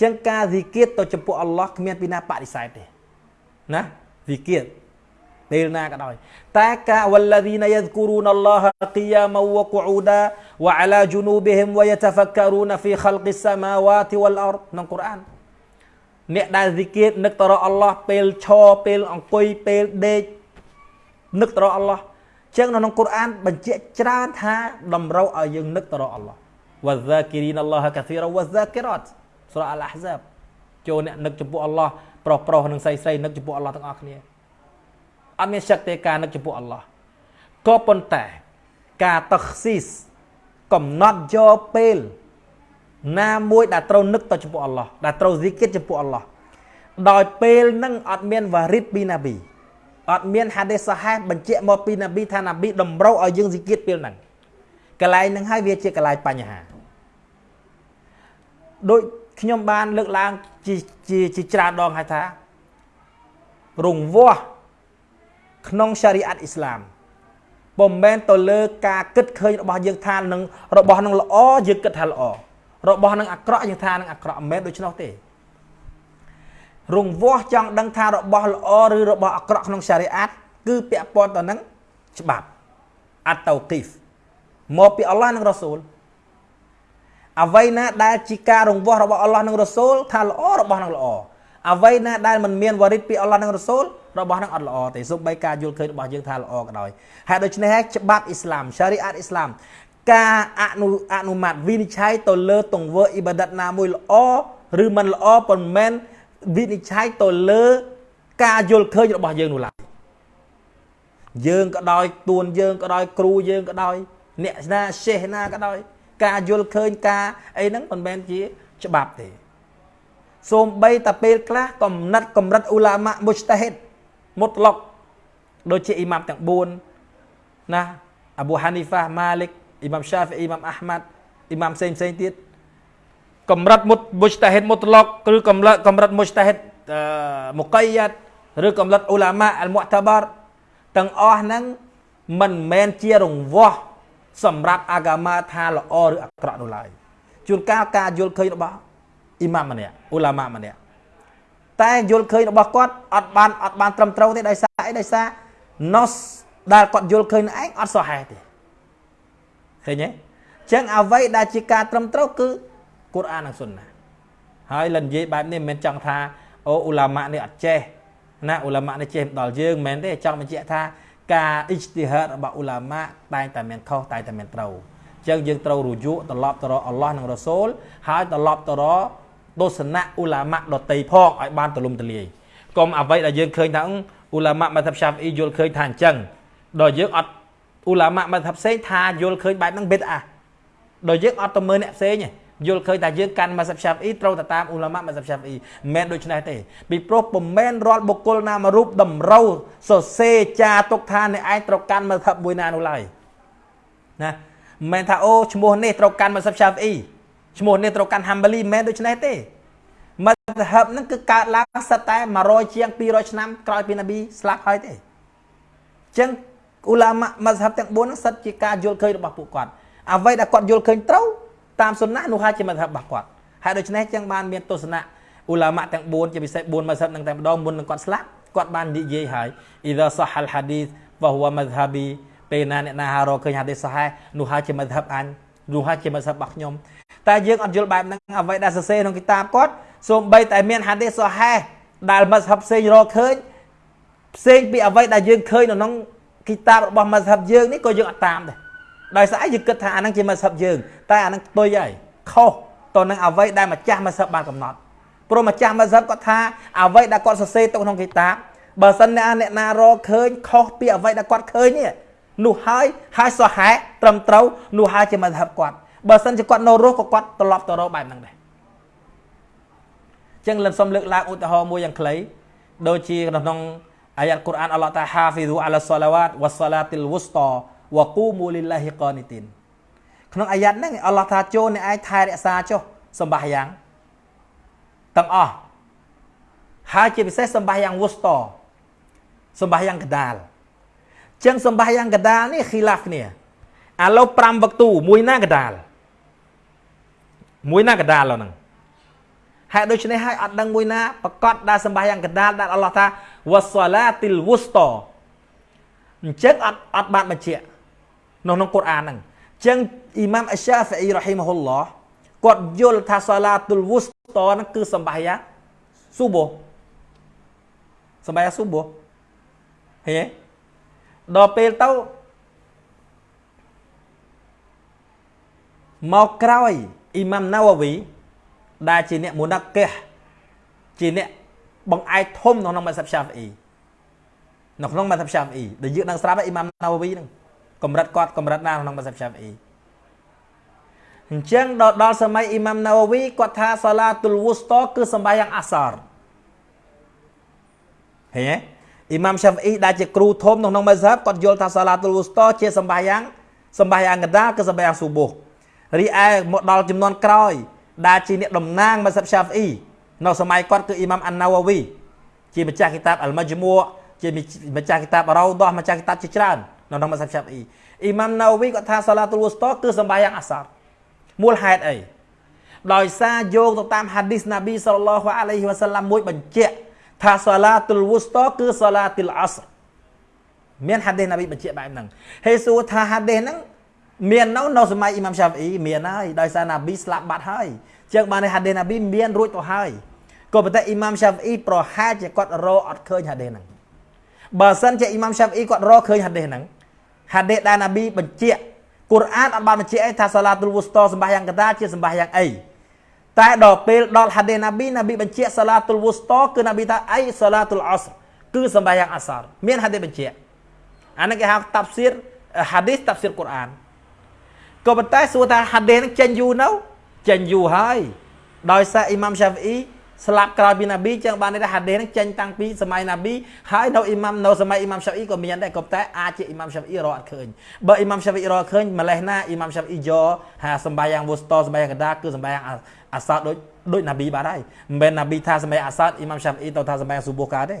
A: ចឹងការវិគិតទៅចំពោះអល់ឡោះគ្មានពីណាបដិសេធទេណាវិគិតពេលណាក៏ដោយតែការវលធីនយស្គូរូនអល់ឡោះគីយ៉ាមវកូអ៊ូដាវអាឡាជូនូបហ៊ីមវយតហ្វការូនហ្វីខលកសមាវ៉ាតវលអរក្នុងកូរ៉ានអ្នកដែលវិគិតនឹកទៅរកអល់ឡោះពេលឈរពេលអង្គុយពេលដេកនឹកទៅរកអល់ឡោះ ចឹងនៅក្នុងកូរ៉ានបញ្ជាក់ច្រើនថាតម្រូវឲ្យយើងនឹកទៅរកអល់ឡោះវ៉ាហ្សាគីរីនអល់ឡោះកាស៊ីរវ៉ាហ្សាគីរ៉ាត់សូរ៉ាអល់អាហ្សាបចូលអ្នកនឹកចំពោះអល់ឡោះប្រុសប្រុសនិងស្រីស្រីនឹកចំពោះអល់ឡោះទាំងអស់គ្នាអត់មានសក្តិការនឹកចំពោះអល់ឡោះក៏ប៉ុន្តែការតខស៊ីសកំណត់យកពេលណាមួយដែលត្រូវនឹកទៅចំពោះអល់ឡោះដែលត្រូវហ្ស៊ីគិតចំពោះអល់ឡោះដោយពេលនឹងអត់មានវ៉ារិតពីណាប៊ី អត់មានហាឌីសសាហេបញ្ជាក់មកពីណាប៊ីថាណាប៊ីតម្រូវឲ្យយើងស៊ីគិតពេលហ្នឹងកន្លែងហ្នឹងហើយវាជាកន្លែងបញ្ហាដូចខ្ញុំបានលើកឡើងជាជាច្រើនដងហើយថារង្វាស់ក្នុងសារីអាត់អ៊ីស្លាមពុំមែនទៅលើការគិតឃើញរបស់យើងថានឹងរបស់នឹងល្អយើងគិតថាល្អរបស់នឹងអាក្រក់យើងថានឹងអាក្រក់មិនមែនដូច្នោះទេ រង្វាស់ចង់ដឹងថារបស់ល្អឬរបស់អាក្រក់ក្នុងសារីអាត់គឺពាក់ព័ន្ធទៅនឹងច្បាប់អាតតូគីហ្វមកពីអល់ឡោះនិងរ៉ាស៊ូលអ្វីណាដែលជាការរង្វាស់របស់អល់ឡោះនិងរ៉ាស៊ូលថាល្អរបស់នឹងល្អអ្វីណាដែលមិនមានវ៉ារីតពីអល់ឡោះនិងរ៉ាស៊ូលរបស់នឹងអត់ល្អទេសូម្បីការយល់ឃើញរបស់យើងថាល្អក៏ដោយហើយដូច្នេះហើយច្បាប់អ៊ីស្លាមសារីអាតអ៊ីស្លាមការអនុអនុម័តវិនិច្ឆ័យទៅលើទង្វើអ៊ីបាដិតណាមួយល្អឬមិនល្អប៉ុន្មាន វិនិច្ឆ័យទៅលើ ការយល់ឃើញរបស់យើងនោះឡើយយើងក៏ដោយទួនយើងក៏ដោយគ្រូយើងក៏ដោយអ្នកណាសេះណាក៏ដោយ ការយល់ឃើញការអីហ្នឹងមិនមែនជាច្បាប់ទេសូម្បីតែពេលខ្លះកំណត់កម្រិតអ៊ូឡាម៉ាមុស្តាហិតមុតឡុកដូចជាអ៊ីម៉ាមទាំង4ណាអាប៊ូហានីហ្វាម៉ាលិកអ៊ីម៉ាមឆាហ្វីអ៊ីម៉ាមអាហ្មាត់អ៊ីម៉ាមផ្សេងផ្សេងទៀត កម្រិតមុតមុស្តាហិតមុតឡុកឬកម្រិតកម្រិតមុស្តាហិតមុកៃយ៉ាត់ឬកម្រិតអ៊ូឡាម៉ាអលមុតបារទាំងអស់ហ្នឹងមិនមែនជារង្វាស់សម្រាប់អាកាម៉ាថាល្អឬអាក្រក់នោះឡើយជួនកាលការយល់ឃើញរបស់អ៊ីម៉ាមម្នាក់អ៊ូឡាម៉ាម្នាក់តែយល់ឃើញរបស់គាត់អត់បានអត់បានត្រឹមត្រូវទេដោយសារអីដោយសារ nos ដែលគាត់យល់ឃើញឯងអត់សោះហេតុទេឃើញទេអញ្ចឹងអ្វីដែលជាការត្រឹមត្រូវគឺ កូរ៉ាននិងស៊ុនណាហើយលនិយាយបែបនេះមិនមែនចង់ថាអូអ៊ូឡាម៉ានេះអត់ចេះណាអ៊ូឡាម៉ានេះចេះដល់យើងមិនមែនទេចង់បញ្ជាក់ថាការអ៊ីជ្ទីហាតរបស់អ៊ូឡាម៉ាតែងតែមានខុសតែងតែមានត្រូវអញ្ចឹងយើងត្រូវរយក់ត្រឡប់ទៅរកអល់ឡោះនិងរ៉ូសូលហើយត្រឡប់ទៅរកទស្សនៈអ៊ូឡាម៉ាដតីផងឲ្យបានទលំទលាយកុំអ្វីដែលយើងឃើញថាអ៊ូឡាម៉ាមកថាឆាហ្វអ៊ីយល់ឃើញថាអញ្ចឹងដល់យើងអត់អ៊ូឡាម៉ាមកថាផ្សេងថាយល់ឃើញបែបហ្នឹងបិទអាដល់យើងអត់ទៅមើលអ្នកផ្សេងទេ យល់ឃើញថាយើងកាន់មកសាប់ឆាប់អ៊ីត្រូវទៅតាមអ៊ូឡាម៉ាមកសាប់ឆាប់អ៊ីមិនមែនដូច្នេះទេពីព្រោះពុំមែនរាល់បុគ្គលណាមួយរូបតម្រូវសរសេរចាទុកថាអ្នកឯងត្រូវកាន់មកថាប់មួយណានោះឡើយណាមិនមែនថាអូឈ្មោះនេះត្រូវកាន់មកសាប់ឆាប់អ៊ីឈ្មោះនេះត្រូវកាន់ហាំបាលីមិនមែនដូច្នេះទេមធ្ហបហ្នឹងគឺកើតឡើងសិតតែ100ជាង200ឆ្នាំក្រោយពីនប៊ីស្លាប់ហើយទេអញ្ចឹងអ៊ូឡាម៉ាមធ្ហបទាំង4ហ្នឹងសិតជាការយល់ឃើញរបស់ពួកគាត់អ្វីដែលគាត់យល់ឃើញត្រូវ តាមសុណានោះហើយជាមធ្ហបរបស់គាត់ហើយដូច្នេះចឹងបានមានទស្សនៈអ៊ូឡាម៉ាទាំង4ជាពិសេស4មធ្ហបនឹងតែម្ដងមុននឹងគាត់ស្លាប់គាត់បាននិយាយហើយអ៊ីដាសាហលហាឌីសវ៉ហូវមធ្ហប៊ីពេលណាអ្នកណារកឃើញហាឌីសសាហេនោះហើយជាមធ្ហបអញនោះហើយជាមធ្ហបរបស់ខ្ញុំតែយើងអត់យល់បែបហ្នឹងអ្វីដែលសរសេរក្នុងគីតាបគាត់សូម្បីតែមានហាឌីសសាហេដែលមធ្ហបផ្សេងរកឃើញផ្សេងពីអ្វីដែលយើងឃើញនៅក្នុងគីតាបរបស់មធ្ហបយើងនេះក៏យើងអត់តាមដែរ ដោយសារយើងគិតថាអាហ្នឹងជាមធ្ហបយើងតែអាហ្នឹងផ្ទុយហើយខុសទៅនឹងអ្វីដែលម្ចាស់មធ្ហបបានកំណត់ព្រោះម្ចាស់មធ្ហបគាត់ថាអ្វីដែលគាត់សរសេរទុកក្នុងគីតាបបើសិនអ្នកអ្នកណារកឃើញខុសពីអ្វីដែលគាត់ឃើញនេះនោះហើយហើយសោះហែត្រឹមត្រូវនោះហើយជាមធ្ហបគាត់បើសិនជាគាត់នៅរស់ក៏គាត់ត្រឡប់ទៅរកបែបហ្នឹងដែរចឹងលិនសុំលើកឡើងឧទាហរណ៍មួយយ៉ាងខ្លីដូចជាក្នុងអាយ៉ាត់កូរ៉ានអល់ឡោះតាហាហ្វីស៊ូអាឡាសាឡាវ៉ាតវ៉ាសាឡាទីលវុស្តា វ៉ាគូមូលីឡាហ៊ីកានីទីនក្នុងអាយ៉ាត់ហ្នឹងអល់ឡោះថាចូលអ្នកឯងថែរក្សាចុះ
B: សម្បាយ៉ាងទាំងអស់ហើយជាពិសេសសម្បាយ៉ាងវុស្តសម្បាយ៉ាងកដាលចឹងសម្បាយ៉ាងកដាលនេះខីឡាស់គ្នាឥឡូវ5វឹកទូមួយណាកដាលមួយណាកដាលហ្នឹងហេតុដូច្នេះហើយអត់ដឹងមួយណាប្រកាសដែលសម្បាយ៉ាងកដាលដែលអល់ឡោះថាវ៉ាសាឡាទីលវុស្តអញ្ចឹងអត់អត់បានបញ្ជាក់ នៅក្នុងកូរ៉ានហ្នឹងអញ្ចឹងអ៊ីម៉ាមអស្សាហ្វីអ៊ីរ៉ហ៊ីម៉ាហ៊ុលឡោះគាត់យល់ថាសាឡាទុលវុស្តហ្នឹងគឺសម្បាយ៉ាងស៊ូបូសម្បាយ៉ាងស៊ូបូឃើញទេដល់ពេលទៅមកក្រោយអ៊ីម៉ាំណាវ៉ាវីដែលជាអ្នកមូណាកេះជាអ្នកបង្អែកធំនៅក្នុងម៉ាសាប់ឆាហ្វីអ៊ីនៅក្នុងម៉ាសាប់ឆាហ្វីអ៊ីដែលយើងនឹងស្រាប់អ៊ីម៉ាំណាវ៉ាវីហ្នឹង កម្រិតគាត់កម្រិតណាក្នុងម៉ាសាប់ឆាហ្វីអ៊ីអញ្ចឹងដល់ដល់សម័យអ៊ីម៉ាំណាវ៉ាវីគាត់ថាសាឡាទុលវូស្តគឺសម្បាយ៉ាងអាសរឃើញទេអ៊ីម៉ាំឆាហ្វីអ៊ីដែលជាគ្រូធំនៅក្នុងម៉ាសាប់គាត់យល់ថាសាឡាទុលវូស្តជាសម្បាយ៉ាងសម្បាយ៉ាងកដាគឺសម្បាយ៉ាងស៊ូបូរីឯមកដល់ចំនួនក្រោយ ដែលជាអ្នកតំណាងម៉ាសាប់ឆាហ្វីអ៊ីនៅសម័យគាត់គឺអ៊ីម៉ាំអានណាវ៉ាវីជាម្ចាស់គីតាបអលម៉ាជមួជាម្ចាស់គីតាបរ៉ូដោះម្ចាស់គីតាបជាច្រើន នៅក្នុងម៉ាសាប់ឆាហ្វីអ៊ីអ៊ីម៉ាំណាវ៉ាវីគាត់ថាសាឡាទុលវូស្តគឺសម្បាយ៉ាងអាសរមូលហេតុអីដោយសារយោងទៅតាមហាឌីសណាប៊ីសល្លឡោះអាឡៃហ៊ីវ៉ាសាឡាំមួយបញ្ជាក់ថាសាឡាទុលវូស្តគឺសាឡាទុលអស្រមានហាឌីសណាប៊ីបញ្ជាក់បែបហ្នឹងហើយសួរថាហាឌីសហ្នឹងមាននៅនៅសម័យអ៊ីម៉ាំឆាហ្វីអ៊ីមានហើយដោយសារណាប៊ីស្លាប់បាត់ហើយចឹងបានហាឌីសណាប៊ីមានរួចទៅហើយក៏ប៉ុន្តែអ៊ីម៉ាំឆាហ្វីអ៊ីប្រហែលជាគាត់រកអត់ឃើញហាឌីសហ្នឹងបើសិនជាអ៊ីម៉ាំឆាហ្វីអ៊ីគាត់រកឃើញហាឌីសហ្នឹង ហាឌីសដែលណាប៊ីបញ្ជាក់កូរ៉ានអត់បានបញ្ជាក់អីថាសាឡាទុលវូស្តសម្បាសយ៉ាងកតាជាសម្បាសយ៉ាងអីតែដល់ពេលដល់ហាឌីសណាប៊ីណាប៊ីបញ្ជាក់សាឡាទុលវូស្តគឺណាប៊ីថាអីសាឡាទុលអស្រគឺសម្បាសយ៉ាងអសរមានហាឌីសបញ្ជាក់អានេះគេហៅតាប់ស៊ីរហាឌីសតាប់ស៊ីរកូរ៉ានក៏ប៉ុន្តែសួរថាហាឌីសនឹងចេញយូរនៅចេញយូរហើយដោយសារអ៊ីម៉ាំឆាហ្វីអ៊ី ស្លាប់ក្រោយពីណាប៊ីចឹងបានន័យថាហាឌីសនឹងចេញតាំងពីសម័យណាប៊ីហើយនៅអ៊ីម៉ាំនៅសម័យអ៊ីម៉ាំឆាហ្វីអ៊ីក៏មានដែរក៏តែអាចជាអ៊ីម៉ាំឆាហ្វីអ៊ីរកអត់ឃើញបើអ៊ីម៉ាំឆាហ្វីអ៊ីរកឃើញម្លេះណាអ៊ីម៉ាំឆាហ្វីអ៊ីយកហាសម្បាយ៉ាងវូស្តសម្បាយ៉ាងកដាគឺសម្បាយ៉ាងអាសាដូចដូចណាប៊ីបាទហើយមិនមែនណាប៊ីថាសម្បាអាសាអ៊ីម៉ាំឆាហ្វីអ៊ីទៅថាសម្បាយ៉ាងស៊ូបូកាទេ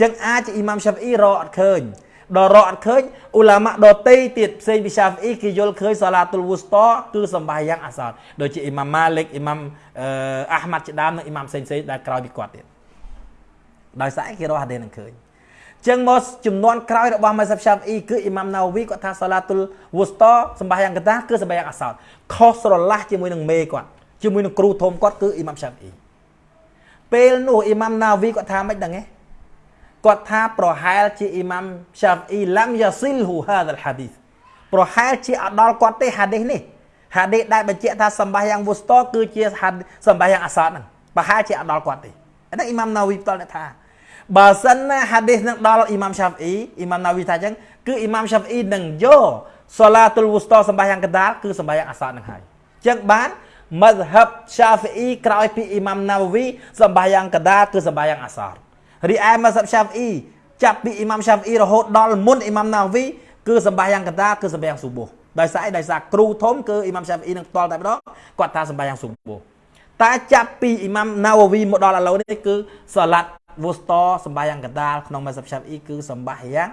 B: ចឹងអាចជាអ៊ីម៉ាំឆាហ្វីអ៊ីរកអត់ឃើញ ដល់រកអត់ឃើញអ៊ូឡាម៉ាដតេទៀតផ្សេងពីសាហ្វីអ៊ីគេយល់ឃើញសាឡាទុលវូស្តគឺសម្បាយ៉ាងអាសាដូចជាអ៊ីម៉ាំម៉ាលិកអ៊ីម៉ាំអាហ្មាត់ជាដើមនិងអ៊ីម៉ាំផ្សេងផ្សេងដែលក្រោយពីគាត់ទៀតដោយសារគេរកហាឌីនឹងឃើញចឹងមកចំនួនក្រោយរបស់ម៉ាសាប់សាហ្វីអ៊ីគឺអ៊ីម៉ាំណាវីគាត់ថាសាឡាទុលវូស្តសម្បាយ៉ាងកតាគឺសម្បាយ៉ាងអាសាខុសស្រឡះជាមួយនឹងមេគាត់ជាមួយនឹងគ្រូធំគាត់គឺអ៊ីម៉ាំសាហ្វីអ៊ីពេលនោះអ៊ីម៉ាំណាវីគាត់ថាមិនដឹងទេ គាត់ថាប្រហែលជាអ៊ីម៉ាំសាហ្វអ៊ីឡាំយ៉ាស៊ីលហ៊ូហាដលហាឌីសប្រហែលជាអត់ដល់គាត់ទេហាឌីសនេះហាឌីសដែលបញ្ជាក់ថាសម្បាយ៉ាងវូស្តគឺជាសម្បាយ៉ាងអាសាតហ្នឹងប្រហែលជាអត់ដល់គាត់ទេអានេះអ៊ីម៉ាំណាវីផ្ទាល់អ្នកថាបើសិនណាហាឌីសនឹងដល់អ៊ីម៉ាំសាហ្វអ៊ីអ៊ីម៉ាំណាវីថាអញ្ចឹងគឺអ៊ីម៉ាំសាហ្វអ៊ីនឹងយកសូឡាទុលវូស្តសម្បាយ៉ាងកដាលគឺសម្បាយ៉ាងអាសាតហ្នឹងហើយអញ្ចឹងបានមជ្ហបសាហ្វអ៊ីក្រោយពីអ៊ីម៉ាំណាវីសម្បាយ៉ាងកដាលគឺសម្បាយ៉ាងអាសាត រីឯម៉ាសាប់ឆាហ្វអ៊ីចាប់ពីអ៊ីម៉ាំឆាហ្វអ៊ីរហូតដល់មុនអ៊ីម៉ាំណាវីគឺសម្បាយ៉ាងកតាគឺសម្បាយ៉ាងស៊ូបូដោយសារអីដោយសារគ្រូធំគឺអ៊ីម៉ាំឆាហ្វអ៊ីនឹងផ្ទាល់តែម្ដងគាត់ថាសម្បាយ៉ាងស៊ូបូតែចាប់ពីអ៊ីម៉ាំណាវវីមកដល់ឥឡូវនេះគឺសាឡាត់វូស្តសម្បាយ៉ាងកតាក្នុងម៉ាសាប់ឆាហ្វអ៊ីគឺសម្បាយ៉ាង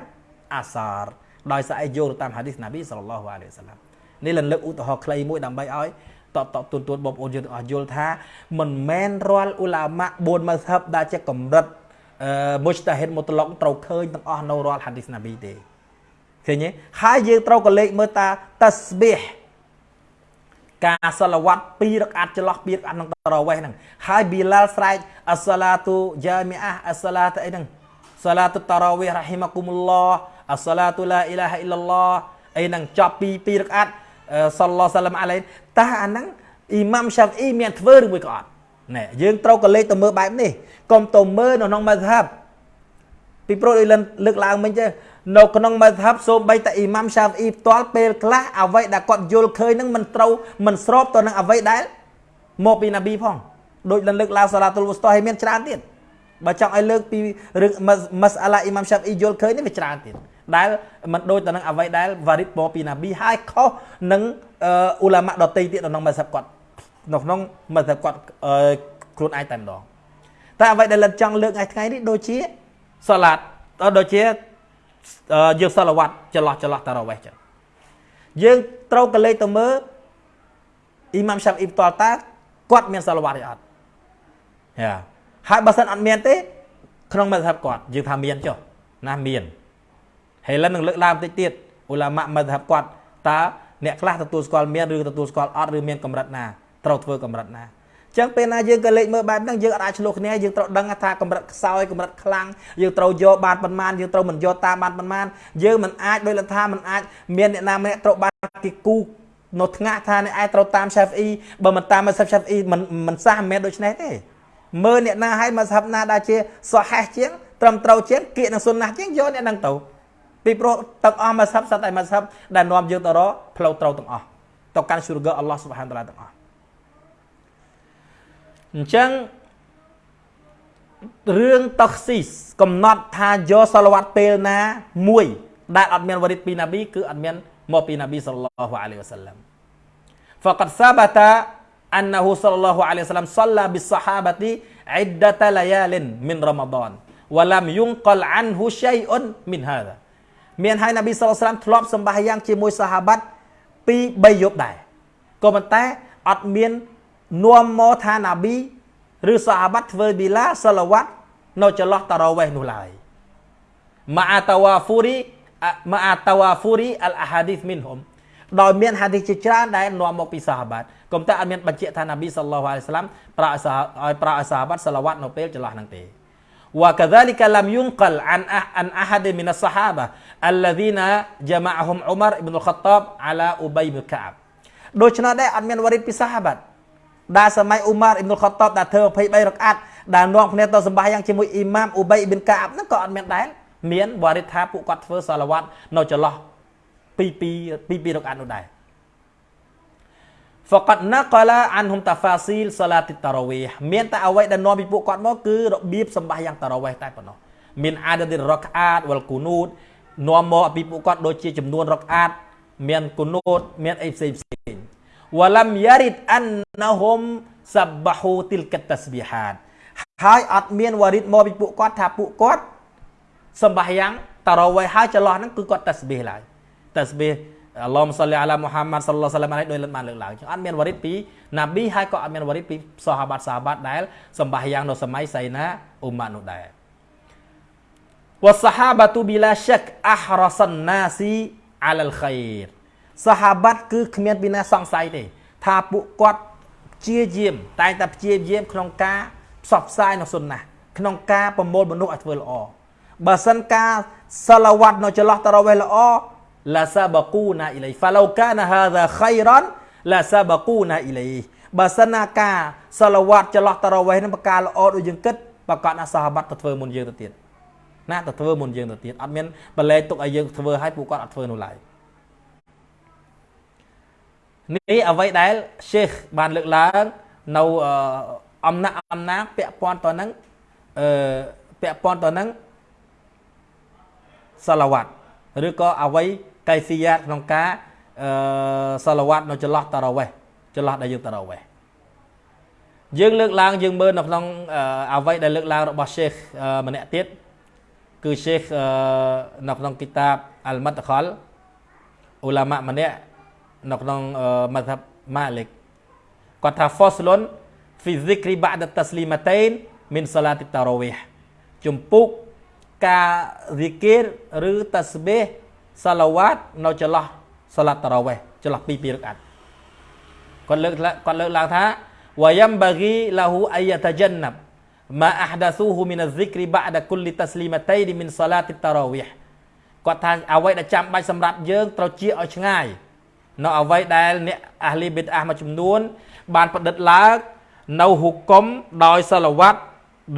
B: អាសារដោយសារអីយកតាមហាឌីសណាប៊ីសល្លឡោះអាឡៃហ៊ីវសាឡាមនេះលន្លឹកឧទាហរណ៍ខ្លីមួយដើម្បីឲ្យតបតបទូនទូនបងប្អូនយើងទាំងអស់យល់ថាមិនមែនរាល់អ៊ូឡាម៉ា4ម៉ាសាប់ដែលជាកម្រិត មុជតាហិតមុតឡុកត្រូវឃើញទាំងអស់នៅរាល់ហាឌីសណាប៊ីទេឃើញទេហើយយើងត្រូវក៏លេខមើលតាតាស្បៀះការសឡាវ៉ាត់2រកអាត់ចន្លោះ2រកអាត់នឹងតរវេះហ្នឹងហើយប៊ីឡាល់ស្រែកអស្សាឡាទូយ៉ាមីអាអស្សាឡាតអីហ្នឹងសាឡាតុតរវេះរ៉ហ៊ីម៉ាគុមុលឡោះអស្សាឡាតុឡាអ៊ីឡាហអ៊ីឡឡោះអីហ្នឹងចប់ពី2រកអាត់សល្លោសាឡាមអាឡៃតើអាហ្នឹងអ៊ីម៉ាំសាហ្វអ៊ីមានធ្វើឬមួយក៏អត់ ណែយើងត្រូវក៏លេខទៅមើលបែបនេះកុំទៅមើលនៅក្នុងម៉ាហាប់ពីព្រោះដូចលើកឡើងមិញទេនៅក្នុងម៉ាហាប់សូម្បីតែអ៊ីម៉ាំសាហ្វអ៊ីផ្ទាល់ពេលខ្លះអ្វីដែលគាត់យល់ឃើញនឹងមិនត្រូវមិនស្របទៅនឹងអ្វីដែលមកពីណាប៊ីផងដូចលលើកឡើងសាឡាតុលវុស្តោឲ្យមានច្រើនទៀតបើចង់ឲ្យលើកពីរឿងម៉ាសអាឡាអ៊ីម៉ាំសាហ្វអ៊ីយល់ឃើញនេះវាច្រើនទៀតដែលមិនដូចទៅនឹងអ្វីដែលវ៉ារីតមកពីណាប៊ីហើយខុសនឹងអ៊ូឡាម៉ាដតីទៀតនៅក្នុងម៉ាសាប់គាត់ នៅក្នុងមធ្យមគាត់អឺខ្លួនឯងតែម្ដងតែអ្វីដែលលិតចង់លើកថ្ងៃថ្ងៃនេះដូចជាសាឡាតដូចជាយើងសាឡវ៉ាត់ចន្លោះចន្លោះតារ៉ាវេះចឹងយើងត្រូវកលេចទៅមើលអ៊ីម៉ាំឆាប់អ៊ីបតលតាគាត់មានសាឡវ៉ាត់ឬអត់យ៉ាហើយបើសិនអត់មានទេ ក្នុងមធ្យមគាត់យើងថាមានចុះណាមានហើយលិននឹងលើកឡើងបន្តិចទៀតអ៊ូឡាម៉ាមធ្យមគាត់តើអ្នកខ្លះទទួលស្គាល់មានឬទទួលស្គាល់អត់ឬមានកម្រិតណា ត្រូវធ្វើកម្រិតណាចឹងពេលណាយើងក៏លេខមើលបែបហ្នឹងយើងអាចឆ្លោះគ្នាយើងត្រូវដឹងថាកម្រិតខ្សោយកម្រិតខ្លាំងយើងត្រូវយកបានប៉ុន្មានយើងត្រូវមិនយកតាមបានប៉ុន្មានយើងមិនអាចដោយលថាមិនអាចមានអ្នកណាម្នាក់ត្រូវបានគេគូនៅថ្ងាក់ថាអ្នកឯងត្រូវតាម Shafi'i បើមិនតាម Shafi'i មិនមិនសះមិនមែនដូច្នេះទេមើលអ្នកណាឲ្យមកសាប់ណាដែលជាសហេះជាងត្រឹមត្រូវជាងគៀកនឹងសុនណាជាងយកអ្នកហ្នឹងទៅពីព្រោះទាំងអស់មកសាប់សត្វតែមកសាប់ដែលនាំយើងទៅរកផ្លូវត្រូវទាំងអស់ទៅកាន់ syurga Allah Subhanahu wa taala ទាំងអស់ អញ្ចឹងរឿងតខស៊ីសកំណត់ថាយកសាឡវ៉ាត់ពេលណាមួយដែលអត់មានវរិទ្ធពីណាប៊ីគឺអត់មានមកពីណាប៊ីសល្លឡោះអាឡៃវ៉ាសាឡាំ فقد ثبت أنه صلى الله عليه وسلم صلى بالصحابة عدة ليال من رمضان ولم ينقل عنه شيء من هذا មានហើយណាប៊ីសល្លឡាមធ្លាប់សម្បាយ៉ាងជាមួយសាហាបាត់ពី3យប់ដែរក៏ប៉ុន្តែអត់មាន នាំមកថាណាប៊ីឬសាហាបាត់ធ្វើប៊ីឡាសាឡាវ៉ាត់នៅចន្លោះតារ៉ាវេះនោះឡើយម៉ាអាតាវ៉ាហ្វូរីម៉ាអាតាវ៉ាហ្វូរីអលអាហាឌីសមីនហុំដោយមានហាឌីសជាច្រើនដែលនាំមកពីសាហាបាត់កុំតែអត់មានបញ្ជាក់ថាណាប៊ីសល្លោះអាឡៃសាឡាមប្រាក់ឲ្យប្រាក់ឲ្យសាហាបាត់សាឡាវ៉ាត់នៅពេលចន្លោះហ្នឹងទេ وكذلك لم ينقل عن عن احد من الصحابه الذين جمعهم عمر بن الخطاب على ابي بن كعب ដូច្នោះដែរអត់មានវរិទ្ធពីសាហាបាត់ ដែលសម័យអ៊ូម៉ារអ៊ីបនុលខតបដែលធ្វើ23រកអាត់ដែលនាំគ្នាទៅសម្បាយ៉ាងជាមួយអ៊ីម៉ាមអ៊ូបៃប៊ីនកាអាប់ហ្នឹងក៏អត់មានដែរមានវរិទ្ធថាពួកគាត់ធ្វើសាឡាវ៉ាត់នៅចន្លោះពីពីពីពីរកអាត់នោះដែរ فقط نقل عنهم تفاصيل صلاه التراويح មានតែអ្វីដែលនាំពីពួកគាត់មកគឺរបៀបសម្បាយ៉ាងតារ៉ាវេះតែប៉ុណ្ណោះមានអាដិរកអាតវលគូនូតនាំមកពីពួកគាត់ដូចជាចំនួនរកអាតមានគូនូតមានអីផ្សេងផ្សេង walam yarid annahum sabbahu tilkat tasbihat ហើយអត់មានវរិតមកពីពួកគាត់ថាពួកគាត់សម្បាយ៉ាងតារ៉ាវេហើយចន្លោះហ្នឹងគឺគាត់តាស្បៀឡើយតាស្បៀអល់ឡោះសលីអាឡាមូហាម៉ាត់សល្លោះសាឡាមអាឡៃដោយលិតបានលើកឡើងចឹងអត់មានវរិតពីណាប៊ីហើយក៏អត់មានវរិតពីសាហាបាត់សាហាបាត់ដែលសម្បាយ៉ាងនៅសម័យសៃណាអ៊ុម៉ាត់នោះដែរវ៉ាសាហាបាទូប៊ីឡាឆាក់អះរ៉ាសានណាស៊ីអាឡាល់ខៃរសា ហាបាត់គឺគ្មានពីណាសង្ស័យទេ ថាពួកគាត់ព្យាយាម តែងតែព្យាយាមក្នុងការផ្សព្វផ្សាយនៅសុនណាក្នុងការប្រមូលមនុស្សឲ្យធ្វើល្អបើសិនការសាឡាវ៉ាត់នៅចន្លោះតារ៉ាវេះល្អឡាសាបកូណាអ៊ីឡៃហ្វាឡូកានហាហ្សាខៃរ៉ានឡាសាបកូណាអ៊ីឡៃបើសិនណាការសាឡាវ៉ាត់ចន្លោះតារ៉ាវេះនឹងប្រការល្អដូចយើងគិតប្រកាសណាសាហាបាត់ទៅធ្វើមុនយើងទៅទៀតណាទៅធ្វើមុនយើងទៅទៀតអត់មានបលែទុកឲ្យយើងធ្វើឲ្យពួកគាត់អត់ធ្វើនោះឡើយ នេះអ្វីដែល Sheikh បានលើកឡើងនៅអំណាចអំណាចពាក់ព័ន្ធទៅនឹងអឺពាក់ព័ន្ធទៅនឹងសាឡាវ៉ាត់ឬក៏អ្វីកៃស៊ីយ៉ាក្នុងការអឺសាឡាវ៉ាត់នៅចន្លោះតារ៉វេះចន្លោះដែលយើងតារ៉វេះយើងលើកឡើងយើងមើលនៅក្នុងអ្វីដែលលើកឡើងរបស់ Sheikh ម្នាក់ទៀតគឺ Sheikh នៅក្នុងគីតាប Al-Madkhal ឧឡាម៉ាម្នាក់ នៅក្នុងមធ្យមម៉ាលិកគាត់ថា faslun fi dhikri ba'da taslimatain min salati tarawih ជំពូកការ zikir ឬ tasbih សាឡាវ៉ាតនៅចន្លោះសាឡាតតារ៉ាវេះចន្លោះពីពីរកាត់គាត់លើកគាត់លើកឡើងថាវយ៉ាំបាហ្គីឡាហ៊ូអាយតជន្នបម៉ាអះដាស៊ូហ៊ូមីនហ្សិគ្រីបាដាគុលលីតស្លីម៉ាតៃមីនសាឡាតតារ៉ាវីហ៍គាត់ថាអ្វីដែលចាំបាច់សម្រាប់យើងត្រូវជាឲ្យឆ្ងាយ នៅអ្វីដែលអ្នកអាហ្លីប៊ីតអាមួយចំនួន បានប្រឌិតឡើងនៅហុកុំដោយសាឡាវ៉ាត់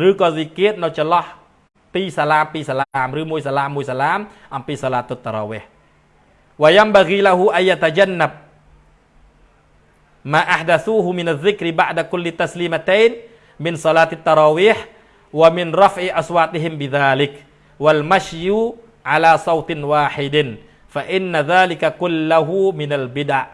B: ឬក៏ស៊ីគៀតនៅចន្លោះពីរសាឡាមពីរសាឡាមឬមួយសាឡាមមួយសាឡាមអំពីសាឡាតុតតារ៉ាវេះវយ៉ាំបាហ្គីឡាហ៊ូអាយតជន្នបម៉ាអះដាស៊ូហ៊ូមីនហ្សិគ្រីបាដាគុលលីតស្ فإن ذلك كله من البدع.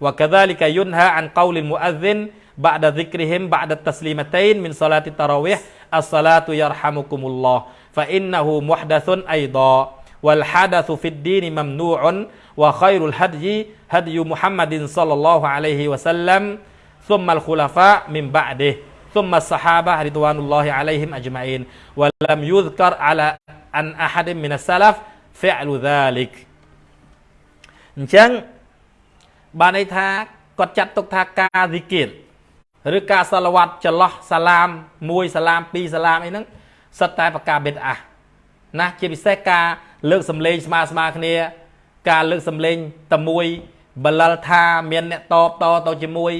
A: وكذلك ينهى عن قول المؤذن بعد ذكرهم بعد التسليمتين من صلاة التراويح الصلاة يرحمكم الله فإنه محدث أيضا. والحدث في الدين ممنوع وخير الهدي هدي محمد صلى الله عليه وسلم ثم الخلفاء من بعده ثم الصحابة رضوان الله عليهم أجمعين. ولم يذكر على أن أحد من السلف فعل ذلك. អញ្ចឹងបានន័យថាគាត់ចាត់ទុកថាការស៊ីគៀតឬការសាឡវ៉ាត់ចន្លោះសាឡាម1សាឡាម2សាឡាមអីហ្នឹងសិតតែប្រការបិទអះណាជាពិសេសការលើកសំឡេងស្មើស្មើគ្នា ការលើកសំឡេងតែមួយបលលថាមានអ្នកតបតទៅជាមួយ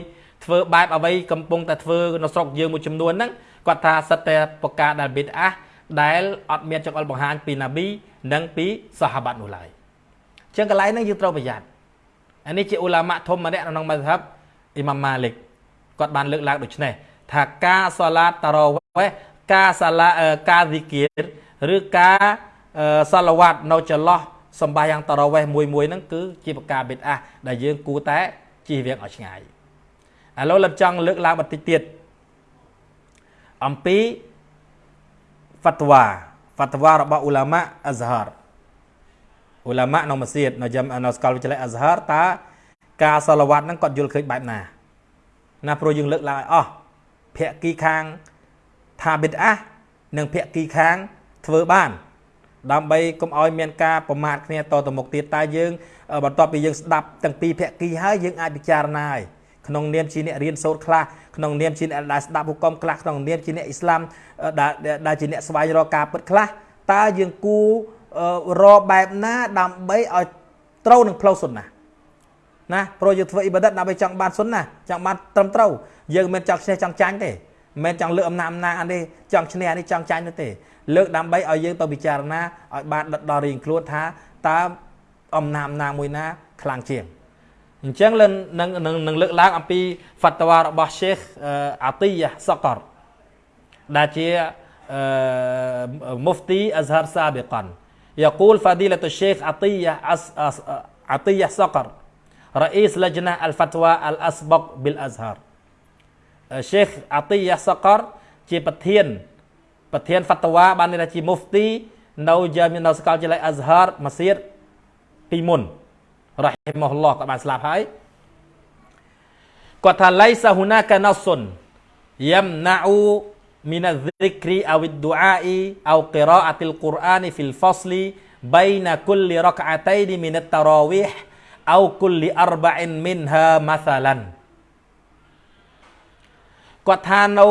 A: ធ្វើបែបអ្វីកំពុងតែធ្វើនៅស្រុកយើងមួយចំនួនហ្នឹងគាត់ថាសិតតែប្រកាសដែលបិទអះដែលអត់មានចង្អុលបង្ហាញពីណាប៊ីនិងពីសាហាបាត់នោះឡើយ ចឹងកន្លែងហ្នឹងយើងត្រូវប្រយ័ត្នអានេះជាអ៊ូឡាម៉ាធំម្នាក់នៅក្នុងមជ្ឈិបអ៊ីម៉ាំម៉ាលិកគាត់បានលើកឡើងដូចនេះថាការសាឡាតតារ៉វេះការសាឡាការស៊ីគៀរឬការសាឡវ៉ាត់នៅចន្លោះសម្បាយ៉ាងតារ៉វេះមួយមួយហ្នឹងគឺជាប្រការបិទអះដែលយើងគួរតែជៀសវាងឲ្យឆ្ងាយឥឡូវលឹមចង់លើកឡើងបន្តិចទៀតអំពីហ្វាត់វ៉ាហ្វាត់វ៉ារបស់អ៊ូឡាម៉ាអាហ្សារ អ៊ូឡាម៉ានៅម៉ាស៊ីតនៅចាំនៅសាកលវិទ្យាល័យអាហ្សារតើការសាឡវ៉ាត់ហ្នឹងគាត់យល់ឃើញបែបណាណាព្រោះយើងលើកឡើងឲ្យអស់ភាគីខាងថាបិទអះនិងភាគីខាងធ្វើបានដើម្បីកុំឲ្យមានការប្រមាថគ្នាតទៅមុខទៀតតែយើងបន្ទាប់ពីយើងស្ដាប់ទាំងពីរភាគីហើយយើងអាចពិចារណាហើយក្នុងនាមជាអ្នករៀនសូត្រខ្លះក្នុងនាមជាអ្នកដែលស្ដាប់ហុកមខ្លះក្នុងនាមជាអ្នកអ៊ីស្លាមដែលជាអ្នកស្វែងរកការពិតខ្លះតើយើងគូរ កបែបណាដើម្បីឲ្យត្រូវនឹងផ្លូវសុនណាណាព្រោះយើងធ្វើអ៊ីបាដិតដើម្បីចង់បានសុនណាចង់បានត្រឹមត្រូវយើងមិនចង់ឈ្នះចង់ចាញ់ទេមិនចង់លើកអំណាចអំណាចអានេះចង់ឈ្នះអានេះចង់ចាញ់នោះទេលើកដើម្បីឲ្យយើងទៅពិចារណាឲ្យបានដិតដល់រៀងខ្លួនថាតើអំណាចអំណាចមួយណាខ្លាំងជាងអញ្ចឹងនឹងនឹងនឹងលើកឡើងអំពីហ្វាត់វ៉ារបស់ Sheikh Atiyah Saqar ដែលជា Mufti Azhar Sabiqan يقول فضيلة الشيخ عطية عطية صقر رئيس لجنة الفتوى الأسبق بالأزهر الشيخ عطية صقر ជាប្រធានប្រធានហ្វាត់វ៉ាបានន័យថាជាមុហ្ទីនៅជានៅសាកលវិទ្យាល័យអាហ្ហារម៉ាសៀតពីមុនរ៉ាហ៊ីម៉ាហ៊ុលឡោះគាត់បានស្លាប់ហើយគាត់ថាឡៃសាហ៊ូណាកាណាសុនយ៉ាំណាអ៊ូ min adh-dhikri aw ad-du'a'i aw qira'atil Qur'ani fil fasli baina kulli rak'ataini min at-tarawih aw kulli arba'in minha mathalan គាត់ថានៅ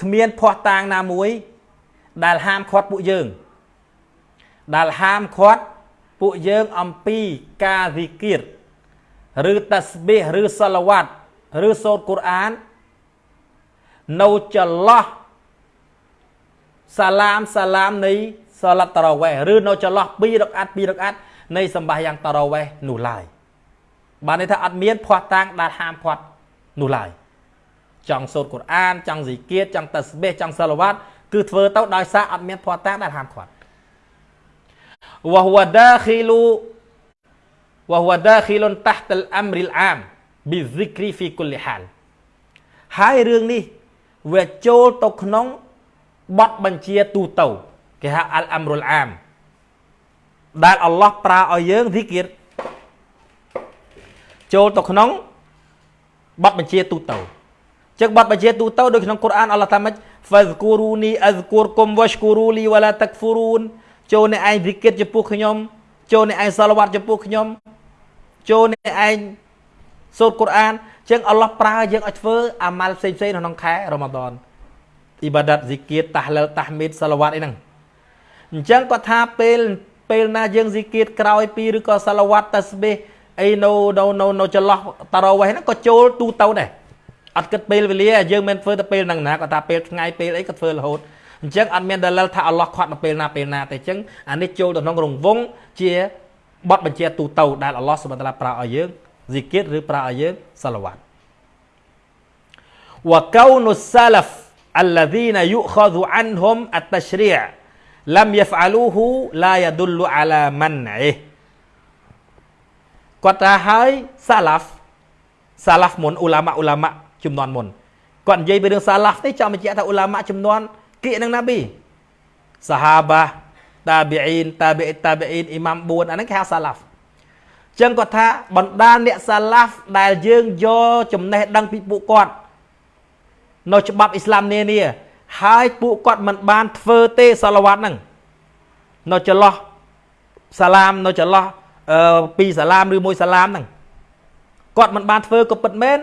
A: គ្មានភ័ស្តុតាងណាមួយ ដែលហាមឃាត់ពួកយើង ដែលហាមឃាត់ពួកយើងអំពីការវិគិតឬតាស្បិះឬសលវ័តឬសូត្រកូរ៉ាន នៅចន្លោះសាឡាមសាឡាមនៃសាឡាត់តារ៉ាវេះឬនៅចន្លោះ2រកអាត់2រកអាត់នៃសម្បាយ៉ាងតារ៉ាវេះនោះឡើយបានន័យថាអត់មានភ័ស្តុតាងដែលហាមឃាត់នោះឡើយចង់សូត្រកូរ៉ានចង់ស៊ីគៀតចង់តាស្បេះចង់សាឡាវ៉ាត់គឺធ្វើទៅដោយសារអត់មានភ័ស្តុតាងដែលហាមឃាត់វ៉ាហ៊វដាខីលូវ៉ាហ៊វដាខីលុនតាស់តលអាំរីលអាមប៊ីហ្សិគ្រីហ្វីគុលលីហាលហើយរឿងនេះ វាចូលទៅក្នុងបទបញ្ជាទូទៅគេហៅអលអាំរុលអាមដែលអល់ឡោះប្រើឲ្យយើងទីគៀតចូលទៅក្នុងបទបញ្ជាទូទៅចឹងបទបញ្ជាទូទៅដូចក្នុងកូរ៉ានអល់ឡោះថាម៉េច fazkuruni azkurkum washkuru li wala takfurun ចូលអ្នកឯងទីគិតចំពោះខ្ញុំចូលអ្នកឯងសាឡវ៉ាត់ចំពោះខ្ញុំចូលអ្នកឯងសូត្រកូរ៉ាន ចឹងអល់ឡោះប្រើយើងឲ្យធ្វើអាម៉ាល់ផ្សេងផ្សេងក្នុងខែរ៉ម៉ាដនអ៊ីបាដាតស៊ីគៀតតាហ្លលតាហ្មីតសាឡាវ៉ាត់អីហ្នឹងអញ្ចឹងគាត់ថាពេលពេលណាយើងស៊ីគៀតក្រោយពីឬក៏សាឡាវ៉ាត់តាស្បេះអីនៅនៅនៅនៅចន្លោះតារ៉វេះហ្នឹងក៏ចូលទូទៅដែរអត់គិតពេលវេលាយើងមិនធ្វើទៅពេលហ្នឹងណាគាត់ថាពេលថ្ងៃពេលអីក៏ធ្វើរហូតអញ្ចឹងអត់មានដលិលថាអល់ឡោះខាត់នៅពេលណាពេលណាទេអញ្ចឹងអានេះចូលទៅក្នុងរង្វង់ជាបទបញ្ជាទូទៅដែលអល់ឡោះសុបតាឡាប្រើឲ្យយើង ស៊ីគៀតឬប្រើឲ្យយើងសាឡាវ៉ាត់ وكون السلف الذين يؤخذ عنهم التشريع لم يفعلوه لا يدل على منعه គាត់ថាហើយសាឡាហ្វ
B: សាឡាហ្វមុនអ៊ូឡាម៉ាអ៊ូឡាម៉ាចំនួនមុនគាត់និយាយពីរឿងសាឡាហ្វនេះចង់បញ្ជាក់ថាអ៊ូឡាម៉ាចំនួនគៀកនឹងណាប៊ីសាហាបាតាប៊ីអ៊ីនតាប៊ីតាប៊ីអ៊ីនអ៊ីម៉ាំ4អាហ្នឹងគេហៅសាឡាហ្វ ចឹងគាត់ថាបណ្ដាអ្នកសាឡាហ្វដែលយើងយកចំណេះដឹងពីពួកគាត់នៅច្បាប់អ៊ីស្លាមនានាហើយពួកគាត់មិនបានធ្វើទេសាឡាវ៉ាត់ហ្នឹងនៅចន្លោះសាឡាមនៅចន្លោះអឺពីរសាឡាមឬមួយសាឡាមហ្នឹងគាត់មិនបានធ្វើក៏ពិតមែន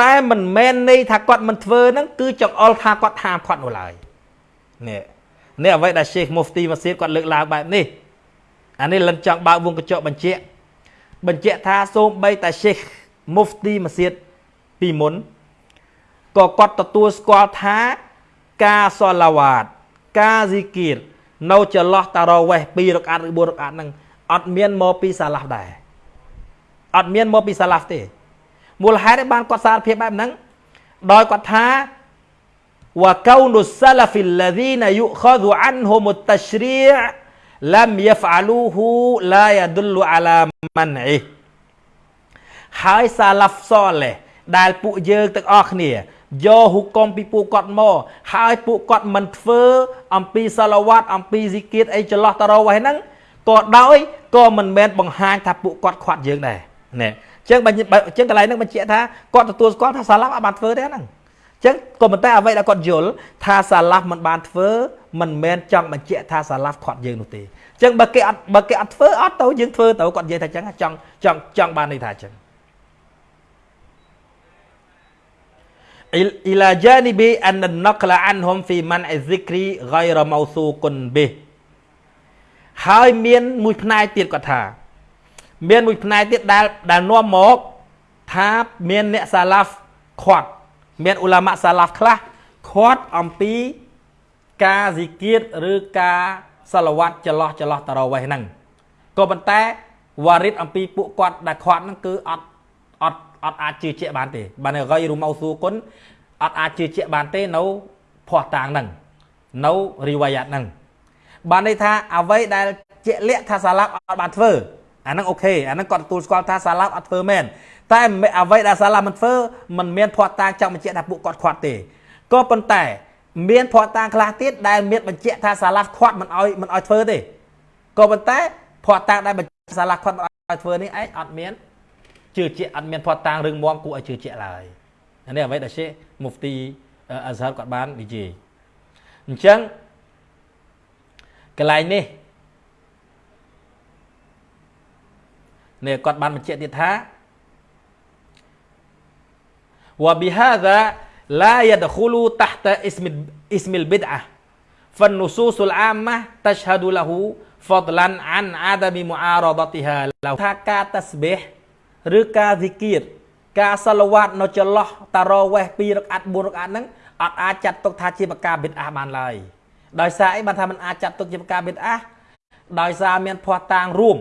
B: តែមិនមែនន័យថាគាត់មិនធ្វើហ្នឹងគឺចង្អុលថាគាត់ហាមគាត់នោះឡើយនេះនេះអ្វីដែល Sheikh Mufti Masjid គាត់លើកឡើងបែបនេះអានេះលិនចង់បើកវងកញ្ចក់បញ្ជាក់ បញ្ជាក់ថាសូម្បីតែ Sheikh Mufti Masjid ពីមុនក៏គាត់ទទួលស្គាល់ថាការសឡាវ៉ាតការស៊ីគៀរនៅចន្លោះតារវេះ2រកាត់ឬ4រកាត់ហ្នឹងអត់មានមកពីសាឡាហ្វដែរអត់មានមកពីសាឡាហ្វទេមូលហេតុបានគាត់សារភាពបែបហ្នឹងដោយគាត់ថាវកោនុសាឡាហ្វីលឡាឌីនយុខ ذ អានហុមុតតជ្រី អ៍លំយហ្វាលូហ៊ូឡាយដុលអាឡាម៉ាន់អ៊ីហើយសាឡាហ្វសលេះដែលពួកយើងទាំងអស់គ្នាយកហុកមពីពួកគាត់មកហើយពួកគាត់មិនធ្វើអំពីសាឡាវ៉ាត់អំពីស៊ីគៀតអីចន្លោះតារ៉ូវហ្នឹងក៏ដោយក៏មិនមែនបង្ហាញថាពួកគាត់ខាត់យើងដែរណែអញ្ចឹងបើអញ្ចឹងកន្លែងហ្នឹងបញ្ជាក់ថាគាត់ទទួលស្គាល់ថាសាឡាហ្វអត់បានធ្វើទេហ្នឹងអញ្ចឹងក៏ប៉ុន្តែអ្វីដែលគាត់យល់ថាសាឡាហ្វមិនបានធ្វើមិនមែនចង់បញ្ជាក់ថាសាឡាហ្វខាត់យើងនោះទេអញ្ចឹងបើគេអត់បើគេអត់ធ្វើអត់ទៅយើងធ្វើទៅគាត់និយាយថាអញ្ចឹងចង់ចង់ចង់បានន័យថាអញ្ចឹង ila janibi an naqla anhum fi man azikri ghayra mawsuqun bih ហើយមានមួយផ្នែកទៀតគាត់ថា មានមួយផ្នែកទៀតដែលដែលនាំមកថាមានអ្នកសាឡាហ្វខាត់ មានអ៊ូឡាម៉ាសាឡាហ្វខ្លះខាត់អំពីការស៊ីគៀតឬការសាឡាវ៉ាត់ចន្លោះចន្លោះតារវេះហ្នឹងក៏ប៉ុន្តែវ៉ារិតអំពីពួកគាត់ដែលខាត់ហ្នឹងគឺអត់អត់អត់អាចជឿជាក់បានទេបានរយរូម៉ៅស៊ូគុនអត់អាចជឿជាក់បានទេនៅភ័ស្តុតាងហ្នឹងនៅរីវ៉ាយ៉ាត់ហ្នឹងបានន័យថាអ្វីដែលជាក់លាក់ថាសាឡាប់អត់បានធ្វើអាហ្នឹងអូខេអាហ្នឹងគាត់ទទួលស្គាល់ថាសាឡាប់អត់ធ្វើមែន តែអ្វីដែលសាឡាប់មិនធ្វើមិនមានភ័ស្តុតាងចង់បញ្ជាក់ថាពួកគាត់ខាត់ទេក៏ប៉ុន្តែ មានភ័ស្តុតាងខ្លះទៀតដែលមានបញ្ជាក់ថាសាឡាប់ខាត់មិនអោយមិនអោយធ្វើទេក៏ប៉ុន្តែភ័ស្តុតាងដែលបញ្ជាក់សាឡាប់ខាត់មិនអោយធ្វើនេះឯងអត់មានជឿជាក់អត់មានភ័ស្តុតាងរឿងមមគួរឲ្យជឿជាក់ឡើយនេះអ្វីដែលជាមុហ្វទីអាហ្សារគាត់បាននិយាយអញ្ចឹងកន្លែងនេះនេះគាត់បានបញ្ជាក់ទៀតថា وبهذا لا يدخل تحت اسم اسم البدعة فالنصوص العامة تشهد له فضلا عن عدم معارضتها ថាការតស្បេះឬការស៊ីគៀតការសឡវ៉ាត់នៅចន្លោះតារវេះ2រកអាត់4រកអាត់ហ្នឹងអត់អាចចាត់ទុកថាជាបកាបិទអាបានឡើយដោយសារអីបានថាมันអាចចាត់ទុកជាបកាបិទអាដោយសារមានភ័ស្តុតាងរួម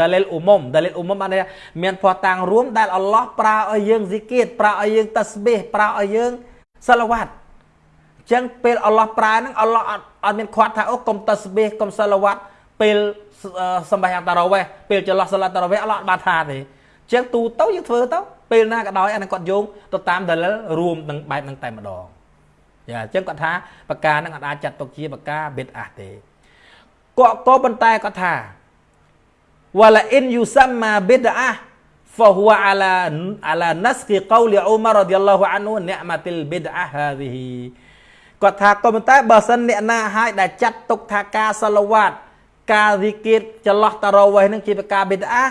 B: ដាលិលអ៊ុមុមដាលិលអ៊ុមុមបានមានភ័ស្តុតាងរួមដែលអល់ឡោះប្រើឲ្យយើងស៊ីគៀតប្រើឲ្យយើងតស្បេះប្រើឲ្យយើងសឡវ៉ាត់អញ្ចឹងពេលអល់ឡោះប្រើហ្នឹងអល់ឡោះអត់អត់មានខាត់ថាអូកុំតស្បេះកុំសឡវ៉ាត់ពេលសម្បះតារវេះពេលចន្លោះសាឡាតារវេះអល់ឡោះអត់បានថាទេចឹងទូទៅយើងធ្វើទៅពេលណាក៏ដោយអានឹងគាត់យោងទៅតាមដលិលរួមនឹងបែបនឹងតែម្ដងយ៉ាអញ្ចឹងគាត់ថាបកានឹងអាចចាត់ទុកជាបកាបិទអះទេក៏ក៏ប៉ុន្តែគាត់ថា វ៉ាឡាអ៊ីនយូសាំម៉ាបិដអាហ្វហ៊ូអាឡាអាឡាណាស់គីកោល
A: អ៊ូម៉ារ៉ាឌីយ៉ាឡោះអានូនិអម៉ាទីលបិដអាហាឌីហ៊ី
B: គាត់ថាក៏ប៉ុន្តែបើសិនអ្នកណាហើយដែលចាត់ទុកថាការសាឡាវ៉ាតការវិគិតចន្លោះតារ៉ូវេះនឹងជាការបិដអា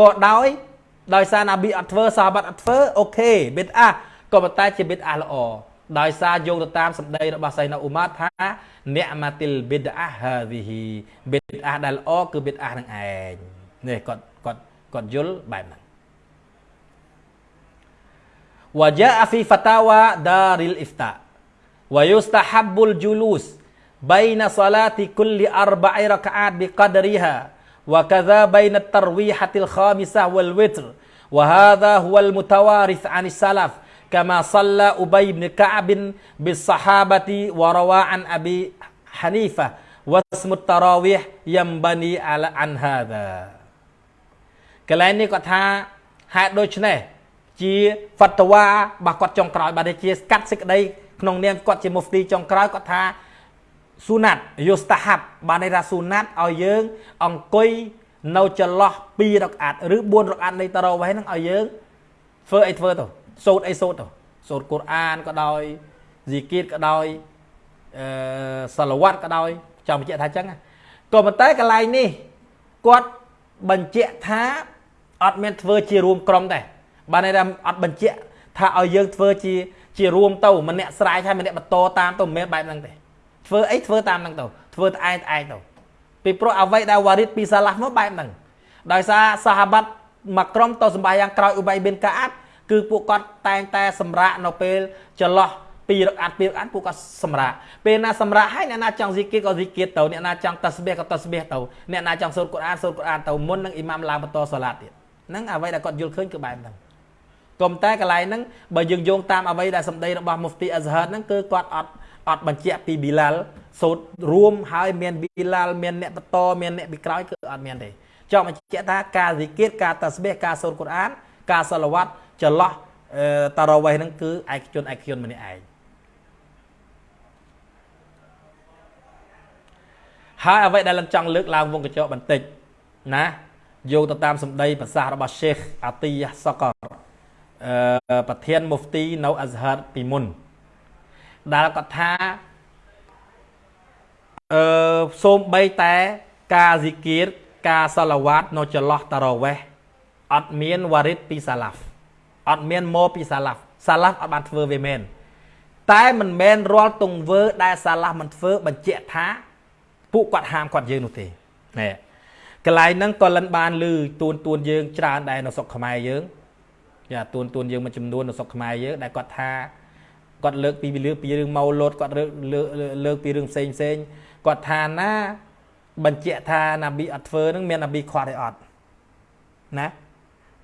B: ក៏ដោយដោយសារណាប៊ីអត់ធ្វើសាបាត់អត់ធ្វើអូខេបិដអាក៏ប៉ុន្តែជាបិដអាល្អ ដោយសារយោងទៅតាមសម្ដីរបស់សៃណាអ៊ូម៉ាត់ថានិអម៉ាទីលប៊ីតអាហាឌីហ៊ីប៊ីតអាដែលល្អគឺប៊ីតអានឹងឯងនេះគាត់គាត់គាត់យល់បែបហ្នឹង وجاء في فتاوى دار الإفتاء ويستحب الجلوس بين صلاة كل أربع ركعات بقدرها وكذا بين الترويحة الخامسة والوتر وهذا هو المتوارث عن السلف كما صلى أبي بن كعب بالصحابة وروى عن أبي حنيفة واسم التراويح ينبني على عن هذا កន្លែងនេះគាត់ថាហេតុដូច្នេះ ជាហ្វតវ៉ារបស់គាត់ចុងក្រោយបាទជាកាត់សេចក្តីក្នុងនាមគាត់ជាមុហ្វទីចុងក្រោយគាត់ថាស៊ូណាត់យុស្តាហាប់បានន័យថាស៊ូណាត់ឲ្យយើងអង្គុយនៅចន្លោះ2រកអាត់ឬ4រកអាត់នៃតារ៉ូវ៉េហ្នឹងឲ្យយើងធ្វើអីធ្វើទៅ សូត្រអីសូត្រទៅសូត្រកូរ៉ានក៏ដោយហ្ស៊ីគីតក៏ដោយអឺសាឡាវ៉ាត់ក៏ដោយចង់បញ្ជាក់ថាអញ្ចឹងក៏ប៉ុន្តែកន្លែងនេះគាត់បញ្ជាក់ថាអត់មានធ្វើជារួមក្រុមដែរបានន័យថាអត់បញ្ជាក់ថាឲ្យយើងធ្វើជាជារួមទៅម្នាក់ស្រែកហើយម្នាក់បន្តតាមទៅមិនមែនបែបហ្នឹងទេធ្វើអីធ្វើតាមហ្នឹងទៅធ្វើតែឯងឯងទៅពីព្រោះអ្វីដែលវ៉ារីតពីសាឡាហ្វមកបែបហ្នឹងដោយសារសាហាបាត់មួយក្រុមទៅសម្បាយ៉ាងក្រោយឧបៃបិនកាអាត់ គឺពួកគាត់តែងតែសម្រាកនៅពេលចន្លោះពីរកអាត់ពីរកអាត់ពួកគាត់សម្រាកពេលណាសម្រាកហើយអ្នកណាចង់ស៊ីគៀតក៏ស៊ីគៀតទៅអ្នកណាចង់តាស្បៀក៏តាស្បៀទៅអ្នកណាចង់សូត្រកូរ៉ានសូត្រកូរ៉ានទៅមុននឹងអ៊ីម៉ាមឡើងបន្តសូឡាតទៀតហ្នឹងអ្វីដែលគាត់យល់ឃើញគឺបែបហ្នឹងក៏តែកន្លែងហ្នឹងបើយើងយោងតាមអ្វីដែលសម្ដីរបស់មុហ្វទីអ៊ាហ្ហាត់ហ្នឹងគឺគាត់អត់អត់បញ្ជាក់ពីប៊ីឡាល់សូត្ររួមហើយមានប៊ីឡាល់មានអ្នកបន្តមានអ្នកពីក្រោយគឺអត់មានទេចង់បញ្ជាក់ថាការស៊ីគៀតការតាស្បៀការសូត្រកូរ៉ានការសាឡាវ៉ាត់ ចន្លោះតារ៉ាវ៉េហ្នឹងគឺឯកជនឯកជនម្នាក់ឯងហើយអ្វីដែលលំចង់លើកឡើងវងកញ្ចក់បន្តិចណាយោងទៅតាមសម្ដីប្រសាសន៍របស់ Sheikh Atiyah Sakar អឺប្រធានមុហ្វទីនៅអាហ្ហាត់ពីមុនដែលគាត់ថាអឺសូមបីតែការស៊ីគៀតការសាឡាវ៉ាត់នៅចន្លោះតារ៉ាវ៉េះអត់មានវ៉ារីតពីសាឡាហ្វ អត់មានមកពីសាឡាហ្វសាឡាហ្វអត់បានធ្វើវាមែនតែមិនមែនរាល់ទង្វើ ដែលសាឡាហ្វមិនធ្វើបញ្ជាក់ថាពួកគាត់ហាមគាត់យើងនោះទេណែកន្លែងហ្នឹងក៏លិនបានលឺទួនទួនយើងច្រើនដែរនៅស្រុកខ្មែរយើងយ៉ាទួនទួនយើងមួយចំនួននៅស្រុកខ្មែរយើងដែលគាត់ថាគាត់លើកពីលើកពីរឿងម៉ៅលូតគាត់លើកលើកពីរឿងផ្សេងផ្សេងគាត់ថាណាបញ្ជាក់ថាណាប៊ីអត់ធ្វើនឹងមានណាប៊ីខ្វាត់ឯអត់ណា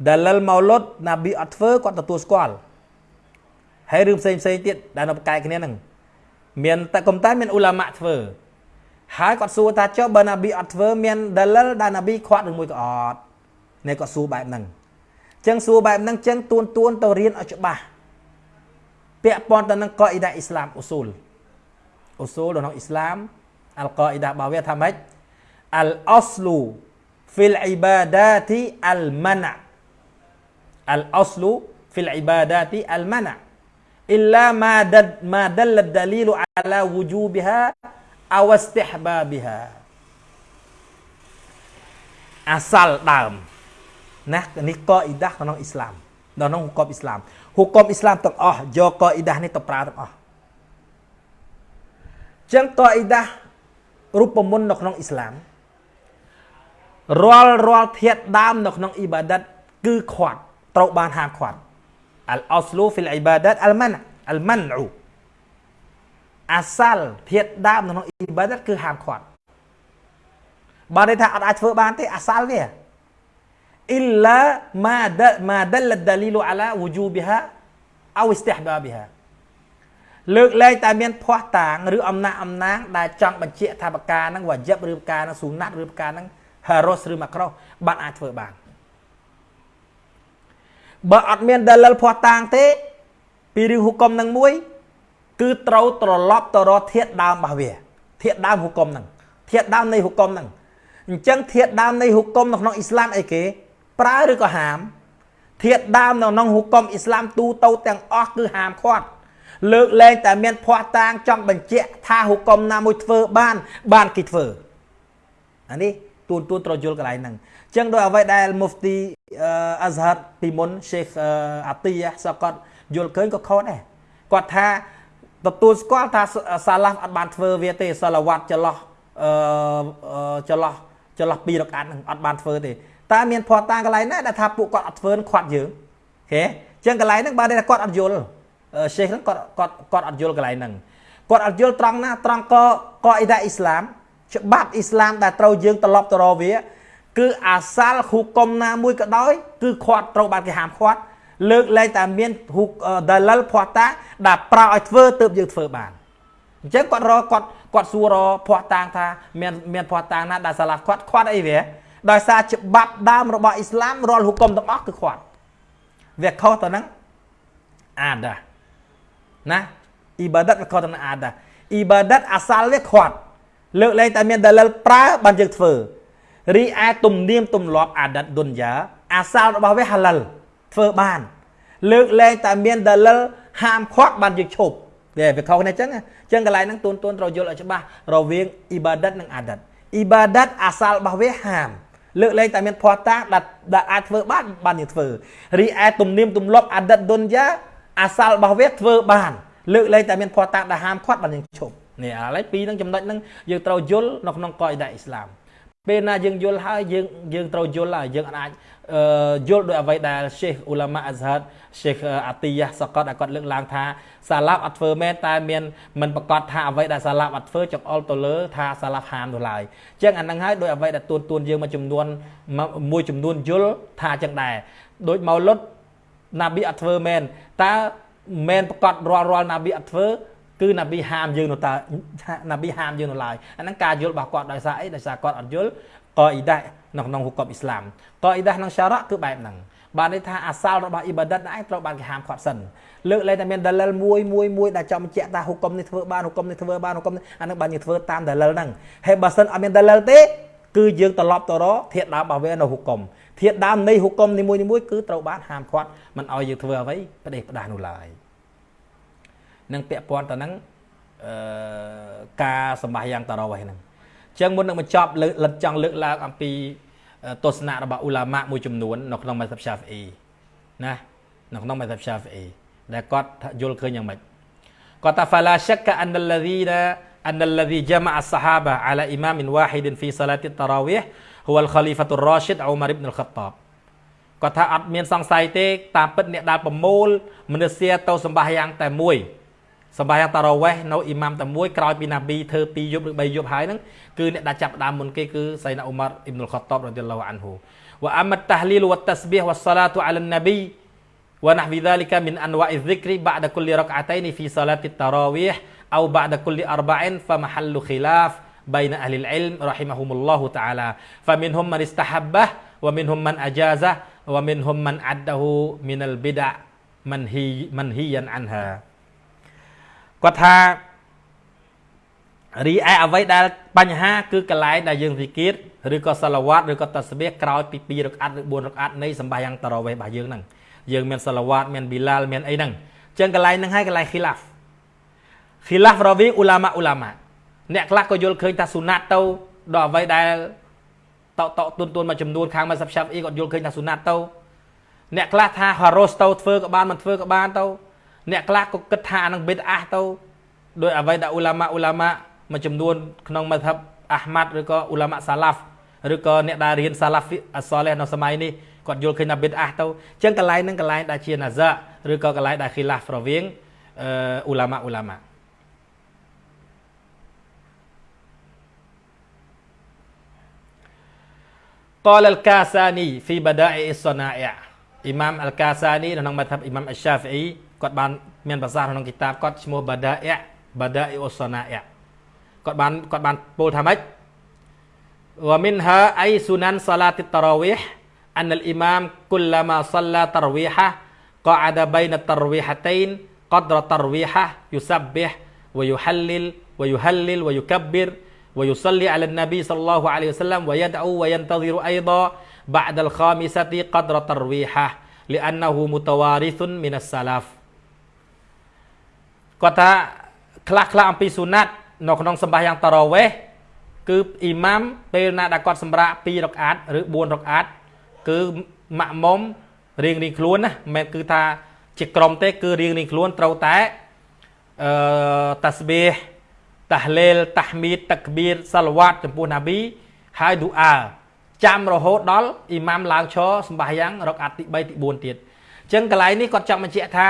B: ដលលម៉ោលុតណាប៊ីអត់ធ្វើគាត់ទទួលស្គាល់ហើយរឿងផ្សេងផ្សេងទៀតដែលនៅប្រកែកគ្នាហ្នឹងមានតែកុំតែមានអ៊ូឡាម៉ាក់ធ្វើហើយគាត់សួរថាចុះបើណាប៊ីអត់ធ្វើមានដលលដែលណាប៊ីខ្វាត់ឬមួយក៏អត់នេះគាត់សួរបែបហ្នឹងអញ្ចឹងសួរបែបហ្នឹងអញ្ចឹងទួនទួនទៅរៀនឲ្យច្បាស់ពាក់ព័ន្ធទៅនឹងកអ៊ីដាអ៊ីស្លាមអូស៊ូលអូស៊ូលក្នុងអ៊ីស្លាមអល់កអ៊ីដារបស់វាថាម៉េចអល់អស្លូហ្វីលអ៊ីបាដាទីអល់ម៉ាណា al-aslu fil ibadati al-mana' illa ma dad ma dallat dalilu ala wujubiha aw istihbabiha អាសាលដើមណានេះកអ៊ីដាក្នុងអ៊ីស្លាមដល់ក្នុងហុកបអ៊ីស្លាមហុកបអ៊ីស្លាមទាំងអស់យកកអ៊ីដានេះទៅប្រើទាំងអស់ចឹងកអ៊ីដារូបមន្តនៅក្នុងអ៊ីស្លាមរាល់រាល់ធាតដើមនៅក្នុងអ៊ីបាដាតគឺខាត់ ត្រូវបានហាមខាត់អលអស្លូហ្វីលអ៊ីបាដាតអលម៉ានអលម៉ានអ៊ូអាសាល់ធាតដើមនៅក្នុងអ៊ីបាដាតគឺហាមខាត់បើន័យថាអត់អាចធ្វើបានទេអាសាល់វាអ៊ីឡាម៉ាដម៉ាដលដាលីលអាឡាវូជូប៊ីហាអោអ៊ីស្ទះបាប៊ីហាលើកលែងតែមានភ័ស្តុតាងឬអំណាចអំណាងដែលចង់បញ្ជាក់ថាបការហ្នឹងវ៉ាជីបឬបការហ្នឹងស៊ូណាត់ឬបការហ្នឹងហារ៉ូសឬម៉ាក្រូបានអាចធ្វើបាន បើអត់មានដាលិលភ័ស្តុតាងទេ ពីរឿងហុកមនឹងមួយ គឺត្រូវត្រឡប់ទៅរកធាតដើមរបស់វា ធាតដើមហុកមហ្នឹងធាតដើមនៃហុកមហ្នឹងអញ្ចឹងធាតដើមនៃហុកមនៅក្នុងអ៊ីស្លាមអីគេ ប្រើឬក៏ហាម ធាតដើមនៅក្នុងហុកមអ៊ីស្លាមទូទៅទាំងអស់គឺហាមឃាត់លើកលែងតែមានភ័ស្តុតាងចង់បញ្ជាក់ថាហុកមណាមួយធ្វើបាន បានគេធ្វើអានេះទួនទួនត្រូវយល់កន្លែងហ្នឹងអញ្ចឹងដោយអ្វីដែលមុហ្វទី អាហ្ហាត់ពីមុន Sheikh អាទីយ៉ាសគាត់យល់ឃើញក៏ខុសដែរគាត់ថាទទួលស្គាល់ថាសាឡាហ្វអត់បានធ្វើវាទេសាឡាវ៉ាត់ចន្លោះអឺចន្លោះចន្លោះពីររកាត់ហ្នឹងអត់បានធ្វើទេតើមានភ័ស្តុតាងកន្លែងណាដែលថាពួកគាត់អត់ធ្វើខាត់យើងហេអញ្ចឹងកន្លែងហ្នឹងបើតែគាត់អត់យល់ឆេខហ្នឹងគាត់គាត់គាត់អត់យល់កន្លែងហ្នឹងគាត់អត់យល់ត្រង់ណាត្រង់កកអ៊ីដាអ៊ីស្លាមច្បាប់អ៊ីស្លាមដែលត្រូវយើងត្រឡប់ទៅរកវា គឺអាសាល់ហ៊ូកុំណាមួយក៏ដោយ គឺខាត់ត្រូវបានគេហាមខាត់លើកលែងតែមានហ៊ូដាលលភ័ស្តុតាដែលប្រើឲ្យធ្វើទើបយើងធ្វើបានអញ្ចឹងគាត់រកគាត់គាត់សួររភ័ស្តុតាងថាមានមានភ័ស្តុតាងណាដែលសាឡាគាត់ខាត់អីវាដោយសារច្បាប់ដើមរបស់អ៊ីស្លាមរាល់ហុកុំទាំងអស់គឺខាត់វាខុសទៅនឹងអាដាណាអ៊ីបាដិតវាខុសទៅនឹងអាដាអ៊ីបាដិតអាសាល់វាខាត់លើកលែងតែមានដាលិលប្រើបានយើងធ្វើ រីឯទំនៀមទម្លាប់អាដិតឌុនយ៉ាអាសាល់របស់វាហាឡាល់ធ្វើបាន លើកលែងតែមានដាលិលហាមឃាត់បានយើងឈប់វាវាខុសគ្នាអញ្ចឹងអញ្ចឹងកន្លែងហ្នឹងទូនទូនត្រូវយល់ឲ្យច្បាស់រវាងអ៊ីបាដិតនិងអាដិតអ៊ីបាដិតអាសាល់របស់វាហាមលើកលែងតែមានភ័ស្តុតាងដែលអាចធ្វើបានបានយើងធ្វើរីឯទំនៀមទម្លាប់អាដិតឌុនយ៉ាអាសាល់របស់វាធ្វើបានលើកលែងតែមានភ័ស្តុតាងដែលហាមឃាត់បានយើងឈប់នេះឥឡូវពីរនឹងចំណុចហ្នឹងយើងត្រូវយល់នៅក្នុងកអ៊ីដាអ៊ីស្លាម ពេលណាយើងយល់ហើយយើងយើងត្រូវយល់ហើយយើងអាចយល់ដោយអ្វីដែលရှេខអ៊ូឡាម៉ាអាហ្សាត់ရှេខអាទីយ៉ាសកតគាត់លើកឡើងថាសាឡាប់អត់ធ្វើមែនតែមានមិនប្រកាសថាអ្វីដែលសាឡាប់អត់ធ្វើចង្អុលទៅលើថាសាឡាប់ហាមនោះឡើយអញ្ចឹងអាហ្នឹងហើយដោយអ្វីដែលទួនទួនយើងមួយចំនួនមួយចំនួនយល់ថាអញ្ចឹងដែរដោយម៉ៅលុតណាប៊ីអត់ធ្វើមែនតើមែនប្រកាសរាល់រាល់ណាប៊ីអត់ធ្វើ គឺណាប៊ីហាមយើងនោះតើណាប៊ីហាមយើងនោះឡើយអាហ្នឹងការយល់របស់គាត់ដោយសារអីដោយសារគាត់អត់យល់កអ៊ីដានៅក្នុងហុកមអ៊ីស្លាមកអ៊ីដាក្នុងសារ៉ាគឺបែបហ្នឹងបានន័យថាអាសាលរបស់អ៊ីបាដិតឯងត្រូវបានគេហាមឃាត់សិនលើកលែងតែមានដលិលមួយមួយមួយដែលចង់បញ្ជាក់ថាហុកមនេះធ្វើបានហុកមនេះធ្វើបានហុកមនេះអានឹងបានយើងធ្វើតាមដលិលហ្នឹងហើយបើសិនអត់មានដលិលទេគឺយើងត្រឡប់ទៅរកធាតដើមរបស់វានៅហុកមធាតដើមនៃហុកមនីមួយមួយគឺត្រូវបានហាមឃាត់មិនឲ្យយើងធ្វើអ្វីផ្ដេសផ្ដាសនោះឡើយ និងពាក់ព័ន្ធទៅនឹងអឺការសម្បាសយ៉ាងតរោះហ្នឹងអញ្ចឹងមុននឹងបញ្ចប់លិតចង់លើកឡើងអំពីទស្សនៈរបស់អ៊ូឡាម៉ាមួយចំនួននៅក្នុង mazhab Shafi'i ណានៅក្នុង mazhab Shafi'i ដែលគាត់យល់ឃើញយ៉ាងម៉េចគាត់ថា fala shakka anna alladhina anna alladhi jama'a as-sahaba ala imamin wahidin fi salati at-tarawih huwa al-khalifatu ar-rashid Umar ibn al-Khattab គាត់ថាអត់មានសង្ស័យទេតាមពិតអ្នកដែលប្រមូលមនុស្សទៅសម្បាសយ៉ាងតែមួយ សម្បាយ៉ាងតារ៉ាវេះនៅអ៊ីម៉ាមតែមួយក្រោយពីណាប៊ីធ្វើ2យប់ឬ3យប់ហើយហ្នឹងគឺអ្នកដែលចាប់ដើមមុនគេគឺសៃណាអ៊ុមារអ៊ីបនុលខតបរ៉ាឌីឡោះអានហ៊ូវ៉ាអាមតាហ្លីលវ៉ាតាស្បៀហវ៉ាសាឡាតុអាឡាណាប៊ី ونحو ذلك من أنواع الذكر بعد كل ركعتين في صلاة التراويح أو بعد كل أربع فمحل خلاف بين أهل العلم رحمهم الله تعالى فمنهم من استحبه ومنهم من أجازه ومنهم من عده من البدع منهي منهيا عنها គាត់ថារីឯអ្វីដែលបញ្ហាគឺកន្លែងដែលយើងវិគៀតឬក៏សាឡាវ៉ាត់ឬក៏តាស្បៀក្រោយពី2រកអាត់ឬ4រកអាត់នៃសម្បាយ៉ាងតារ៉វេរបស់យើងហ្នឹងយើងមានសាឡាវ៉ាត់មានប៊ីឡាល់មានអីហ្នឹងអញ្ចឹងកន្លែងហ្នឹងហើយកន្លែង khilaf khilaf រវាងអ៊ូឡាម៉ាអ៊ូឡាម៉ាអ្នកខ្លះក៏យល់ឃើញថាស៊ូណាត់ទៅដល់អ្វីដែលតតទុនទុនមួយចំនួនខាងមកសាប់ឆាប់អ៊ីគាត់យល់ឃើញថាស៊ូណាត់ទៅអ្នកខ្លះថាហារ៉ូសទៅធ្វើក៏បានមិនធ្វើក៏បានទៅ អ្នកខ្លះក៏គិតថាអានឹងបេតអាសទៅដោយអ្វីដែលអ៊ូឡាម៉ាអ៊ូឡាម៉ាមួយចំនួនក្នុងមធ្យបអាហ្មាត់ឬក៏អ៊ូឡាម៉ាសាឡាហ្វឬក៏អ្នកដែលរៀនសាឡាហ្វអសលេះនៅសម័យនេះគាត់យល់ឃើញថាបេតអាសទៅអញ្ចឹងកន្លែងហ្នឹងកន្លែងដែលជាណាហ្សាឬក៏កន្លែងដែលឃីឡាហ្វរវាងអ៊ូឡាម៉ាអ៊ូឡាម៉ាកលអលកា
A: សានីហ្វីបដា
B: អ៊ី
A: សណាអ៊ីអ៊ី
B: ម៉ាមអលកាសានីនៅក្នុងមធ្យបអ៊ីម៉ាមអស្សាហ្វីអ៊ី គាត់បានមានប្រសាសន៍ក្នុងគីតាបគាត់ឈ្មោះបាដាអ៊បាដាអ៊ីអូសណាអ៊គាត់បានគាត់បានពោលថាម៉េចវ៉ាមីនហាអៃស៊ូណានសាឡាតិតតារាវីហ៍ أن الإمام كلما صلى ترويحة قعد بين الترويحتين قدر ترويحة يسبح ويحلل ويهلل ويكبر ويصلي على النبي صلى الله عليه وسلم ويدعو وينتظر أيضا بعد الخامسة قدر ترويحة لأنه متوارث من السلف គាត់ថាខ្លះខ្លះអំពីស៊ូណាត់នៅក្នុងសម្បាសយ៉ាងតារ៉ាវេះគឺអ៊ីម៉ាមពេលណាដែលគាត់សម្រាក2រកអាតឬ4រកអាតគឺម៉ាក់មុំរៀងរៀងខ្លួនណាមិនមែនគឺថាជាក្រុមទេ គឺរៀងរៀងខ្លួនត្រូវតែអឺតាស្បៀតាហ្លេលតាហ្មីតតាក្បៀរសាឡាវ៉ាតចំពោះណាប៊ីហើយឌូអាចាំរហូតដល់អ៊ីម៉ាមឡើងឈរសម្បាសយ៉ាងរកអាត់ទី3ទី4ទៀតអញ្ចឹងកន្លែងនេះគាត់ចង់បញ្ជាក់ថា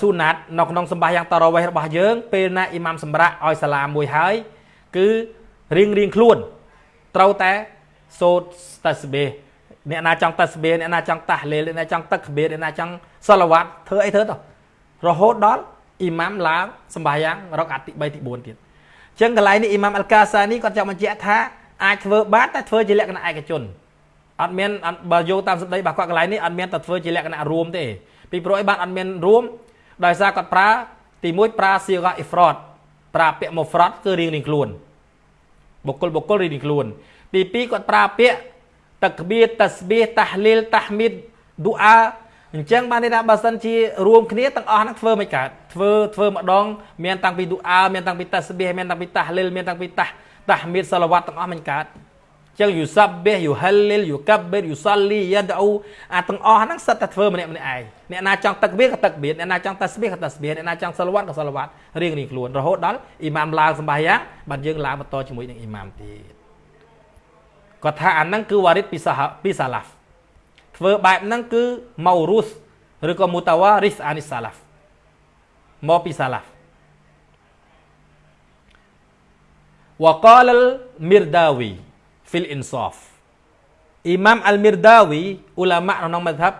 B: ស៊ូណាតនៅក្នុងសម្បាសយ៉ាងតារ៉វេះរបស់យើង ពេលណាអ៊ីម៉ាមសម្រាប់ឲ្យសាឡាមមួយហើយ គឺរៀងរៀងខ្លួន ត្រូវតែសូត្រតាស្បេអ្នកណាចង់តាស្បេអ្នកណាចង់តាស់លេអ្នកណាចង់ទឹកក្បៀអ្នកណាចង់សាឡាវ៉ាត់ធ្វើអីធ្វើទៅរហូតដល់អ៊ីម៉ាមឡើងសម្បាសយ៉ាងរកអាត់ទី3ទី4ទៀតអញ្ចឹងកន្លែងនេះអ៊ីម៉ាមអលកាសានីគាត់ចង់បញ្ជាក់ថាអាចធ្វើបានតែធ្វើជាលក្ខណៈឯកជន
A: អត់មានអត់បើយោងតាមសម្ដីរបស់គាត់កន្លែងនេះអត់មានតែធ្វើជាលក្ខណៈរួមទេពីព្រោះអីបានអត់មានរួម ដោយសារគាត់ប្រើទី1ប្រើសៀកអ៊ីហ្វ្រតប្រើពាក្យមុហ្វ្រតគឺរៀងរៀងខ្លួនបុគ្គលបុគ្គលរៀងរៀងខ្លួន ទី2គាត់ប្រើពាក្យតក្បៀតស្បៀតាហ្លីលតាហ្មីដឌូអាអញ្ចឹងបានន័យថាបើសិនជារួមគ្នាទាំងអស់ហ្នឹងធ្វើមិនកើតធ្វើធ្វើម្ដងមានតាំងពីឌូអាមានតាំងពីតាស្បៀមានតាំងពីតាហ្លីលមានតាំងពីតាតាហ្មីដសាឡាវ៉ាត់ទាំងអស់មិនកើត ចឹងយូសាបេះយូហលលីលយូកាបេរយូសាលីយ៉ាដអ៊ូអាទាំងអស់ហ្នឹងសិតតែធ្វើម្នាក់ម្នាក់ឯងអ្នកណាចង់ទឹកបៀក៏ទឹកបៀអ្នកណាចង់តាស្បៀក៏តាស្បៀអ្នកណាចង់សាឡាវ៉ាត់ក៏សាឡាវ៉ាត់រៀងរៀងខ្លួនរហូតដល់អ៊ីម៉ាមឡើងសម្បាយ៉ាងបាទយើងឡើងបន្តជាមួយនឹងអ៊ីម៉ាមទៀតគាត់ថាអាហ្នឹងគឺវ៉ារិតពីសាពីសាឡាហ្វធ្វើបែបហ្នឹងគឺម៉ៅរូសឬក៏មូតាវ៉ារីសអានីសាឡាហ្វមកពីសាឡាហ្វ وقال المرداوي fil insaf. Imam Al-Mirdawi, ulama nonong madhab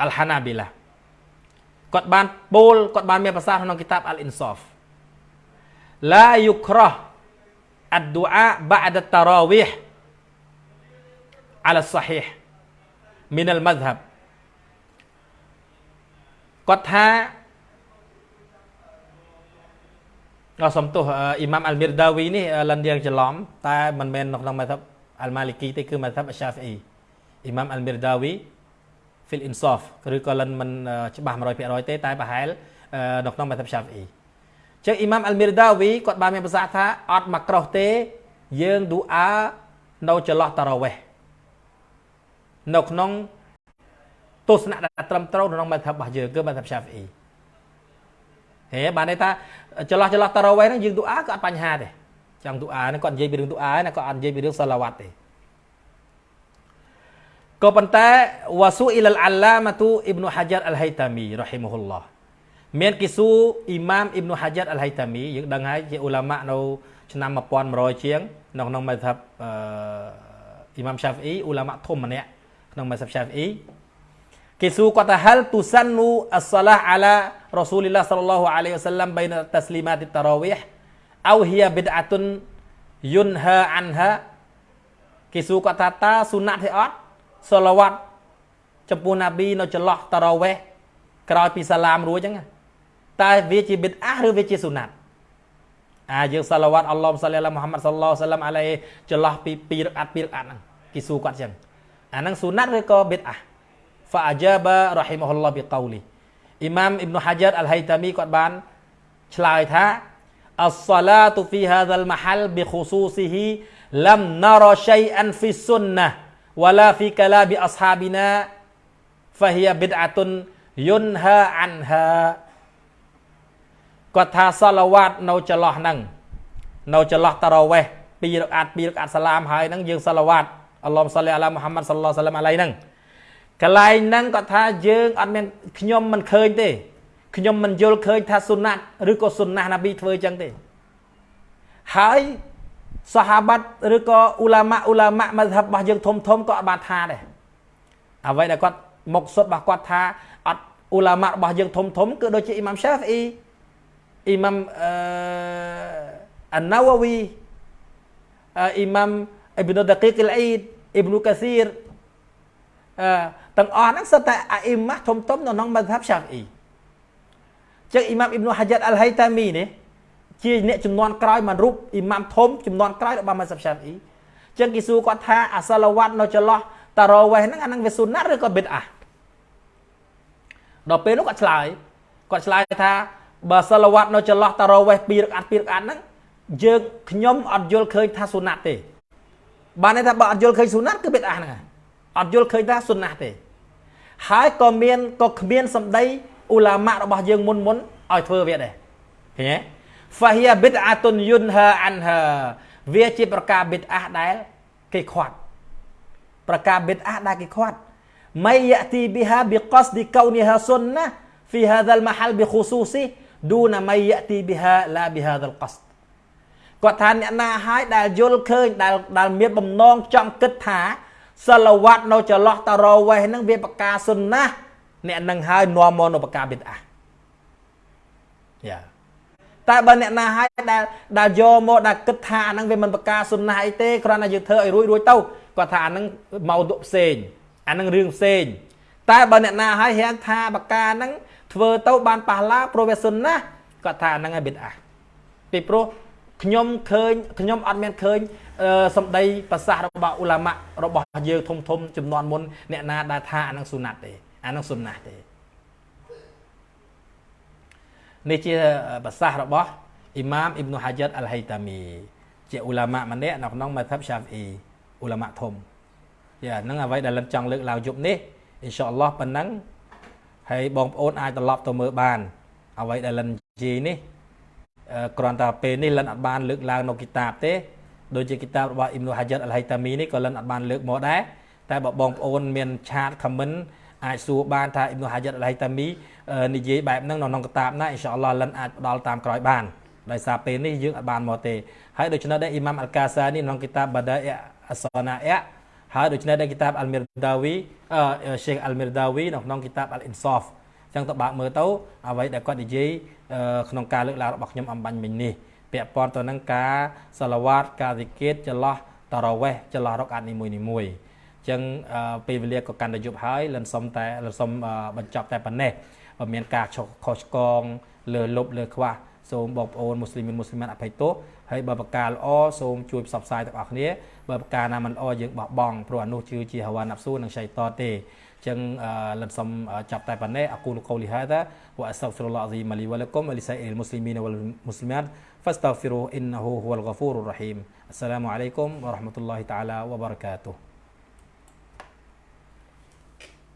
A: Al-Hanabilah. Kot ban pol, kot ban mia pasah nonong kitab Al-Insaf. La yukrah ad-du'a ba'da tarawih ala sahih minal madhab. Kot ha សំទោសអ៊ីម៉ាមអលមីរដាវីនេះលិនយើងច្រឡំតែមិនមែននៅក្នុងម៉ាថាប់អលម៉ាលីគីទេគឺម៉ាថាប់អឆាហ្វីអ៊ីអ៊ីម៉ាមអលមីរដាវី fil insaf ឬក៏លិនមិនច្បាស់100%ទេតែប្រហែលនៅក្នុងម៉ាថាប់ឆាហ្វីអ៊ីចឹងអ៊ីម៉ាមអលមីរដាវីគាត់បានមានប្រសាសន៍ថាអត់មកក្រោះទេ យើងឌូអានៅចន្លោះតារ៉ាវេះនៅក្នុងទស្សនៈដែលត្រឹមត្រូវក្នុងម៉ាថាប់របស់យើងគឺម៉ាថាប់ឆាហ្វីអ៊ី ហេបានន័យថាចន្លោះចន្លោះតារ៉ាវេះហ្នឹងយើងទូអាក៏អត់បញ្ហាទេចង់ទូអាហ្នឹងគាត់និយាយពីរឿងទូអាណាគាត់អត់និយាយពីរឿងសាឡាវ៉ាត់ទេក៏ប៉ុន្តែវ៉ាស៊ូអ៊ីលអាឡាម៉ាទូអ៊ីប្នុហាចាត់អលហៃតាមីរ៉ហ៊ីមហ៊ុលឡោះមានគីស៊ូអ៊ីម៉ាមអ៊ីប្នុហាចាត់អលហៃតាមីយើងដឹងហើយជាអ៊ូឡាម៉ានៅឆ្នាំ1100ជាងនៅក្នុងម៉ាថាប់អ៊ីម៉ាមឆាហ្វីអ៊ីអ៊ូឡាម៉ាធំម្នាក់ក្នុងម៉ាថាប់ឆាហ្វីអ៊ី គេសួរគាត់ថា hal tusannu as-salah ala Rasulillah sallallahu alaihi wasallam baina taslimat at-tarawih aw hiya bid'atun yunha anha គេសួរគាត់ថាតើសុណាត់ទេអត់សឡាវ៉ាត់ចំពោះណាប៊ីនៅចន្លោះតារ៉ាវេះក្រោយពីសាឡាមរួចហ្នឹងតើវាជាប៊ីដអាឬវាជាសុណាត់អាយើងសាឡាវ៉ាត់អល់ឡោះសាលីឡាមូហាម៉ាត់សាឡឡោះសាឡាមអាឡៃចន្លោះពី2រកាត់2រកាត់ហ្នឹងគេសួរគាត់ចឹងអាហ្នឹងសុណាត់ឬក៏ប៊ីដអា فأجاب رحمه الله بقوله อิหมัมอิบนุฮะยัดอัลไฮตามีก็บานฉลายท้าอัลซาลาตุฟีฮาซัลมะฮัลบิคุซูซิฮิลัมนารชัยอันฟิสุนนะวะลาฟิกะลาบิอัศฮาบินะฟะฮิยบิดอะตุนยุนฮาอันฮาก็ท้าซาลาวาดเราจะลอนั่งเราจะลอตะเราเวปีรักอัดปีรักอัดสลามหายนั่งยืนซาลาวาดอัลลอฮฺสัลลัลลอฮฺมุฮัมมัดสัลลัลลอฮฺสัลลัมอะไรนั่ง កន្លែងហ្នឹងគាត់ថាយើងអត់មានខ្ញុំមិនឃើញទេខ្ញុំមិនយល់ឃើញថាសុណាត់ឬក៏សុណាស់ណាប៊ីធ្វើចឹងទេហើយសាហាបាត់ឬក៏អ៊ូឡាម៉ាអ៊ូឡាម៉ាមស្ហាបរបស់យើងធំធំក៏អត់បានថាដែរអ្វីដែលគាត់មកសុទ្ធរបស់គាត់ថាអត់អ៊ូឡាម៉ារបស់យើងធំធំគឺដូចជាអ៊ីម៉ាំឆាហ្វីអ៊ីអ៊ីម៉ាំអឺអាណាវ៉ាវីអ៊ីម៉ាំអ៊ីប៊ីនុដា គីកអ៊ីលអ៊ីដអ៊ីប៊ីនុកាស៊ីរអឺទាំងអស់ហ្នឹងសិតតែអាអ៊ីម៉ាស់ធំធំនៅក្នុងមធ្យបឆាហ្វីអ៊ីចឹងអ៊ីម៉ាមអ៊ីប្នុហាចាត់អលហៃតាមីនេះជាអ្នកចំនួនក្រោយមួយរូបអ៊ីម៉ាមធំចំនួនក្រោយរបស់មធ្យបឆាហ្វីអ៊ីចឹងគេសួរគាត់ថាអាសាឡាវ៉ាត់នៅចន្លោះតារ៉ាវេះហ្នឹងអាហ្នឹងវាស៊ុនណាត់ឬក៏ប៊ីតអាដល់ពេលនោះគាត់ឆ្លើយគាត់ឆ្លើយថាបើសាឡាវ៉ាត់នៅចន្លោះតារ៉ាវេះ2រកាត់2រកាត់ហ្នឹងយើងខ្ញុំអត់យល់ឃើញថាស៊ុនណាត់ទេបានន័យថាបើអត់យល់ឃើញស៊ុនណាត់គឺប៊ីតអាហ្នឹងអត់យល់ឃើញថាសុណាស់ទេ ហើយក៏មានក៏គ្មានសម្ដីអ៊ូឡាម៉ារបស់យើងមុនមុនឲ្យធ្វើវាដែរឃើញទេ Fahia bid'atun yunha anha វាជាប្រការប៊ីតអាដែលគេខាត់ប្រការប៊ីតអាដែលគេខាត់ may yati biha biqasdi kauniha sunnah fi hadha al-mahal bi khususi duna may yati biha la bi hadha al-qasd គាត់ថាអ្នកណាហើយដែលយល់ឃើញដែលដែលមានបំណងចង់គិតថា សិលវត្តនៅចន្លោះតារវេះហ្នឹងវាបកាសុនណាអ្នកនឹងហើយនាំមកនៅបកាបិទអាយ៉ា
B: តែបើអ្នកណាហើយដែលដែលយកមកដែលគិតថាអាហ្នឹងវាមិនប្រការសុណាអីទេគ្រាន់តែយើងធ្វើឲ្យរួចរួចទៅគាត់ថាអាហ្នឹងមកទុផ្សេងអាហ្នឹងរឿងផ្សេងតែបើអ្នកណាហើយរៀងថាប្រការហ្នឹងធ្វើទៅបានប៉ះឡាព្រោះវាសុណាគាត់ថាអាហ្នឹងឯងបិទអាពីព្រោះ ខ្ញុំឃើញខ្ញុំអត់មានឃើញសម្ដីប្រសាសន៍របស់អ៊ូឡាម៉ារបស់យើងធំធំចំនួនមុនអ្នកណាដែលថាអានឹងសុណាត់ទេអានឹងសុណាស់ទេនេះជាប្រសាសន៍របស់អ៊ីម៉ាមអ៊ីប៊ុហាជីតអលហៃតាមីជាអ៊ូឡាម៉ាម្នាក់នៅក្នុងម៉ាថាប់ឆាហ្វអ៊ីអ៊ូឡាម៉ាធំយ៉ាហ្នឹងអ្វីដែលលិនចង់លើកឡើងយប់នេះអ៊ីនសាអល់ឡោះប៉ុណ្ណឹងហើយបងប្អូនអាចត្រឡប់ទៅមើលបានអ្វីដែលលិននិយាយនេះ គ្រាន់តែពេលនេះលិនអត់បានលើកឡើងនៅគីតាបទេដូចជាគីតាបរបស់អ៊ីមនូហាជីតអលហៃតាមីនេះក៏លិនអត់បានលើកមកដែរតែបើបងប្អូនមានឆាតខមមិនអាចសួរបានថាអ៊ីមនូហាជីតអលហៃតាមីនិយាយបែបហ្នឹងនៅក្នុងគីតាបណាអ៊ីនសាអល់ឡោះលិនអាចផ្ដល់តាមក្រោយបានដោយសារពេលនេះយើងអត់បានមកទេហើយដូច្នេះដែរអ៊ីម៉ាមអលកាសានេះក្នុងគីតាបបាដាអ៊អសណាអ៊ហើយដូច្នេះដែរគីតាបអលមីរដាវីអឺសេខអលមីរដាវីនៅក្នុងគីតាបអលអ៊ីនសាហ្វ ចឹងទៅបើកមើលទៅអ្វីដែលគាត់និយាយក្នុងការលើកឡើងរបស់ខ្ញុំអំបញ្ញមិញនេះពាក់ព័ន្ធទៅនឹងការសាឡាវ៉ាតការវិកេតចន្លោះតារ៉ាវេះចន្លោះរកអាត់នីមួយនីមួយចឹងពេលវេលាក៏កាន់តែយប់ហើយលិនសុំតែលិនសុំបញ្ចប់តែប៉ុណ្ណេះបើមានការខុសឆ្គងលើលុបលើខ្វះសូមបងប្អូនមូស្លីមមូស្លីម៉ាត់អភ័យទោសហើយបើប្រការល្អសូមជួយផ្សព្វផ្សាយទាំងអស់គ្នាបើប្រការណាមិនល្អយើងបោះបង់ព្រោះអានោះគឺជាហវ៉ាណាប់ស៊ូនិងឆៃតទេ Jangan ah, lam sam ah, chap tai pan ne aqulu qawli hadha wa astaghfirullah azim li wal muslimat fastaghfiruhu innahu huwal ghafurur rahim. Assalamu warahmatullahi taala wabarakatuh.